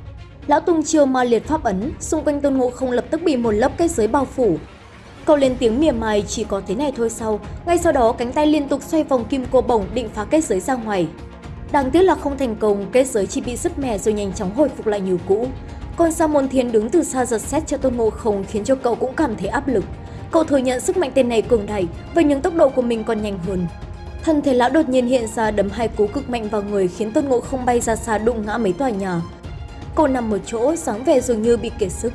Lão tung chiêu ma liệt pháp ấn, xung quanh tôn ngộ không lập tức bị một lớp kết giới bao phủ. Cậu lên tiếng mỉa mai chỉ có thế này thôi sau, ngay sau đó cánh tay liên tục xoay vòng kim cô bổng định phá kết giới ra ngoài. Đáng tiếc là không thành công, kết giới chỉ bị sứt mẻ rồi nhanh chóng hồi phục lại như cũ. Còn Sa Môn Thiên đứng từ xa giật xét cho Tôn Ngộ Không khiến cho cậu cũng cảm thấy áp lực. Cậu thừa nhận sức mạnh tên này cường đại, và những tốc độ của mình còn nhanh hơn. Thân thể lão đột nhiên hiện ra đấm hai cú cực mạnh vào người khiến Tôn Ngộ Không bay ra xa đụng ngã mấy tòa nhà. Cậu nằm một chỗ, sáng vẻ dường như bị kiệt sức.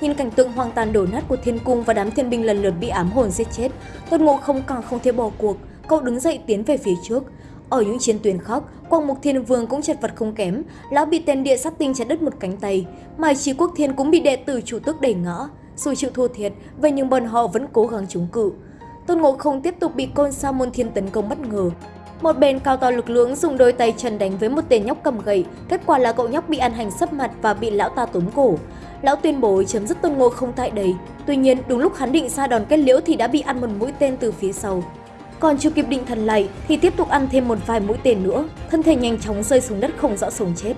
Nhìn cảnh tượng hoang tàn đổ nát của thiên cung và đám thiên binh lần lượt bị ám hồn giết chết, Tôn Ngộ Không càng không thể bỏ cuộc, cậu đứng dậy tiến về phía trước. Ở những chiến tuyến khác, Quang Mục Thiên Vương cũng chật vật không kém, lão bị tên địa sát tinh chặt đứt một cánh tay, Mai chi Quốc Thiên cũng bị đệ tử chủ tước đẩy ngã. Dù chịu thua thiệt, vậy nhưng bọn họ vẫn cố gắng chống cự. Tôn Ngộ Không tiếp tục bị Côn Sa Môn Thiên tấn công bất ngờ. Một bên cao to lực lưỡng dùng đôi tay trần đánh với một tên nhóc cầm gậy, kết quả là cậu nhóc bị ăn hành sấp mặt và bị lão ta túm cổ. Lão tuyên bố chấm dứt Tôn Ngộ Không tại đây. Tuy nhiên, đúng lúc hắn định ra đòn kết liễu thì đã bị ăn một mũi tên từ phía sau. Còn chưa kịp định thần lại thì tiếp tục ăn thêm một vài mũi tên nữa, thân thể nhanh chóng rơi xuống đất không rõ sống chết.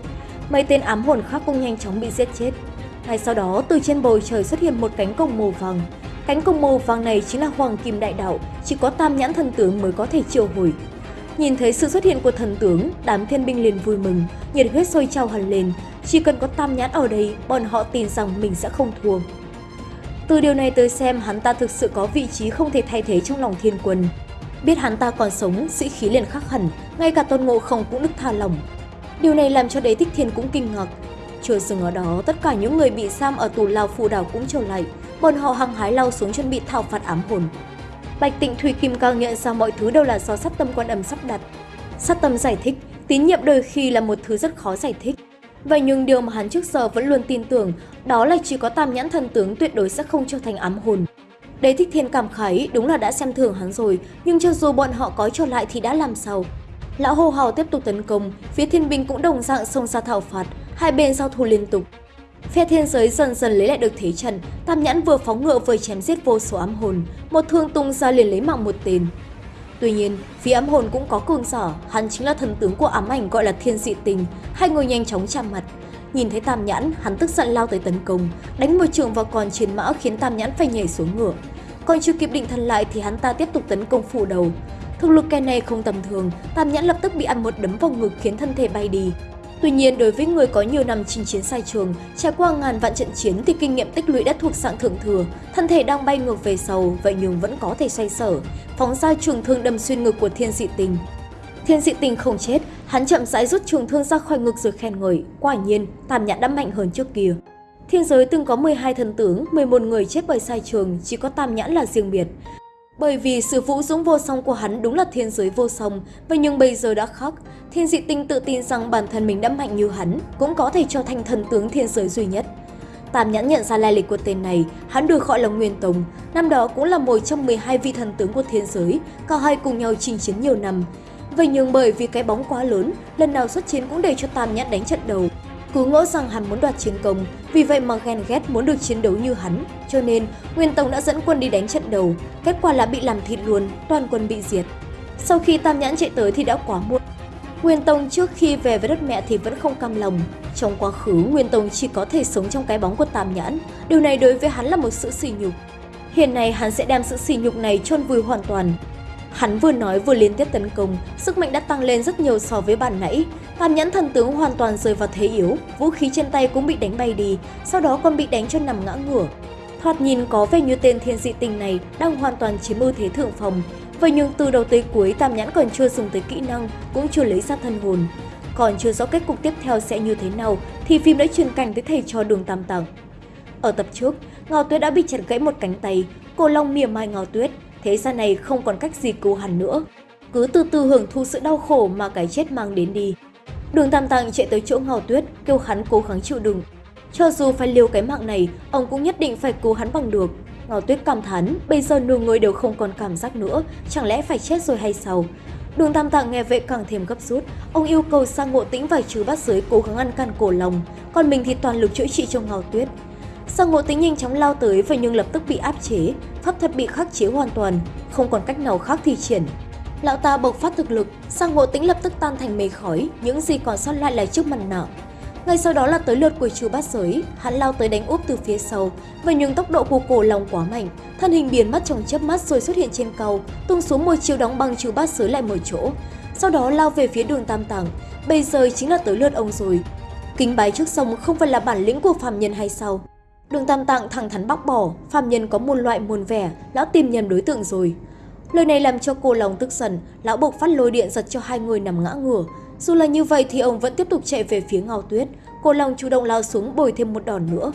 Mấy tên ám hồn khác cũng nhanh chóng bị giết chết. Ngay sau đó, từ trên bầu trời xuất hiện một cánh cổng màu vàng. Cánh cổng màu vàng này chính là Hoàng Kim Đại Đạo, chỉ có tam nhãn thần tướng mới có thể triệu hồi. Nhìn thấy sự xuất hiện của thần tướng, đám thiên binh liền vui mừng, nhiệt huyết sôi trào hẳn lên. Chỉ cần có tam nhãn ở đây, bọn họ tin rằng mình sẽ không thua. Từ điều này tới xem hắn ta thực sự có vị trí không thể thay thế trong lòng thiên quân. Biết hắn ta còn sống, sĩ khí liền khắc hẳn, ngay cả tôn ngộ không cũng đức tha lòng. Điều này làm cho đế thích thiên cũng kinh ngạc. Chưa dừng ở đó, tất cả những người bị giam ở tù lao phù đảo cũng trở lại. Bọn họ hăng hái lao xuống chuẩn bị thảo phạt ám hồn. Bạch Tịnh Thủy Kim Cang nhận ra mọi thứ đều là do sát tâm quan âm sắp đặt. Sát tâm giải thích, tín nhiệm đôi khi là một thứ rất khó giải thích. Vậy nhưng điều mà hắn trước giờ vẫn luôn tin tưởng đó là chỉ có tam nhãn thần tướng tuyệt đối sẽ không trở thành ám hồn. Đế thích thiên cảm khái đúng là đã xem thường hắn rồi, nhưng cho dù bọn họ có trở lại thì đã làm sao? Lão hô hào tiếp tục tấn công, phía thiên binh cũng đồng dạng xông ra thảo phạt, hai bên giao thủ liên tục. Phe thiên giới dần dần lấy lại được thế trận, tam nhãn vừa phóng ngựa vừa chém giết vô số ám hồn, một thương tung ra liền lấy mạng một tên. Tuy nhiên, phía ám hồn cũng có cường sở hắn chính là thần tướng của ám ảnh gọi là thiên dị tình, hai người nhanh chóng chạm mặt. Nhìn thấy tam nhãn, hắn tức giận lao tới tấn công, đánh một trường vào con chiến mã khiến tam nhãn phải nhảy xuống ngựa. Còn chưa kịp định thần lại thì hắn ta tiếp tục tấn công phủ đầu. Thực lực kẻ này không tầm thường, tam nhãn lập tức bị ăn một đấm vào ngực khiến thân thể bay đi. Tuy nhiên, đối với người có nhiều năm chinh chiến sai trường, trải qua ngàn vạn trận chiến thì kinh nghiệm tích lũy đã thuộc dạng thượng thừa, thân thể đang bay ngược về sau, vậy nhưng vẫn có thể xoay sở, phóng ra trường thương đâm xuyên ngực của thiên dị tình. Thiên dị tình không chết, hắn chậm rãi rút trường thương ra khỏi ngực rồi khen ngợi, quả nhiên, tam nhãn đã mạnh hơn trước kia. Thiên giới từng có 12 thần tướng, 11 người chết bởi sai trường, chỉ có tam nhãn là riêng biệt. Bởi vì sự vũ dũng vô song của hắn đúng là thiên giới vô song, và nhưng bây giờ đã khác. Thiên dị tinh tự tin rằng bản thân mình đã mạnh như hắn, cũng có thể trở thành thần tướng thiên giới duy nhất. Tam nhãn nhận ra lai lịch của tên này, hắn được gọi là Nguyên Tông, năm đó cũng là một trong 12 vị thần tướng của thiên giới, cả hai cùng nhau chinh chiến nhiều năm. Vậy nhưng bởi vì cái bóng quá lớn, lần nào xuất chiến cũng để cho Tam nhãn đánh trận đầu, cứ ngỡ rằng hắn muốn đoạt chiến công, vì vậy mà ghen ghét muốn được chiến đấu như hắn. Cho nên, Nguyên Tông đã dẫn quân đi đánh trận đầu, kết quả là bị làm thịt luôn, toàn quân bị diệt. Sau khi Tam Nhãn chạy tới thì đã quá muộn. Nguyên Tông trước khi về với đất mẹ thì vẫn không cam lòng. Trong quá khứ, Nguyên Tông chỉ có thể sống trong cái bóng của Tam Nhãn. Điều này đối với hắn là một sự sỉ nhục. Hiện nay hắn sẽ đem sự sỉ nhục này chôn vùi hoàn toàn. Hắn vừa nói vừa liên tiếp tấn công, sức mạnh đã tăng lên rất nhiều so với bản nãy. Tam nhãn thần tướng hoàn toàn rơi vào thế yếu, vũ khí trên tay cũng bị đánh bay đi, sau đó còn bị đánh cho nằm ngã ngửa. Thoạt nhìn có vẻ như tên thiên dị tình này đang hoàn toàn chiếm ưu thế thượng phòng. Vậy nhưng từ đầu tới cuối Tam nhãn còn chưa dùng tới kỹ năng, cũng chưa lấy ra thân hồn. Còn chưa rõ kết cục tiếp theo sẽ như thế nào thì phim đã truyền cảnh tới thầy trò đường Tam tặng. Ở tập trước, Ngao Tuyết đã bị chặt gãy một cánh tay, cô Long mỉa mai Ngao Tuyết, thế gian này không còn cách gì cứu hắn nữa. Cứ từ từ hưởng thụ sự đau khổ mà cái chết mang đến đi. Đường Tam Tạng chạy tới chỗ Ngao Tuyết, kêu hắn cố gắng chịu đựng. Cho dù phải liều cái mạng này, ông cũng nhất định phải cứu hắn bằng được. Ngao Tuyết cảm thán, bây giờ nửa người đều không còn cảm giác nữa, chẳng lẽ phải chết rồi hay sao? Đường Tam Tạng nghe vậy càng thêm gấp rút, ông yêu cầu sang ngộ tĩnh và trừ bát giới cố gắng ăn can cổ lòng, còn mình thì toàn lực chữa trị cho Ngao Tuyết. Sang ngộ tính nhanh chóng lao tới và nhưng lập tức bị áp chế, pháp thuật bị khắc chế hoàn toàn, không còn cách nào khác thi triển. Lão ta bộc phát thực lực, sang ngộ tính lập tức tan thành mây khói, những gì còn sót lại là chiếc mặt nạ. Ngay sau đó là tới lượt của chú bát giới, hắn lao tới đánh úp từ phía sau, và nhưng tốc độ của cổ lòng quá mạnh, thân hình biến mất trong chớp mắt rồi xuất hiện trên cầu, tung xuống một chiêu đóng băng chú bát giới lại một chỗ. Sau đó lao về phía đường tam tàng, bây giờ chính là tới lượt ông rồi. Kính bái trước sông không phải là bản lĩnh của phàm nhân hay sao? Đường Tam Tạng thẳng thắn bóc bỏ, phàm nhân có muôn loại muôn vẻ, lão tìm nhầm đối tượng rồi. Lời này làm cho cô lòng tức giận, lão bộc phát lôi điện giật cho hai người nằm ngã ngửa. Dù là như vậy thì ông vẫn tiếp tục chạy về phía Ngao Tuyết, cô lòng chủ động lao xuống bồi thêm một đòn nữa.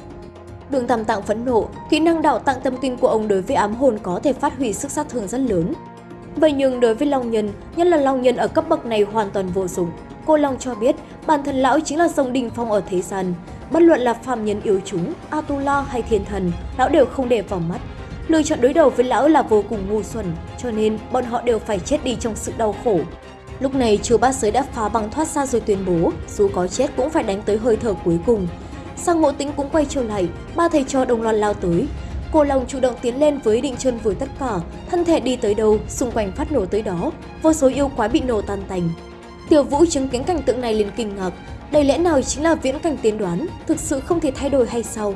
Đường Tam Tạng phẫn nộ, kỹ năng đạo tạng tâm kinh của ông đối với ám hồn có thể phát huy sức sát thương rất lớn. Vậy nhưng đối với Long Nhân, nhất là Long Nhân ở cấp bậc này hoàn toàn vô dụng. Cô Long cho biết bản thân lão chính là dòng đình phong ở thế gian, Bất luận là phàm nhân yếu chúng, Atula hay thiên thần, lão đều không để vào mắt. Lựa chọn đối đầu với lão là vô cùng ngu xuẩn, cho nên bọn họ đều phải chết đi trong sự đau khổ. Lúc này chư bát giới đã phá băng thoát ra rồi tuyên bố, dù có chết cũng phải đánh tới hơi thở cuối cùng. Sang ngộ tính cũng quay trở lại, ba thầy trò đồng loạt lao tới. Cô Long chủ động tiến lên với định chân với tất cả, thân thể đi tới đâu, xung quanh phát nổ tới đó, vô số yêu quái bị nổ tan tành. Tiểu Vũ chứng kiến cảnh tượng này liền kinh ngạc, đây lẽ nào chính là viễn cảnh tiên đoán, thực sự không thể thay đổi hay sao?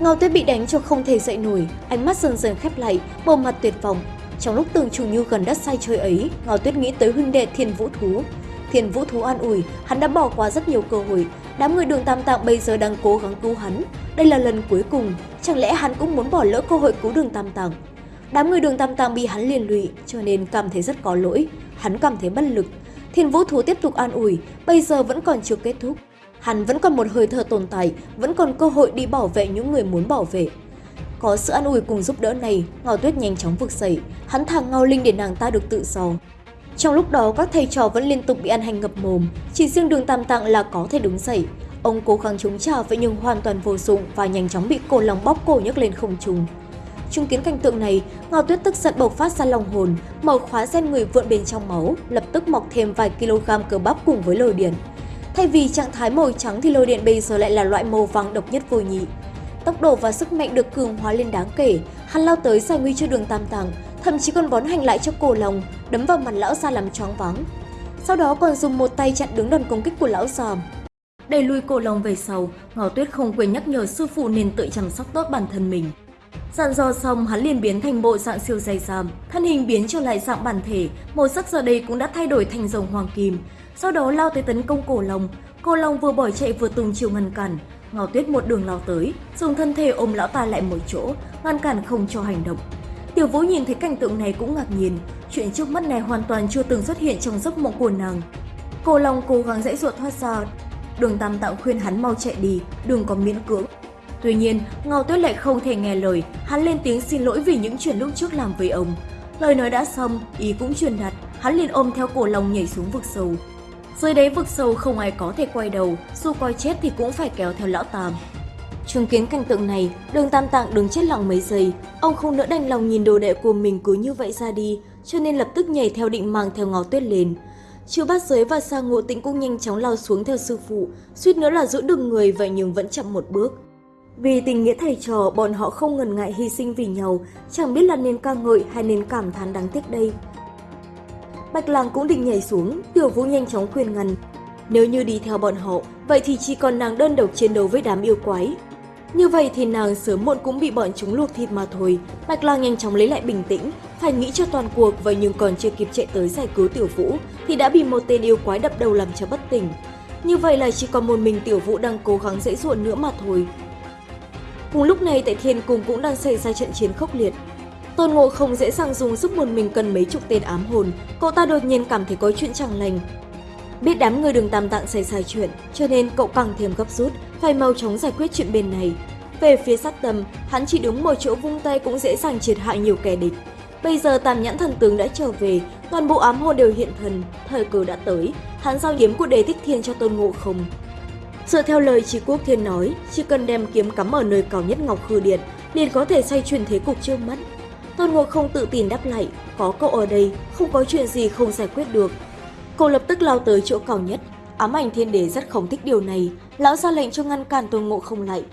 Ngao Tuyết bị đánh cho không thể dậy nổi, ánh mắt dần dần khép lại, bộ mặt tuyệt vọng. Trong lúc tưởng chủ như gần đất sai chơi ấy, Ngao Tuyết nghĩ tới huynh đệ Thiên Vũ Thú. Thiên Vũ Thú an ủi, hắn đã bỏ qua rất nhiều cơ hội, đám người đường Tam Tạng bây giờ đang cố gắng cứu hắn. Đây là lần cuối cùng, chẳng lẽ hắn cũng muốn bỏ lỡ cơ hội cứu đường Tam Tạng? Đám người đường Tam Tạng bị hắn liên lụy, cho nên cảm thấy rất có lỗi. Hắn cảm thấy bất lực, Thiên Vũ Thú tiếp tục an ủi, bây giờ vẫn còn chưa kết thúc. Hắn vẫn còn một hơi thở tồn tại, vẫn còn cơ hội đi bảo vệ những người muốn bảo vệ. Có sự an ủi cùng giúp đỡ này, Ngao Tuyết nhanh chóng vực dậy, hắn thẳng Ngao Linh để nàng ta được tự do. Trong lúc đó, các thầy trò vẫn liên tục bị ăn hành ngập mồm, chỉ riêng đường Tam Tạng là có thể đứng dậy. Ông cố gắng chống trả vậy nhưng hoàn toàn vô dụng và nhanh chóng bị cổ lòng bóp cổ nhấc lên không trung. Chứng kiến cảnh tượng này, Ngao Tuyết tức giận bộc phát ra lòng hồn, mở khóa gen người vượn bên trong máu, lập tức mọc thêm vài kg cơ bắp cùng với lôi điện. Thay vì trạng thái màu trắng thì lôi điện bây giờ lại là loại màu vàng độc nhất vô nhị. Tốc độ và sức mạnh được cường hóa lên đáng kể, hắn lao tới giải nguy cho đường tam tàng, thậm chí còn bón hành lại cho cổ lòng, đấm vào mặt lão già làm choáng váng. Sau đó còn dùng một tay chặn đứng đòn công kích của lão già. Đẩy lui cổ lòng về sau, Ngọc Tuyết không quên nhắc nhở sư phụ nên tự chăm sóc tốt bản thân mình. Dặn dò xong, hắn liền biến thành bộ dạng siêu dày dàm, thân hình biến trở lại dạng bản thể, màu sắc giờ đây cũng đã thay đổi thành rồng hoàng kim. Sau đó lao tới tấn công cổ long, cổ long vừa bỏ chạy vừa tung chiều ngăn cản. Ngao Tuyết một đường lao tới, dùng thân thể ôm lão ta lại một chỗ, ngăn cản không cho hành động. Tiểu Vũ nhìn thấy cảnh tượng này cũng ngạc nhiên, chuyện trước mắt này hoàn toàn chưa từng xuất hiện trong giấc mộng của nàng. Cổ long cố gắng dãy ruột thoát ra, đường tam tạo khuyên hắn mau chạy đi, đừng có miễn cưỡng. Tuy nhiên, Ngao Tuyết lại không thể nghe lời, hắn lên tiếng xin lỗi vì những chuyện lúc trước làm với ông. Lời nói đã xong, ý cũng truyền đạt, hắn liền ôm theo cổ lòng nhảy xuống vực sâu. Dưới đáy vực sâu không ai có thể quay đầu, dù coi chết thì cũng phải kéo theo lão Tam. Chứng kiến cảnh tượng này, đường Tam Tạng đứng chết lặng mấy giây, ông không nỡ đành lòng nhìn đồ đệ của mình cứ như vậy ra đi, cho nên lập tức nhảy theo định mang theo ngó tuyết lên. Chiêu bát giới và sa ngộ tĩnh cũng nhanh chóng lao xuống theo sư phụ, suýt nữa là giữ được người vậy nhưng vẫn chậm một bước. Vì tình nghĩa thầy trò, bọn họ không ngần ngại hy sinh vì nhau, chẳng biết là nên ca ngợi hay nên cảm thán đáng tiếc đây. Bạch Lang cũng định nhảy xuống, Tiểu Vũ nhanh chóng khuyên ngăn. Nếu như đi theo bọn họ, vậy thì chỉ còn nàng đơn độc chiến đấu với đám yêu quái. Như vậy thì nàng sớm muộn cũng bị bọn chúng luộc thịt mà thôi. Bạch Lang nhanh chóng lấy lại bình tĩnh, phải nghĩ cho toàn cuộc và nhưng còn chưa kịp chạy tới giải cứu Tiểu Vũ thì đã bị một tên yêu quái đập đầu làm cho bất tỉnh. Như vậy là chỉ còn một mình Tiểu Vũ đang cố gắng dễ dụa nữa mà thôi. Cùng lúc này tại Thiên Cung cũng đang xảy ra trận chiến khốc liệt. Tôn Ngộ không dễ dàng dùng sức một mình cần mấy chục tên ám hồn, cậu ta đột nhiên cảm thấy có chuyện chẳng lành. Biết đám người đường tam tạng xảy ra chuyện, cho nên cậu càng thêm gấp rút, phải mau chóng giải quyết chuyện bên này. Về phía sát tâm, hắn chỉ đứng một chỗ vung tay cũng dễ dàng triệt hại nhiều kẻ địch. Bây giờ tam nhãn thần tướng đã trở về, toàn bộ ám hồn đều hiện thần, thời cơ đã tới, hắn giao kiếm của đề tích thiên cho tôn ngộ không. Dựa theo lời Trí Quốc Thiên nói, chỉ cần đem kiếm cắm ở nơi cao nhất Ngọc Khư Điện, liền có thể xoay chuyển thế cục trước mắt. Tôn Ngộ không tự tin đáp lại, có cậu ở đây, không có chuyện gì không giải quyết được. Cậu lập tức lao tới chỗ cao nhất, ám ảnh thiên đế rất không thích điều này, lão ra lệnh cho ngăn cản Tôn Ngộ không lại.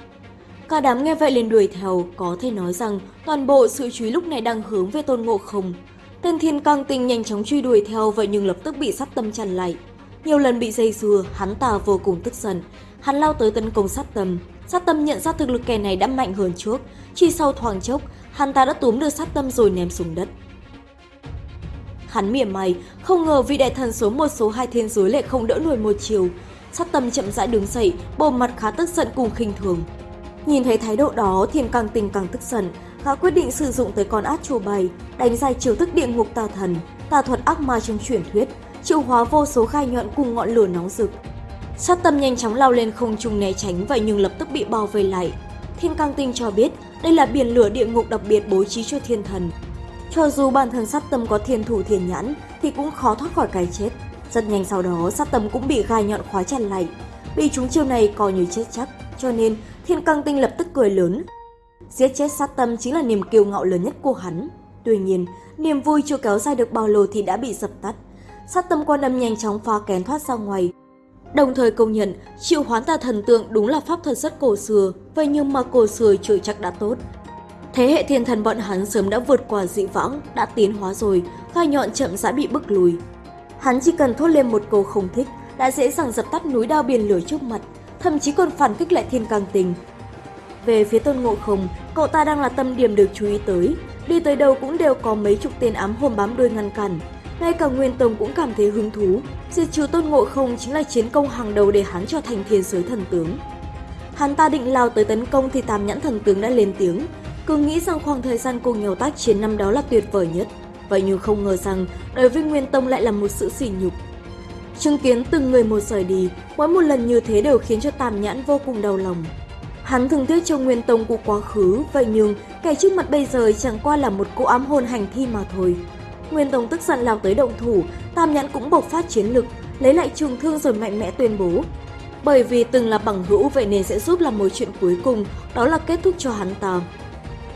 Cả đám nghe vậy liền đuổi theo, có thể nói rằng toàn bộ sự chú ý lúc này đang hướng về Tôn Ngộ không. Tên thiên căng tinh nhanh chóng truy đuổi theo vậy nhưng lập tức bị sát tâm chặn lại. Nhiều lần bị dây dưa, hắn ta vô cùng tức giận. Hắn lao tới tấn công sát tâm. Sát tâm nhận ra thực lực kẻ này đã mạnh hơn trước. Chỉ sau thoáng chốc, hắn ta đã túm được sát tâm rồi ném xuống đất. Hắn mỉa mày, không ngờ vị đại thần số một số hai thiên giới lại không đỡ nổi một chiều. Sát tâm chậm rãi đứng dậy, bộ mặt khá tức giận cùng khinh thường. Nhìn thấy thái độ đó, thiên càng tình càng tức giận, gã quyết định sử dụng tới con át chùa bày, đánh dài chiều thức địa ngục tà thần, tà thuật ác ma trong truyền thuyết, triệu hóa vô số gai nhọn cùng ngọn lửa nóng rực. Sát tâm nhanh chóng lao lên không trung né tránh vậy nhưng lập tức bị bao vây lại. Thiên Cang Tinh cho biết đây là biển lửa địa ngục đặc biệt bố trí cho thiên thần. Cho dù bản thân sát tâm có thiên thủ thiên nhãn thì cũng khó thoát khỏi cái chết. Rất nhanh sau đó sát tâm cũng bị gai nhọn khóa chặt lại. Bị chúng chiêu này coi như chết chắc, cho nên Thiên Cang Tinh lập tức cười lớn. Giết chết sát tâm chính là niềm kiêu ngạo lớn nhất của hắn. Tuy nhiên, niềm vui chưa kéo dài được bao lâu thì đã bị dập tắt. Sát tâm quan âm nhanh chóng phá kén thoát ra ngoài. Đồng thời công nhận, triệu hoán tà thần tượng đúng là pháp thuật rất cổ xưa, vậy nhưng mà cổ xưa chưa chắc đã tốt. Thế hệ thiên thần bọn hắn sớm đã vượt qua dị vãng, đã tiến hóa rồi, gai nhọn chậm rãi bị bức lùi. Hắn chỉ cần thốt lên một câu không thích, đã dễ dàng dập tắt núi đao biển lửa trước mặt, thậm chí còn phản kích lại thiên càng tình. Về phía tôn ngộ không, cậu ta đang là tâm điểm được chú ý tới, đi tới đâu cũng đều có mấy chục tên ám hồn bám đuôi ngăn cản. Ngay cả Nguyên Tông cũng cảm thấy hứng thú, diệt trừ tôn ngộ không chính là chiến công hàng đầu để hắn trở thành thiên giới thần tướng. Hắn ta định lao tới tấn công thì tam nhãn thần tướng đã lên tiếng, cứ nghĩ rằng khoảng thời gian cùng nhau tác chiến năm đó là tuyệt vời nhất. Vậy nhưng không ngờ rằng đối với Nguyên Tông lại là một sự sỉ nhục. Chứng kiến từng người một rời đi, mỗi một lần như thế đều khiến cho Tam Nhãn vô cùng đau lòng. Hắn thường tiếc cho Nguyên Tông của quá khứ, vậy nhưng kẻ trước mặt bây giờ chẳng qua là một cô ám hồn hành thi mà thôi. Nguyên Tông tức giận lao tới động thủ, Tam Nhãn cũng bộc phát chiến lực, lấy lại trường thương rồi mạnh mẽ tuyên bố. Bởi vì từng là bằng hữu vậy nên sẽ giúp làm mối chuyện cuối cùng, đó là kết thúc cho hắn ta.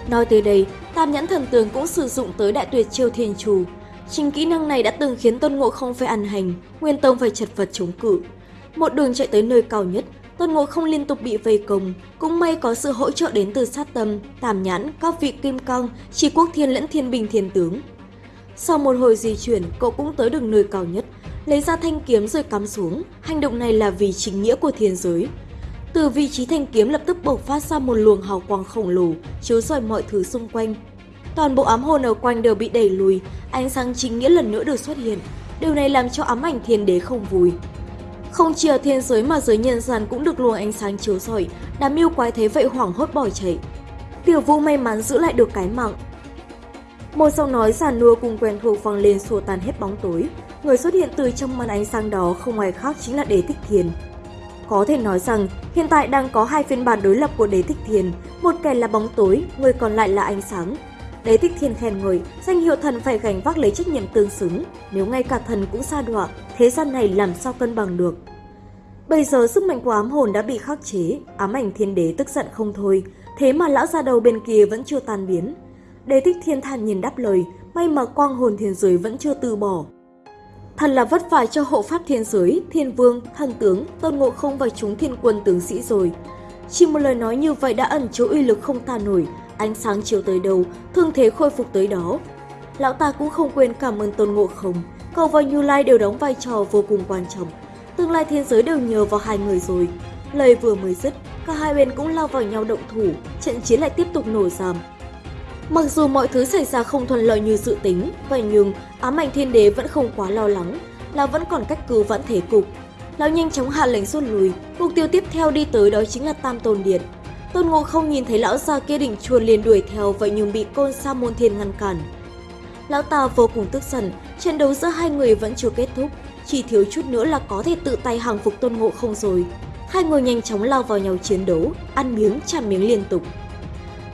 Nói tới đây, Tam Nhãn Thần Tường cũng sử dụng tới đại tuyệt chiêu thiên chủ. Chính kỹ năng này đã từng khiến Tôn Ngộ không phải ăn hành, Nguyên Tông phải chật vật chống cự. Một đường chạy tới nơi cao nhất, Tôn Ngộ không liên tục bị vây công, cũng may có sự hỗ trợ đến từ sát tâm, Tam Nhãn, các vị kim cang, chỉ quốc thiên lẫn thiên bình thiên tướng. Sau một hồi di chuyển, cậu cũng tới được nơi cao nhất, lấy ra thanh kiếm rồi cắm xuống. Hành động này là vì chính nghĩa của thiên giới. Từ vị trí thanh kiếm lập tức bộc phát ra một luồng hào quang khổng lồ, chiếu rọi mọi thứ xung quanh. Toàn bộ ám hồn ở quanh đều bị đẩy lùi, ánh sáng chính nghĩa lần nữa được xuất hiện. Điều này làm cho ám ảnh thiên đế không vui. Không chỉ ở thiên giới mà giới nhân gian cũng được luồng ánh sáng chiếu rọi, đám yêu quái thế vậy hoảng hốt bỏ chạy. Tiểu vũ may mắn giữ lại được cái mạng. Một giọng nói già nua cùng quen thuộc vang lên xua tan hết bóng tối. Người xuất hiện từ trong màn ánh sáng đó không ai khác chính là Đế Thích Thiền. Có thể nói rằng hiện tại đang có hai phiên bản đối lập của Đế Thích Thiền, một kẻ là bóng tối, người còn lại là ánh sáng. Đế Thích Thiên khen ngợi, danh hiệu thần phải gánh vác lấy trách nhiệm tương xứng, nếu ngay cả thần cũng sa đọa, thế gian này làm sao cân bằng được. Bây giờ sức mạnh của ám hồn đã bị khắc chế, ám ảnh thiên đế tức giận không thôi, thế mà lão già đầu bên kia vẫn chưa tan biến. Đế Thích Thiên thản nhìn đáp lời, may mà quang hồn thiên giới vẫn chưa từ bỏ. Thật là vất vả cho hộ pháp thiên giới, thiên vương, thần tướng, tôn ngộ không và chúng thiên quân tướng sĩ rồi. Chỉ một lời nói như vậy đã ẩn chứa uy lực không tàn nổi, ánh sáng chiếu tới đâu, thương thế khôi phục tới đó. Lão ta cũng không quên cảm ơn tôn ngộ không, cầu và Như Lai đều đóng vai trò vô cùng quan trọng. Tương lai thiên giới đều nhờ vào hai người rồi. Lời vừa mới dứt, cả hai bên cũng lao vào nhau động thủ, trận chiến lại tiếp tục nổ giảm. Mặc dù mọi thứ xảy ra không thuận lợi như dự tính, vậy nhưng ám ảnh thiên đế vẫn không quá lo lắng, là vẫn còn cách cứu vãn thế cục. Lão nhanh chóng hạ lệnh rút lui, mục tiêu tiếp theo đi tới đó chính là Tam Tôn Điện. Tôn Ngộ không nhìn thấy lão già kia đỉnh chuồn liền đuổi theo vậy nhưng bị côn sa môn thiên ngăn cản. Lão ta vô cùng tức giận, trận đấu giữa hai người vẫn chưa kết thúc, chỉ thiếu chút nữa là có thể tự tay hàng phục Tôn Ngộ không rồi. Hai người nhanh chóng lao vào nhau chiến đấu, ăn miếng chạm miếng liên tục.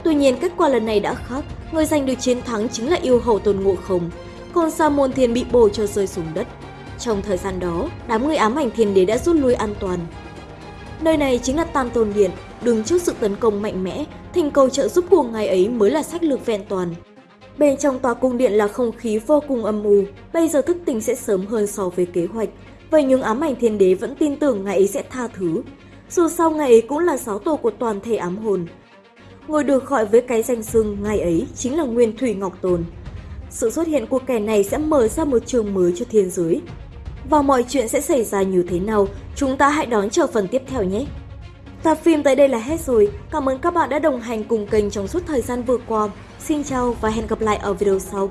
Tuy nhiên kết quả lần này đã khác, người giành được chiến thắng chính là yêu hầu Tôn Ngộ không. Còn Sa môn thiên bị bổ cho rơi xuống đất. Trong thời gian đó, đám người ám ảnh thiên đế đã rút lui an toàn. Nơi này chính là Tam Tôn Điện, đứng trước sự tấn công mạnh mẽ, thành cầu trợ giúp của ngài ấy mới là sách lược vẹn toàn. Bên trong tòa cung điện là không khí vô cùng âm u, bây giờ thức tỉnh sẽ sớm hơn so với kế hoạch. Vậy nhưng ám ảnh thiên đế vẫn tin tưởng ngài ấy sẽ tha thứ. Dù sao ngài ấy cũng là giáo tổ của toàn thể ám hồn. Người được gọi với cái danh xưng ngày ấy chính là Nguyên Thủy Ngọc Tồn. Sự xuất hiện của kẻ này sẽ mở ra một trường mới cho thiên giới. Và mọi chuyện sẽ xảy ra như thế nào, chúng ta hãy đón chờ phần tiếp theo nhé! Tập phim tới đây là hết rồi. Cảm ơn các bạn đã đồng hành cùng kênh trong suốt thời gian vừa qua. Xin chào và hẹn gặp lại ở video sau.